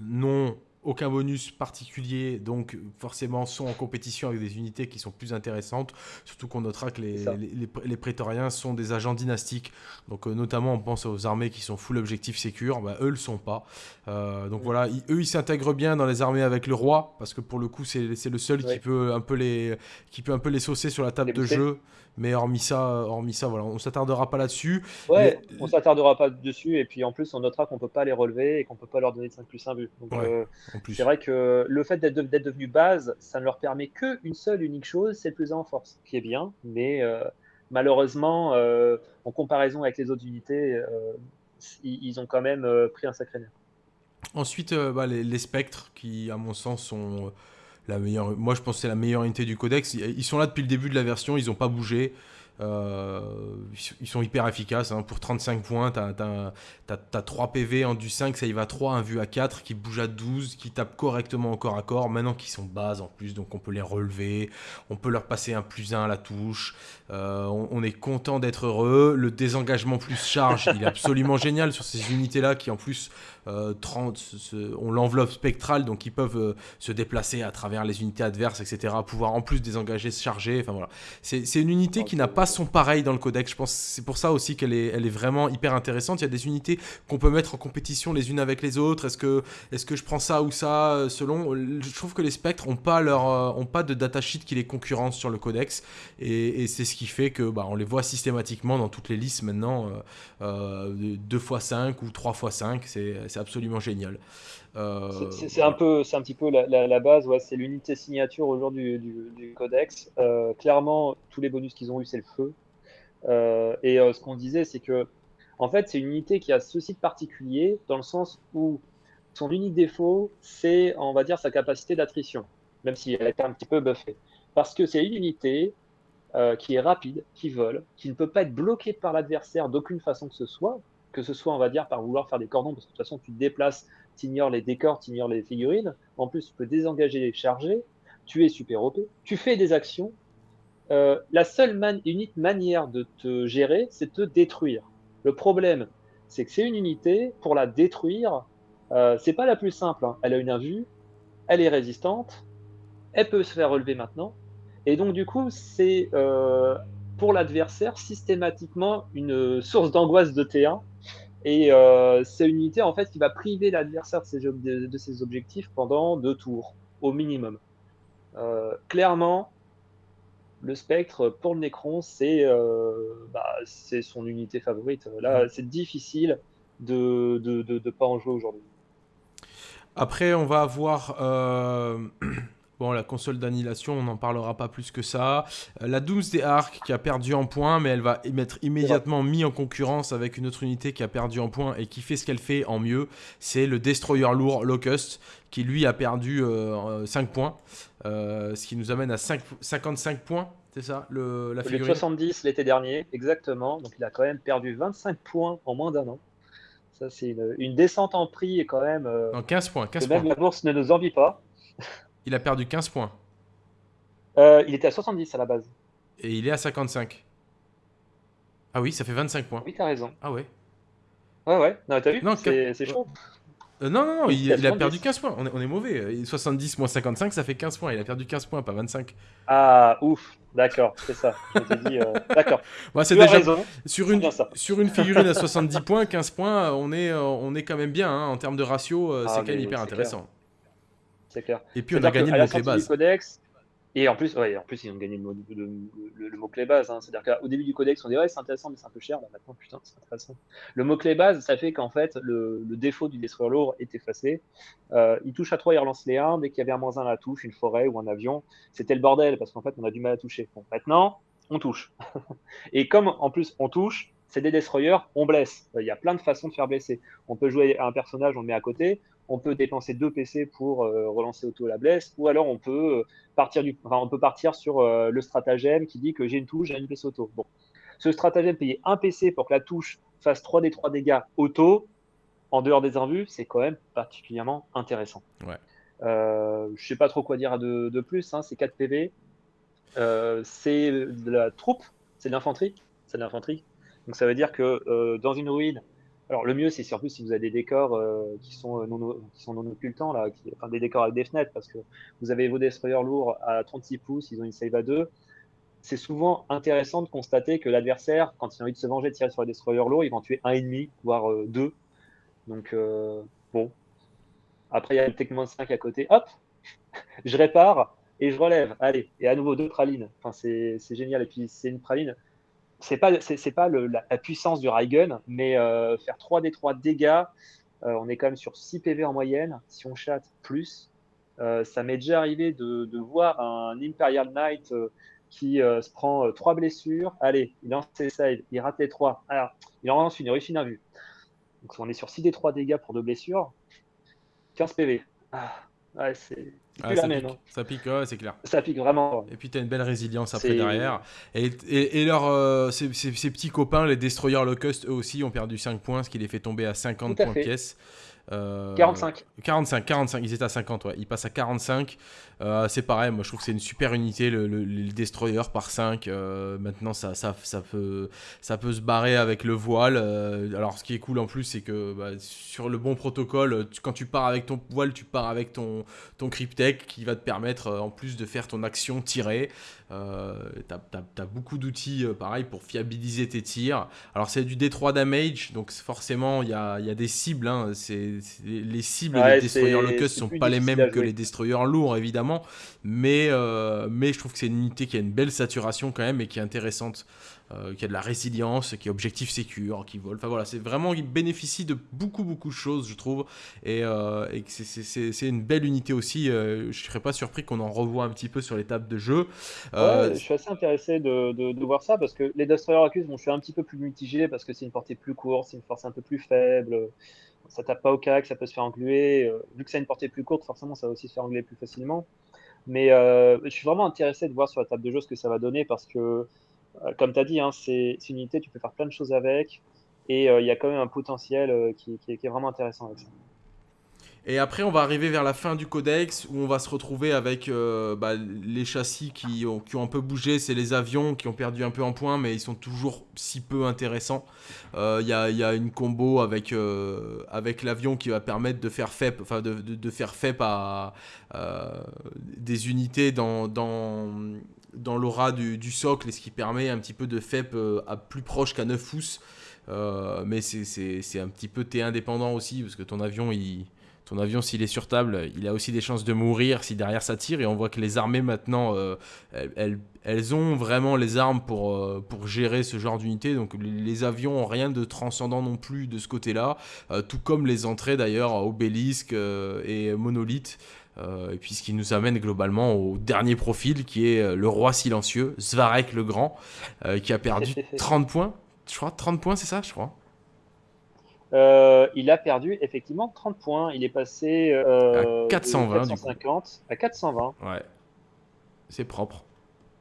n'ont aucun bonus particulier, donc forcément sont en compétition avec des unités qui sont plus intéressantes. Surtout qu'on notera que les, les, prétoriens sont des agents dynastiques. Donc euh, notamment on pense aux armées qui sont full objectif sécure, bah, eux le sont pas. Euh, donc voilà, eux ils s'intègrent bien dans les armées avec le roi, parce que pour le coup c'est le seul qui, peut un peu les, qui peut un peu les saucer sur la table de jeu. Mais hormis ça, hormis ça voilà, on s'attardera pas là-dessus. Ouais, on s'attardera pas dessus. Et puis en plus, on notera qu'on peut pas les relever et qu'on peut pas leur donner de 5 plus 1 but. Donc euh, c'est vrai que le fait d'être devenu base, ça ne leur permet qu'une seule unique chose, c'est le plus en force, qui est bien. Mais euh, malheureusement, euh, en comparaison avec les autres unités, ils, ont quand même pris un sacré nerf. Ensuite, bah, les, les, spectres, qui à mon sens sont Moi, je pense que c'est la meilleure unité du codex. Ils sont là depuis le début de la version, ils n'ont pas bougé. Euh, ils sont hyper efficaces. Hein. Pour 35 points, tu as, 3 PV en du 5, ça y va à 3, un vu à 4, qui bouge à 12, qui tape correctement au corps à corps. Maintenant qu'ils sont bases en plus, donc on peut les relever, on peut leur passer un plus 1 à la touche. Euh, on, est content d'être heureux. Le désengagement plus charge, il est absolument génial sur ces unités-là qui en plus 30, euh, ont l'enveloppe spectrale, donc ils peuvent se déplacer à travers les unités adverses, etc. Pouvoir en plus désengager, se charger. Enfin voilà. C'est une unité qui n'a pas sont pareils dans le codex. Je pense c'est pour ça aussi qu'elle est, vraiment hyper intéressante. Il y a des unités qu'on peut mettre en compétition les unes avec les autres. Est-ce que, est que je prends ça ou ça euh, selon Je trouve que les spectres ont pas leur, euh, ont pas de datasheet qui les concurrence sur le codex, et, c'est ce qui fait que bah, on les voit systématiquement dans toutes les listes maintenant, euh, 2 x 5 ou 3 x 5 C'est absolument génial. Euh, c'est un peu, c'est un petit peu la, base. C'est l'unité signature aujourd'hui du, codex. Euh, clairement, tous les bonus qu'ils ont eu, c'est le feu. Euh, et ce qu'on disait, c'est que, en fait, c'est une unité qui a ceci de particulier dans le sens où son unique défaut, c'est, on va dire, sa capacité d'attrition, même si elle été un petit peu buffée. Parce que c'est une unité qui est rapide, qui vole, qui ne peut pas être bloquée par l'adversaire d'aucune façon que ce soit, que ce soit, on va dire, par vouloir faire des cordons, parce que de toute façon, tu te déplaces tu ignores les décors, tu ignores les figurines. En plus, tu peux désengager les charger. Tu es super OP. Tu fais des actions. Euh, la seule unique manière de te gérer, c'est de te détruire. Le problème, c'est que c'est une unité, pour la détruire, euh, c'est pas la plus simple. Hein. Elle a une invue, elle est résistante, elle peut se faire relever maintenant. Et donc, du coup, c'est euh, pour l'adversaire systématiquement une source d'angoisse de T1 et euh, c'est une unité en fait qui va priver l'adversaire de, ses, objectifs pendant deux tours au minimum. Euh, clairement, le spectre pour le Necron, euh, bah, c'est son unité favorite. Là, c'est difficile de ne pas en jouer aujourd'hui. Après, on va avoir *clears throat* Bon, la console d'annihilation, on n'en parlera pas plus que ça. Euh, la Doomsday Ark qui a perdu en points, mais elle va être immédiatement mise en concurrence avec une autre unité qui a perdu en points et qui fait ce qu'elle fait en mieux. C'est le Destroyer lourd Locust qui lui a perdu 5 euh, points, euh, ce qui nous amène à 55 points. C'est ça, le, la figurine? 70 l'été dernier, exactement. Donc il a quand même perdu 25 points en moins d'un an. Ça, c'est une, descente en prix et quand même. en 15 points. 15 même la bourse ne nous envie pas. Il a perdu 15 points. Euh, il était à 70 à la base. Et il est à 55. Ah oui, ça fait 25 points. Oui, t'as raison. Ah ouais. Ouais, ouais. Non, t'as vu C'est chaud. Euh, non, non, non, il, a perdu 15 points. On est, on est, mauvais. 70 moins 55, ça fait 15 points. Il a perdu 15 points, pas 25. Ah, ouf. D'accord, c'est ça. Euh, *laughs* d'accord. c'est déjà raison. Sur une, sur une figurine à 70 points, 15 points, on est, on est quand même bien. Hein. En termes de ratio, c'est ah, quand même hyper intéressant clair. Et puis on a gagné le mot-clé base. Codex, et en plus, ouais, en plus, ils ont gagné le, mot, le, mot-clé base. Hein. C'est-à-dire qu'au début du codex, on dit ouais, c'est intéressant, mais c'est un peu cher. Là, maintenant, putain, c'est intéressant. Le mot-clé base, ça fait qu'en fait, le, défaut du destroyer lourd est effacé. Euh, il touche à 3, il relance les 1. Dès qu'il y avait un moins 1 à la touche, une forêt ou un avion, c'était le bordel parce qu'en fait, on a du mal à toucher. Bon, maintenant, on touche. *laughs* et comme en plus, on touche, c'est des destroyers, on blesse. Il y a plein de façons de faire blesser. On peut jouer à un personnage, on le met à côté on peut dépenser deux PC pour euh, relancer auto la blesse, ou alors on peut euh, partir du, on peut partir sur euh, le stratagème qui dit que j'ai une touche, j'ai une PC auto. Bon, ce stratagème payer un PC pour que la touche fasse 3 des 3 dégâts auto, en dehors des invus, c'est quand même particulièrement intéressant. Ouais. Euh, je sais pas trop quoi dire de, de plus, hein, c'est 4 PV. C'est de la troupe, c'est de l'infanterie. C'est de l'infanterie. Donc ça veut dire que dans une ruine, alors le mieux c'est surtout si vous avez des décors euh, qui, sont euh, non, qui sont non occultants, là, enfin des décors avec des fenêtres, parce que vous avez vos destroyers lourds à 36 pouces, ils ont une save à 2. C'est souvent intéressant de constater que l'adversaire, quand il a envie de se venger de tirer sur les destroyers lourds, ils vont tuer un ennemi, voire euh, deux. Donc bon. Après il y a le Tech 5 à côté, hop, *laughs* je répare et je relève. Allez, et à nouveau deux pralines. Enfin c'est génial. Et puis c'est une praline c'est pas pas la, puissance du Raigun, mais euh, faire 3 d 3 dégâts, euh, on est quand même sur 6 PV en moyenne. Si on chatte plus, euh, ça m'est déjà arrivé de, voir un Imperial Knight qui se prend 3 blessures. Allez, il lance ses saves, il rate les 3. Alors, il en lance une, il réussit une vue. Donc on est sur 6 d 3 dégâts pour 2 blessures, 15 PV. Ah, ouais, ah, ça, pique. Ça, pique. ouais, c'est clair. Ça pique vraiment. Et puis tu as une belle résilience après derrière. Et, et, et leur, euh, ces, ces, ces, petits copains, les Destroyer Locust, eux aussi ont perdu 5 points, ce qui les fait tomber à 50 points pièce. Euh, 45. 45, 45, ils étaient à 50, ouais. Ils passent à 45. Euh, c'est pareil, moi je trouve que c'est une super unité, le, le, le Destroyer par 5. Euh, maintenant, ça, ça, ça, peut, ça peut se barrer avec le voile. Euh, alors, ce qui est cool en plus, c'est que bah, sur le bon protocole, tu, quand tu pars avec ton voile, tu pars avec ton, ton Cryptech qui va te permettre, en plus de faire ton action tirer, euh, t'as as, as, beaucoup d'outils, euh, pareil, pour fiabiliser tes tirs. Alors, c'est du D3 damage, donc forcément, il y a, y a, des cibles. Hein. les cibles ouais, des destroyers locust sont pas les mêmes que les destroyers lourds, évidemment. Mais, euh, mais je trouve que c'est une unité qui a une belle saturation quand même et qui est intéressante euh, qui a de la résilience, qui est objectif sécure, qui vole. Enfin voilà, c'est vraiment, il bénéficie de beaucoup, beaucoup de choses, je trouve. Et, euh, c'est une belle unité aussi. Euh, je serais pas surpris qu'on en revoie un petit peu sur les tables de jeu. Euh, je suis assez intéressé de, voir ça parce que les Destroyer Accuse, bon, je suis un petit peu plus mitigé parce que c'est une portée plus courte, c'est une force un peu plus faible. Ça tape pas au cac, ça peut se faire engluer. vu que c'est une portée plus courte, forcément, ça va aussi se faire engluer plus facilement. Mais je suis vraiment intéressé de voir sur la table de jeu ce que ça va donner parce que comme tu as dit, hein, c'est une unité, tu peux faire plein de choses avec. Et euh, il y a quand même un potentiel euh, qui, est vraiment intéressant avec ça. Et après, on va arriver vers la fin du codex où on va se retrouver avec euh, bah, les châssis qui ont, un peu bougé. C'est les avions qui ont perdu un peu en points, mais ils sont toujours si peu intéressants. Il euh, y, a, une combo avec, euh, l'avion qui va permettre de faire FEP, enfin de, faire FEP à des unités dans, dans l'aura du, socle, et ce qui permet un petit peu de FEP à plus proche qu'à 9 pouces. mais c'est un petit peu T indépendant aussi, parce que ton avion, il ton avion, s'il est sur table, il a aussi des chances de mourir si derrière ça tire. Et on voit que les armées maintenant, euh, elles, elles, ont vraiment les armes pour, euh, pour gérer ce genre d'unité. Donc les, avions ont rien de transcendant non plus de ce côté-là. Euh, tout comme les entrées d'ailleurs, Obélisque euh, et Monolithe. Et puis ce qui nous amène globalement au dernier profil qui est le roi silencieux, Svarek le Grand, qui a perdu *laughs* 30 points. Je crois 30 points, c'est ça, je crois. Euh, il a perdu effectivement 30 points. Il est passé euh, à 420, 450 à 420. Ouais, c'est propre.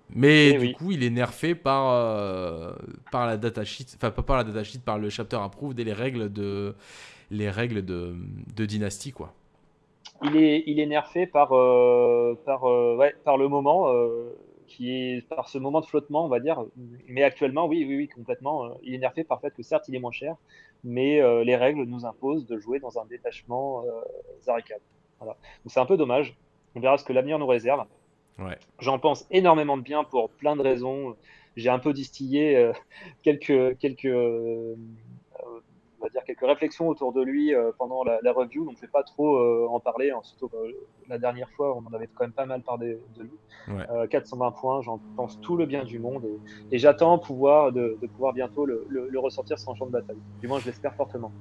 Mais Et du oui. coup, il est nerfé par, euh, par la datasheet, enfin pas par la datasheet, par le chapter approved et les règles de, les règles de, de dynastie, quoi. Il est, il est nerfé par, euh, par, euh, ouais, par le moment, euh, qui est par ce moment de flottement, on va dire. Mais actuellement, oui, oui, oui, complètement. Il est nerfé par le fait que certes, il est moins cher, mais les règles nous imposent de jouer dans un détachement Zarikad. Voilà. Donc c'est un peu dommage. On verra ce que l'avenir nous réserve. Ouais. J'en pense énormément de bien pour plein de raisons. J'ai un peu distillé quelques, quelques, va dire quelques réflexions autour de lui euh, pendant la, la, review, donc je vais pas trop euh, en parler. Hein, surtout la dernière fois, on en avait quand même pas mal parlé de lui. Ouais. 420 points, j'en pense tout le bien du monde et, et j'attends pouvoir de, de, pouvoir bientôt le, le, le ressortir sans champ de bataille. Du moins, je l'espère fortement.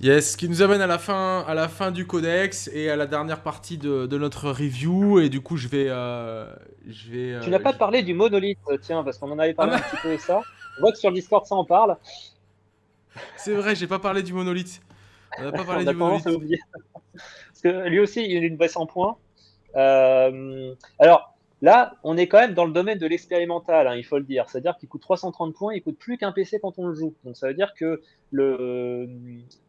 Yes, ce qui nous amène à la fin, à la fin du codex et à la dernière partie de, de notre review. Et du coup, je vais, euh, je vais. Euh, tu n'as pas je... parlé du monolithe, tiens, parce qu'on en avait parlé ah, un petit peu de ça. On voit que sur le Discord, ça en parle. C'est vrai, j'ai pas parlé du monolithe. On n'a pas parlé du monolithe. Parce que lui aussi, il a une baisse en points. Euh, alors, Là, on est quand même dans le domaine de l'expérimental, hein, il faut le dire. C'est-à-dire qu'il coûte 330 points, il coûte plus qu'un PC quand on le joue. Donc ça veut dire que le,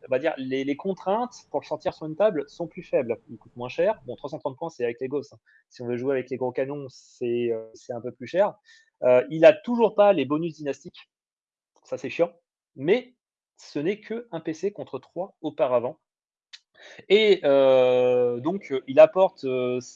on va dire, les, contraintes pour le sortir sur une table sont plus faibles. Il coûte moins cher. Bon, 330 points, c'est avec les gosses. Hein. Si on veut jouer avec les gros canons, c'est euh, un peu plus cher. Euh, il a toujours pas les bonus dynastiques. Ça, c'est chiant. Mais ce n'est qu'un PC contre 3 auparavant. Et euh, donc, il apporte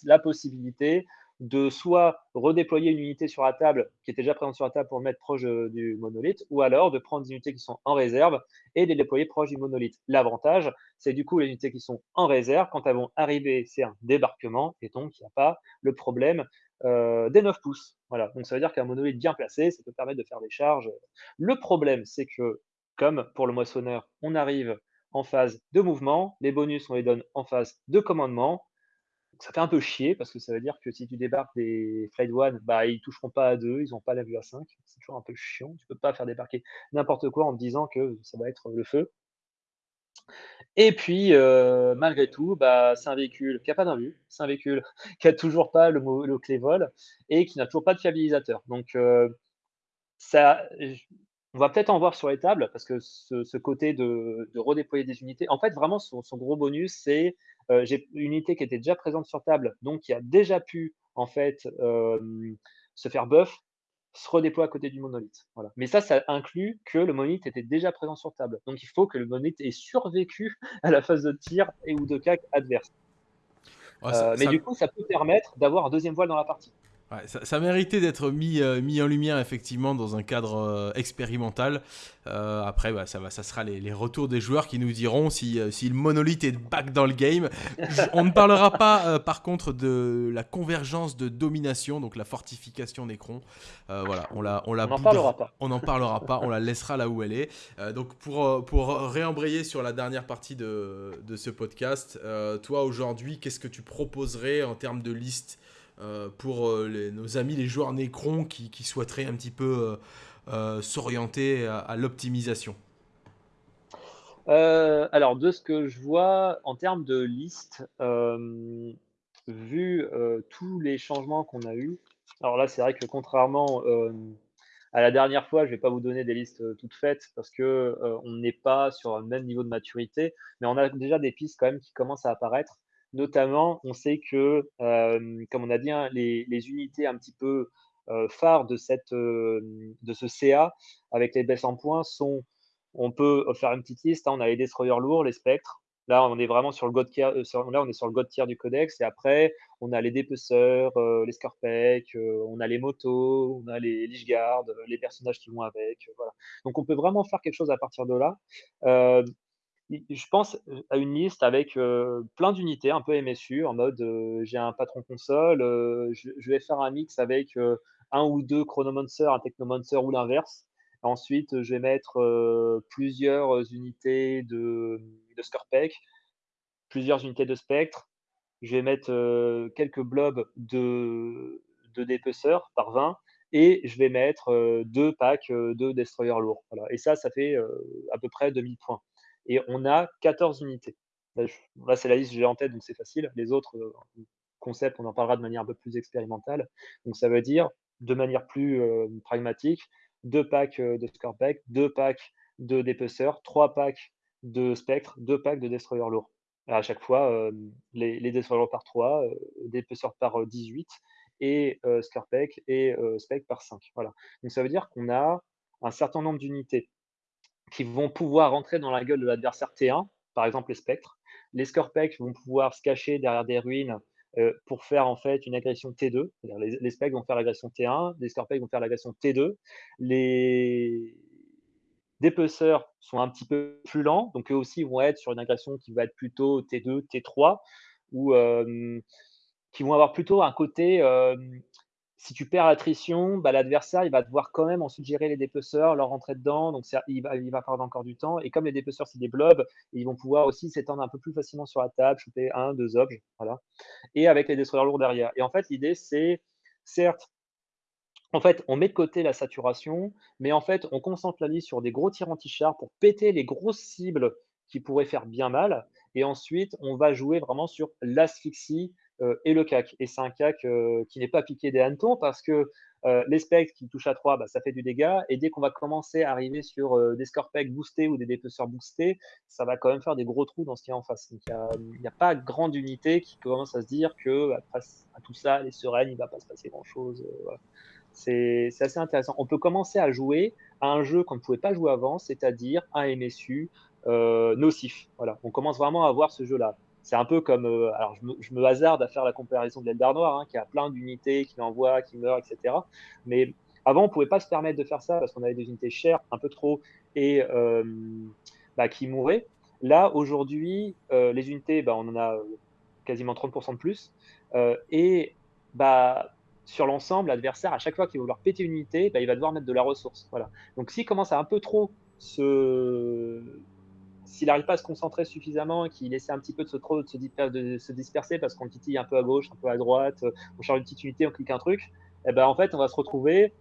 la possibilité de soit redéployer une unité sur la table qui était déjà présente sur la table pour le mettre proche euh, du monolithe, ou alors de prendre des unités qui sont en réserve et les déployer proche du monolithe. L'avantage, c'est du coup les unités qui sont en réserve, quand elles vont arriver, c'est un débarquement, et donc il n'y a pas le problème euh, des 9 pouces. Voilà. Donc ça veut dire qu'un monolithe bien placé, ça peut permettre de faire des charges. Le problème, c'est que, comme pour le moissonneur, on arrive en phase de mouvement, les bonus, on les donne en phase de commandement, ça fait un peu chier parce que ça veut dire que si tu débarques des Flight One, bah, ils toucheront pas à 2, ils n'ont pas la vue à 5. C'est toujours un peu chiant. Tu peux pas faire débarquer n'importe quoi en te disant que ça va être le feu. Et puis, euh, malgré tout, bah, c'est un véhicule qui n'a pas d'invue, c'est un véhicule *laughs* qui n'a toujours pas le, le, clé vol et qui n'a toujours pas de fiabilisateur. Donc, euh, ça, on va peut-être en voir sur les tables parce que ce, côté de, redéployer des unités, en fait, vraiment, son gros bonus, c'est euh, j'ai une unité qui était déjà présente sur table, donc qui a déjà pu en fait euh, se faire buff, se redéploie à côté du monolithe. Voilà. Mais ça, ça inclut que le monolithe était déjà présent sur table. Donc il faut que le monolithe ait survécu *laughs* à la phase de tir et ou de cac adverse. Euh, mais du coup, ça peut permettre d'avoir un deuxième voile dans la partie ça, méritait d'être mis, euh, mis en lumière effectivement dans un cadre euh, expérimental. Euh, après, bah, ça, va, ça sera les, retours des joueurs qui nous diront si, si le monolithe est back dans le game. on ne parlera pas par contre de la convergence de domination, donc la fortification Necron. voilà, on la, on la. n'en parlera pas. On n'en parlera pas. On la laissera là où elle est. donc pour pour réembrayer sur la dernière partie de, de ce podcast, toi aujourd'hui, qu'est-ce que tu proposerais en termes de liste? Euh, pour euh, nos amis les joueurs Necron qui, souhaiteraient un petit peu euh, s'orienter à, l'optimisation Alors, de ce que je vois en termes de liste, vu tous les changements qu'on a eus, alors là, c'est vrai que contrairement à la dernière fois, je ne vais pas vous donner des listes toutes faites parce que on n'est pas sur le même niveau de maturité, mais on a déjà des pistes quand même qui commencent à apparaître. Notamment, on sait que, comme on a dit, hein, les, unités un petit peu phares de, cette, de ce CA avec les baisses en points sont, on peut faire une petite liste, hein, on a les destroyers lourds, les spectres, Là, on est vraiment sur le god tier, là, on est sur le du codex. Et après, on a les dépeceurs, les scarpecs, on a les motos, on a les Lichguard, les personnages qui vont avec. voilà. Donc, on peut vraiment faire quelque chose à partir de là je pense à une liste avec plein d'unités, un peu MSU, en mode j'ai un patron console, je, vais faire un mix avec un ou deux Chronomancer, un Technomancer ou l'inverse. Ensuite, je vais mettre plusieurs unités de, de Scorpec, plusieurs unités de Spectre. Je vais mettre quelques blobs de, dépeceurs par 20 et je vais mettre deux packs de destroyers lourds. Et ça, ça fait à peu près 2000 points et on a 14 unités. Là, c'est la liste que j'ai en tête, donc c'est facile. Les autres euh, concepts, on en parlera de manière un peu plus expérimentale. Donc ça veut dire, de manière plus euh, pragmatique, deux packs euh, de Scorpec, deux packs de dépeceurs, trois packs de spectres, deux packs de destroyers lourds. À chaque fois, les, les destroyers par 3, dépeceurs par 18 et euh, et spec par 5. Voilà. Donc ça veut dire qu'on a un certain nombre d'unités qui vont pouvoir rentrer dans la gueule de l'adversaire T1, par exemple les spectres. Les Scorpecs vont pouvoir se cacher derrière des ruines euh, pour faire en fait une agression T2. Les, les spectres vont faire l'agression T1, les Scorpecs vont faire l'agression T2. Les dépeceurs sont un petit peu plus lents, donc eux aussi vont être sur une agression qui va être plutôt T2, T3, ou euh, qui vont avoir plutôt un côté euh, si tu perds l'attrition, bah, l'adversaire, il va devoir quand même ensuite gérer les dépeceurs, leur rentrer dedans, donc il va, il perdre encore du temps. Et comme les dépeceurs, c'est des blobs, ils vont pouvoir aussi s'étendre un peu plus facilement sur la table, choper un, deux objets, voilà. Et avec les destroyers lourds derrière. Et en fait, l'idée, c'est, certes, on met de côté la saturation, mais en fait, on concentre la liste sur des gros tirs anti-chars pour péter les grosses cibles qui pourraient faire bien mal. Et ensuite, on va jouer vraiment sur l'asphyxie et le CAC. Et c'est un CAC qui n'est pas piqué des hannetons parce que les spectres qui touchent à 3, bah, ça fait du dégât. Et dès qu'on va commencer à arriver sur des score boostés ou des dépeceurs boostés, ça va quand même faire des gros trous dans ce qu'il y a en face. Donc il n'y a, pas grande unité qui commence à se dire que après à tout ça, les sereines, il ne va pas se passer grand-chose. C'est assez intéressant. On peut commencer à jouer à un jeu qu'on ne pouvait pas jouer avant, c'est-à-dire un MSU nocif. Voilà. On commence vraiment à voir ce jeu-là. C'est un peu comme, euh, alors je me, hasarde à faire la comparaison de l'Eldar Noir, hein, qui a plein d'unités, qui envoie, qui meurt, etc. Mais avant, on ne pouvait pas se permettre de faire ça parce qu'on avait des unités chères, un peu trop, et euh, bah, qui mouraient. Là, aujourd'hui, euh, les unités, bah, on en a quasiment 30% de plus. et bah, sur l'ensemble, l'adversaire, à chaque fois qu'il va vouloir péter une unité, bah, il va devoir mettre de la ressource. Voilà. Donc s'il commence à un peu trop se, s'il n'arrive pas à se concentrer suffisamment, qu'il essaie un petit peu de se, trop, se, disperser, parce qu'on titille un peu à gauche, un peu à droite, on charge une petite unité, on clique un truc, eh ben en fait on va se retrouver,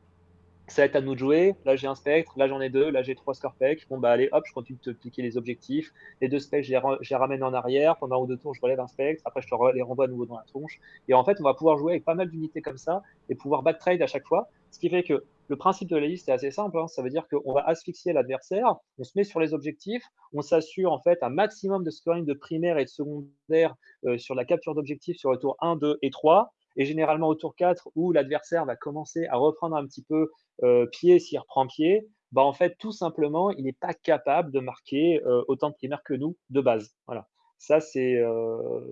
ça va être à nous de jouer, là j'ai un spectre, là j'en ai deux, là j'ai trois scorpecs, bon bah allez hop, je continue de te cliquer les objectifs, les deux spectres je les, ramène en arrière, pendant un ou deux tours je relève un spectre, après je les renvoie à nouveau dans la tronche, et en fait on va pouvoir jouer avec pas mal d'unités comme ça, et pouvoir back trade à chaque fois, ce qui fait que le principe de la liste est assez simple. Hein. Ça veut dire qu'on va asphyxier l'adversaire, on se met sur les objectifs, on s'assure en fait un maximum de scoring de primaire et de secondaire euh, sur la capture d'objectifs sur le tour 1, 2 et 3. Et généralement au tour 4, où l'adversaire va commencer à reprendre un petit peu euh, pied s'il reprend pied, bah en fait, tout simplement, il n'est pas capable de marquer euh, autant de primaires que nous de base. Voilà. Ça, c'est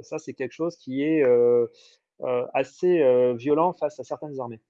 ça, c'est quelque chose qui est assez violent face à certaines armées.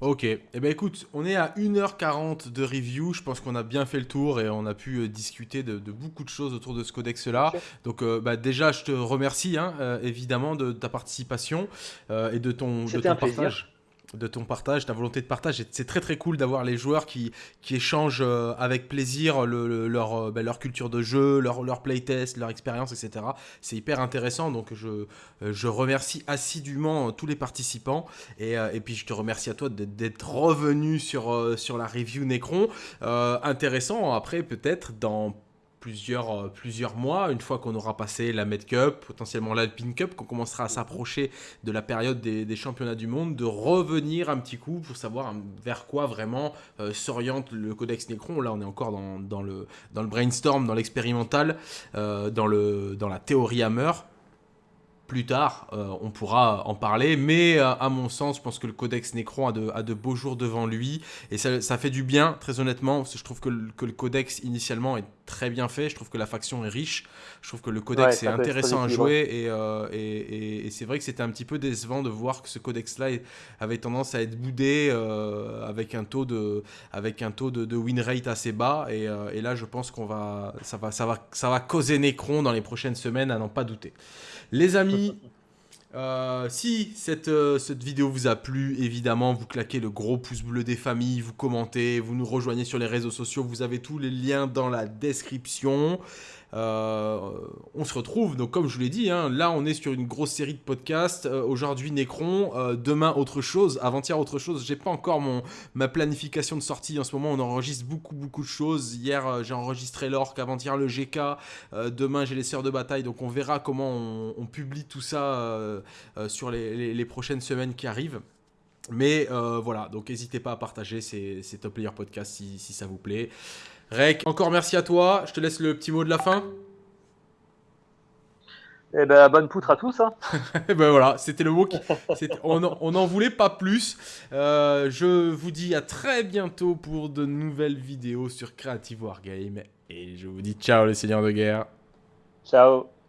Ok, eh ben écoute, on est à 1h40 de review, je pense qu'on a bien fait le tour et on a pu euh, discuter de, beaucoup de choses autour de ce codex-là. Donc euh, bah, déjà, je te remercie hein, euh, évidemment de, ta participation et de ton, de ton partage de ton partage, ta volonté de partage. C'est très très cool d'avoir les joueurs qui, qui échangent euh, avec plaisir leur, euh, ben, leur culture de jeu, leur, leur playtest, leur expérience, etc. C'est hyper intéressant, donc je, euh, je remercie assidûment tous les participants. Et, et puis je te remercie à toi d'être revenu sur, sur la review Necron. intéressant, après peut-être dans plusieurs, euh, plusieurs mois, une fois qu'on aura passé la Med Cup, potentiellement l'Alpine Cup, qu'on commencera à s'approcher de la période des, championnats du monde, de revenir un petit coup pour savoir vers quoi vraiment euh, s'oriente le Codex Necron. Là, on est encore dans, dans, le, dans le brainstorm, dans l'expérimental, euh, dans, le, dans la théorie Hammer plus tard, euh, on pourra en parler. Mais euh, à mon sens, je pense que le Codex Necron a de, beaux jours devant lui. Et ça, fait du bien, très honnêtement, je trouve que le, Codex initialement est très bien fait. Je trouve que la faction est riche. Je trouve que le Codex est intéressant à jouer. Euh, et, et, c'est vrai que c'était un petit peu décevant de voir que ce Codex-là avait tendance à être boudé avec un taux de, avec un taux de, win rate assez bas. Et, là, je pense qu'on va ça, va, ça, va, ça va causer Necron dans les prochaines semaines, à n'en pas douter. Les amis, euh, si cette, euh, cette, vidéo vous a plu, évidemment, vous claquez le gros pouce bleu des familles, vous commentez, vous nous rejoignez sur les réseaux sociaux, vous avez tous les liens dans la description. Euh, on se retrouve, donc comme je vous l'ai dit, hein, là on est sur une grosse série de podcasts. Euh, aujourd'hui Necron, euh, demain autre chose, avant-hier autre chose. J'ai pas encore mon, ma planification de sortie. En ce moment on enregistre beaucoup beaucoup de choses. Hier j'ai enregistré l'orc, avant-hier le GK, demain j'ai les sœurs de bataille. Donc on verra comment on, publie tout ça sur les, prochaines semaines qui arrivent. Mais voilà, donc n'hésitez pas à partager ces, Top Player Podcasts si, si ça vous plaît. Rec, encore merci à toi. Je te laisse le petit mot de la fin. Eh ben, bonne poutre à tous. Hein. *laughs* Eh ben voilà, c'était le mot qui... on n'en voulait pas plus. Euh, je vous dis à très bientôt pour de nouvelles vidéos sur Creative Wargame. Et je vous dis ciao les seigneurs de guerre. Ciao.